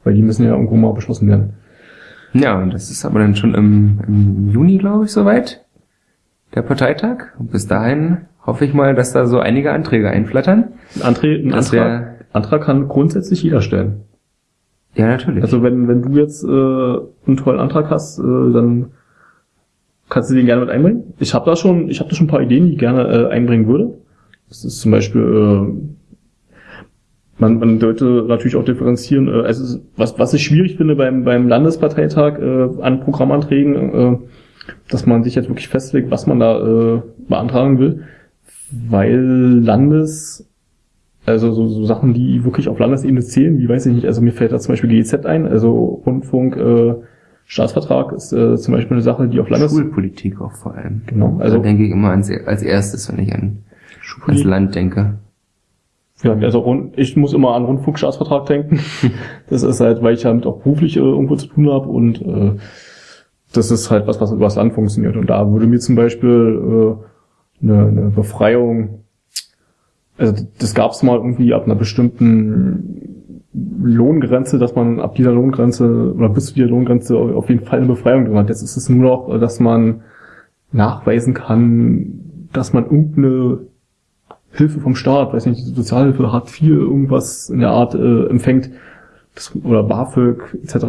[SPEAKER 1] Weil die müssen ja irgendwo mal beschlossen werden.
[SPEAKER 2] Ja, und das ist aber dann schon im, im Juni, glaube ich, soweit. Der Parteitag. Und bis dahin hoffe ich mal, dass da so einige Anträge einflattern.
[SPEAKER 1] Ein, Anträ ein Antrag, Antrag kann grundsätzlich jeder stellen.
[SPEAKER 2] Ja, natürlich.
[SPEAKER 1] Also wenn, wenn du jetzt äh, einen tollen Antrag hast, äh, dann kannst du den gerne mit einbringen. Ich habe da schon, ich habe da schon ein paar Ideen, die ich gerne äh, einbringen würde. Das ist zum Beispiel, äh, man, man sollte natürlich auch differenzieren. Äh, also was, was ich schwierig finde beim, beim Landesparteitag äh, an Programmanträgen, äh, dass man sich jetzt wirklich festlegt, was man da äh, beantragen will, weil Landes also so, so Sachen, die wirklich auf Landesebene zählen, wie weiß ich nicht, also mir fällt da zum Beispiel GEZ ein, also Rundfunk, äh, Staatsvertrag ist äh, zum Beispiel eine Sache, die auf Landes...
[SPEAKER 2] Schulpolitik auch vor allem. Genau. Also da denke ich immer ans, als erstes, wenn ich an das Land denke.
[SPEAKER 1] Ja, also ich muss immer an Rundfunkstaatsvertrag denken. das ist halt, weil ich damit auch beruflich äh, irgendwo zu tun habe und äh, das ist halt was, was über das Land funktioniert. Und da würde mir zum Beispiel äh, eine, eine Befreiung also das gab es mal irgendwie ab einer bestimmten Lohngrenze, dass man ab dieser Lohngrenze oder bis zu dieser Lohngrenze auf jeden Fall eine Befreiung drin hat. Jetzt ist es nur noch, dass man nachweisen kann, dass man irgendeine Hilfe vom Staat, weiß nicht, Sozialhilfe, Hartz IV, irgendwas in der Art äh, empfängt, das, oder BAföG etc.,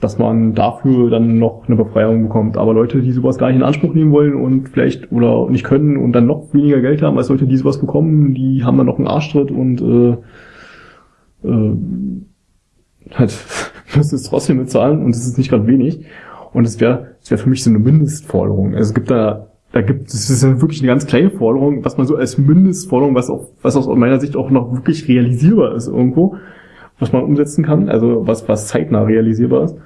[SPEAKER 1] dass man dafür dann noch eine Befreiung bekommt. Aber Leute, die sowas gar nicht in Anspruch nehmen wollen und vielleicht oder nicht können und dann noch weniger Geld haben als Leute, die sowas bekommen, die haben dann noch einen Arschtritt und äh, äh, halt müssen es trotzdem bezahlen und es ist nicht gerade wenig. Und es wäre es wäre für mich so eine Mindestforderung. Also es gibt da da gibt es ist wirklich eine ganz kleine Forderung, was man so als Mindestforderung, was auch was aus meiner Sicht auch noch wirklich realisierbar ist irgendwo, was man umsetzen kann, also was was zeitnah realisierbar ist.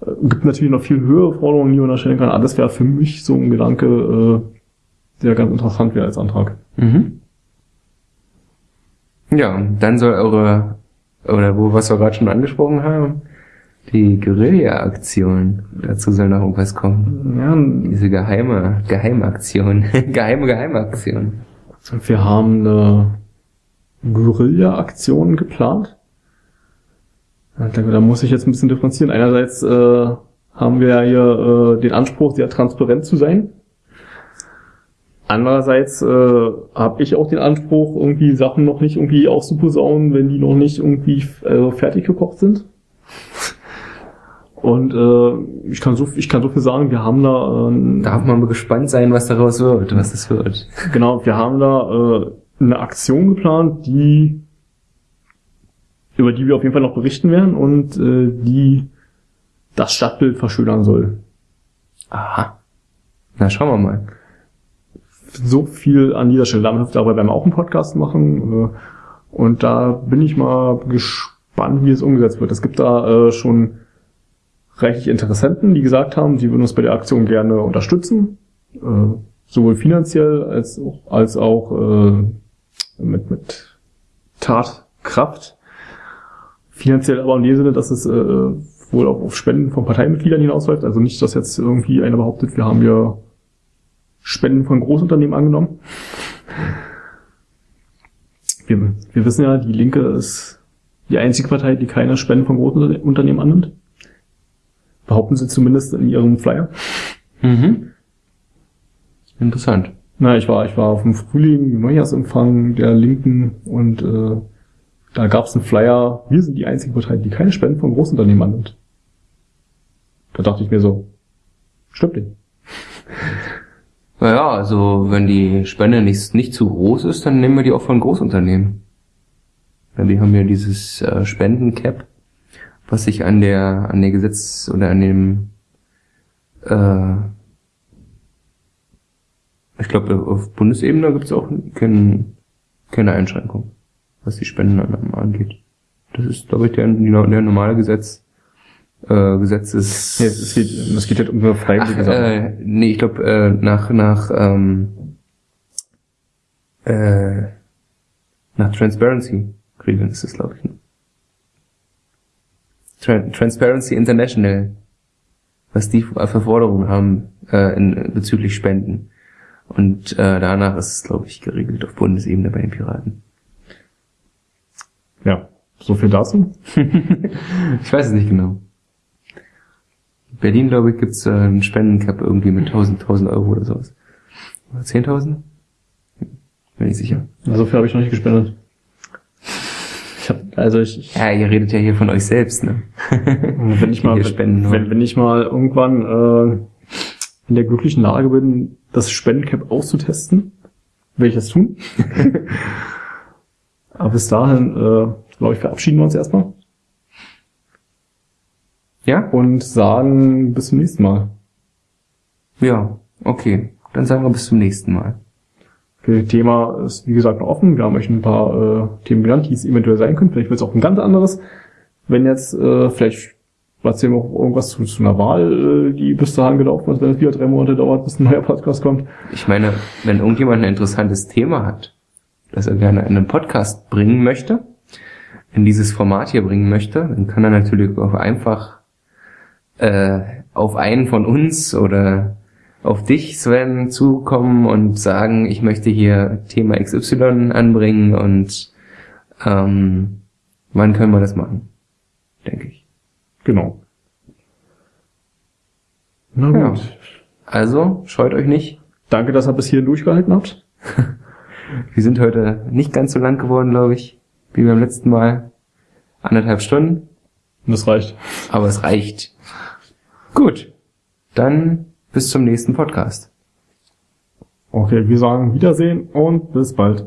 [SPEAKER 1] Äh, gibt natürlich noch viel höhere Forderungen, die man da stellen kann. Aber das wäre für mich so ein Gedanke, äh, der ganz interessant wäre als Antrag. Mhm.
[SPEAKER 2] Ja, dann soll eure, oder wo, was wir gerade schon angesprochen haben, Die Guerilla-Aktion. Dazu soll noch irgendwas kommen.
[SPEAKER 1] Ja,
[SPEAKER 2] Diese geheime, Geheimaktion. geheime, Geheimaktion.
[SPEAKER 1] wir haben eine Guerilla-Aktion geplant. Ich da muss ich jetzt ein bisschen differenzieren. Einerseits äh, haben wir ja hier äh, den Anspruch, sehr transparent zu sein. Andererseits äh, habe ich auch den Anspruch, irgendwie Sachen noch nicht irgendwie auszuposaunen, wenn die noch nicht irgendwie äh, fertig gekocht sind. Und äh, ich kann so ich kann so viel sagen, wir haben da äh,
[SPEAKER 2] Darf man mal gespannt sein, was daraus wird, was das wird.
[SPEAKER 1] Genau, wir haben da äh, eine Aktion geplant, die über die wir auf jeden Fall noch berichten werden und äh, die das Stadtbild verschönern soll.
[SPEAKER 2] Aha. Na, schauen wir mal.
[SPEAKER 1] So viel an dieser Stelle. Damit dabei werden wir auch einen Podcast machen. Äh, und da bin ich mal gespannt, wie es umgesetzt wird. Es gibt da äh, schon reichlich Interessenten, die gesagt haben, sie würden uns bei der Aktion gerne unterstützen. Äh, sowohl finanziell als auch, als auch äh, mit, mit Tatkraft. Finanziell aber in dem Sinne, dass es äh, wohl auch auf Spenden von Parteimitgliedern hinausläuft. Also nicht, dass jetzt irgendwie einer behauptet, wir haben ja Spenden von Großunternehmen angenommen. Wir, wir wissen ja, die Linke ist die einzige Partei, die keine Spenden von Großunternehmen annimmt. Behaupten sie zumindest in ihrem Flyer.
[SPEAKER 2] Mhm. Interessant.
[SPEAKER 1] Na, ich war, ich war auf dem Frühling Neujahrsempfang der Linken und äh, da gab es einen Flyer, wir sind die einzige Partei, die keine Spenden von Großunternehmen annimmt. Da dachte ich mir so, stimmt nicht.
[SPEAKER 2] Naja, also wenn die Spende nicht, nicht zu groß ist, dann nehmen wir die auch von Großunternehmen. Ja, die haben ja dieses äh, Spendencap, was sich an der an der Gesetz oder an dem äh, ich glaube auf Bundesebene gibt es auch kein, keine Einschränkung, was die Spendenannahme angeht. Das ist, glaube ich, der, der normale Gesetz äh, Gesetzes.
[SPEAKER 1] Ja, es geht, es geht halt um freiwillige
[SPEAKER 2] Ach,
[SPEAKER 1] Sache.
[SPEAKER 2] äh, nee, ich glaube äh, nach nach ähm, äh, nach Transparency Regeln ist es, glaube ich. ne? Tran Transparency International, was die für Forderungen haben äh, in, bezüglich Spenden. Und äh, danach ist es, glaube ich, geregelt auf Bundesebene bei den Piraten.
[SPEAKER 1] Ja, so viel dazu.
[SPEAKER 2] Ich weiß es nicht genau. In Berlin, glaube ich, gibt's äh, einen Spendencap irgendwie mit 1000, 1000 Euro oder sowas. Oder 10.000? Bin ich sicher.
[SPEAKER 1] So viel habe ich noch nicht gespendet. Ich hab, also ich, ich
[SPEAKER 2] Ja, ihr redet ja hier von euch selbst, ne?
[SPEAKER 1] wenn ich mal, wenn, wenn, wenn ich mal irgendwann äh, in der glücklichen Lage bin, das Spendencap auszutesten, werde ich das tun. Aber bis dahin, äh, glaube ich, verabschieden wir uns erstmal
[SPEAKER 2] Ja?
[SPEAKER 1] und sagen bis zum nächsten Mal.
[SPEAKER 2] Ja, okay. Dann sagen wir bis zum nächsten Mal.
[SPEAKER 1] Okay, Thema ist wie gesagt noch offen. Wir haben euch ein paar äh, Themen genannt, die es eventuell sein können. Vielleicht wird es auch ein ganz anderes. Wenn jetzt äh, vielleicht erzählen wir auch irgendwas zu, zu einer Wahl, äh, die bis dahin gelaufen ist, wenn es wieder drei Monate dauert, bis ein neuer Podcast kommt.
[SPEAKER 2] Ich meine, wenn irgendjemand ein interessantes Thema hat, das er gerne in einen Podcast bringen möchte, in dieses Format hier bringen möchte, dann kann er natürlich auch einfach äh, auf einen von uns oder auf dich, Sven, zukommen und sagen, ich möchte hier Thema XY anbringen und ähm, wann können wir das machen? Denke ich.
[SPEAKER 1] Genau. Na
[SPEAKER 2] Ja.
[SPEAKER 1] gut.
[SPEAKER 2] Also, scheut euch nicht.
[SPEAKER 1] Danke, dass ihr bis hierhin durchgehalten habt.
[SPEAKER 2] Wir sind heute nicht ganz so lang geworden, glaube ich, wie beim letzten Mal. Anderthalb Stunden,
[SPEAKER 1] Und das reicht.
[SPEAKER 2] aber es reicht. Gut, dann bis zum nächsten Podcast.
[SPEAKER 1] Okay, wir sagen Wiedersehen und bis bald.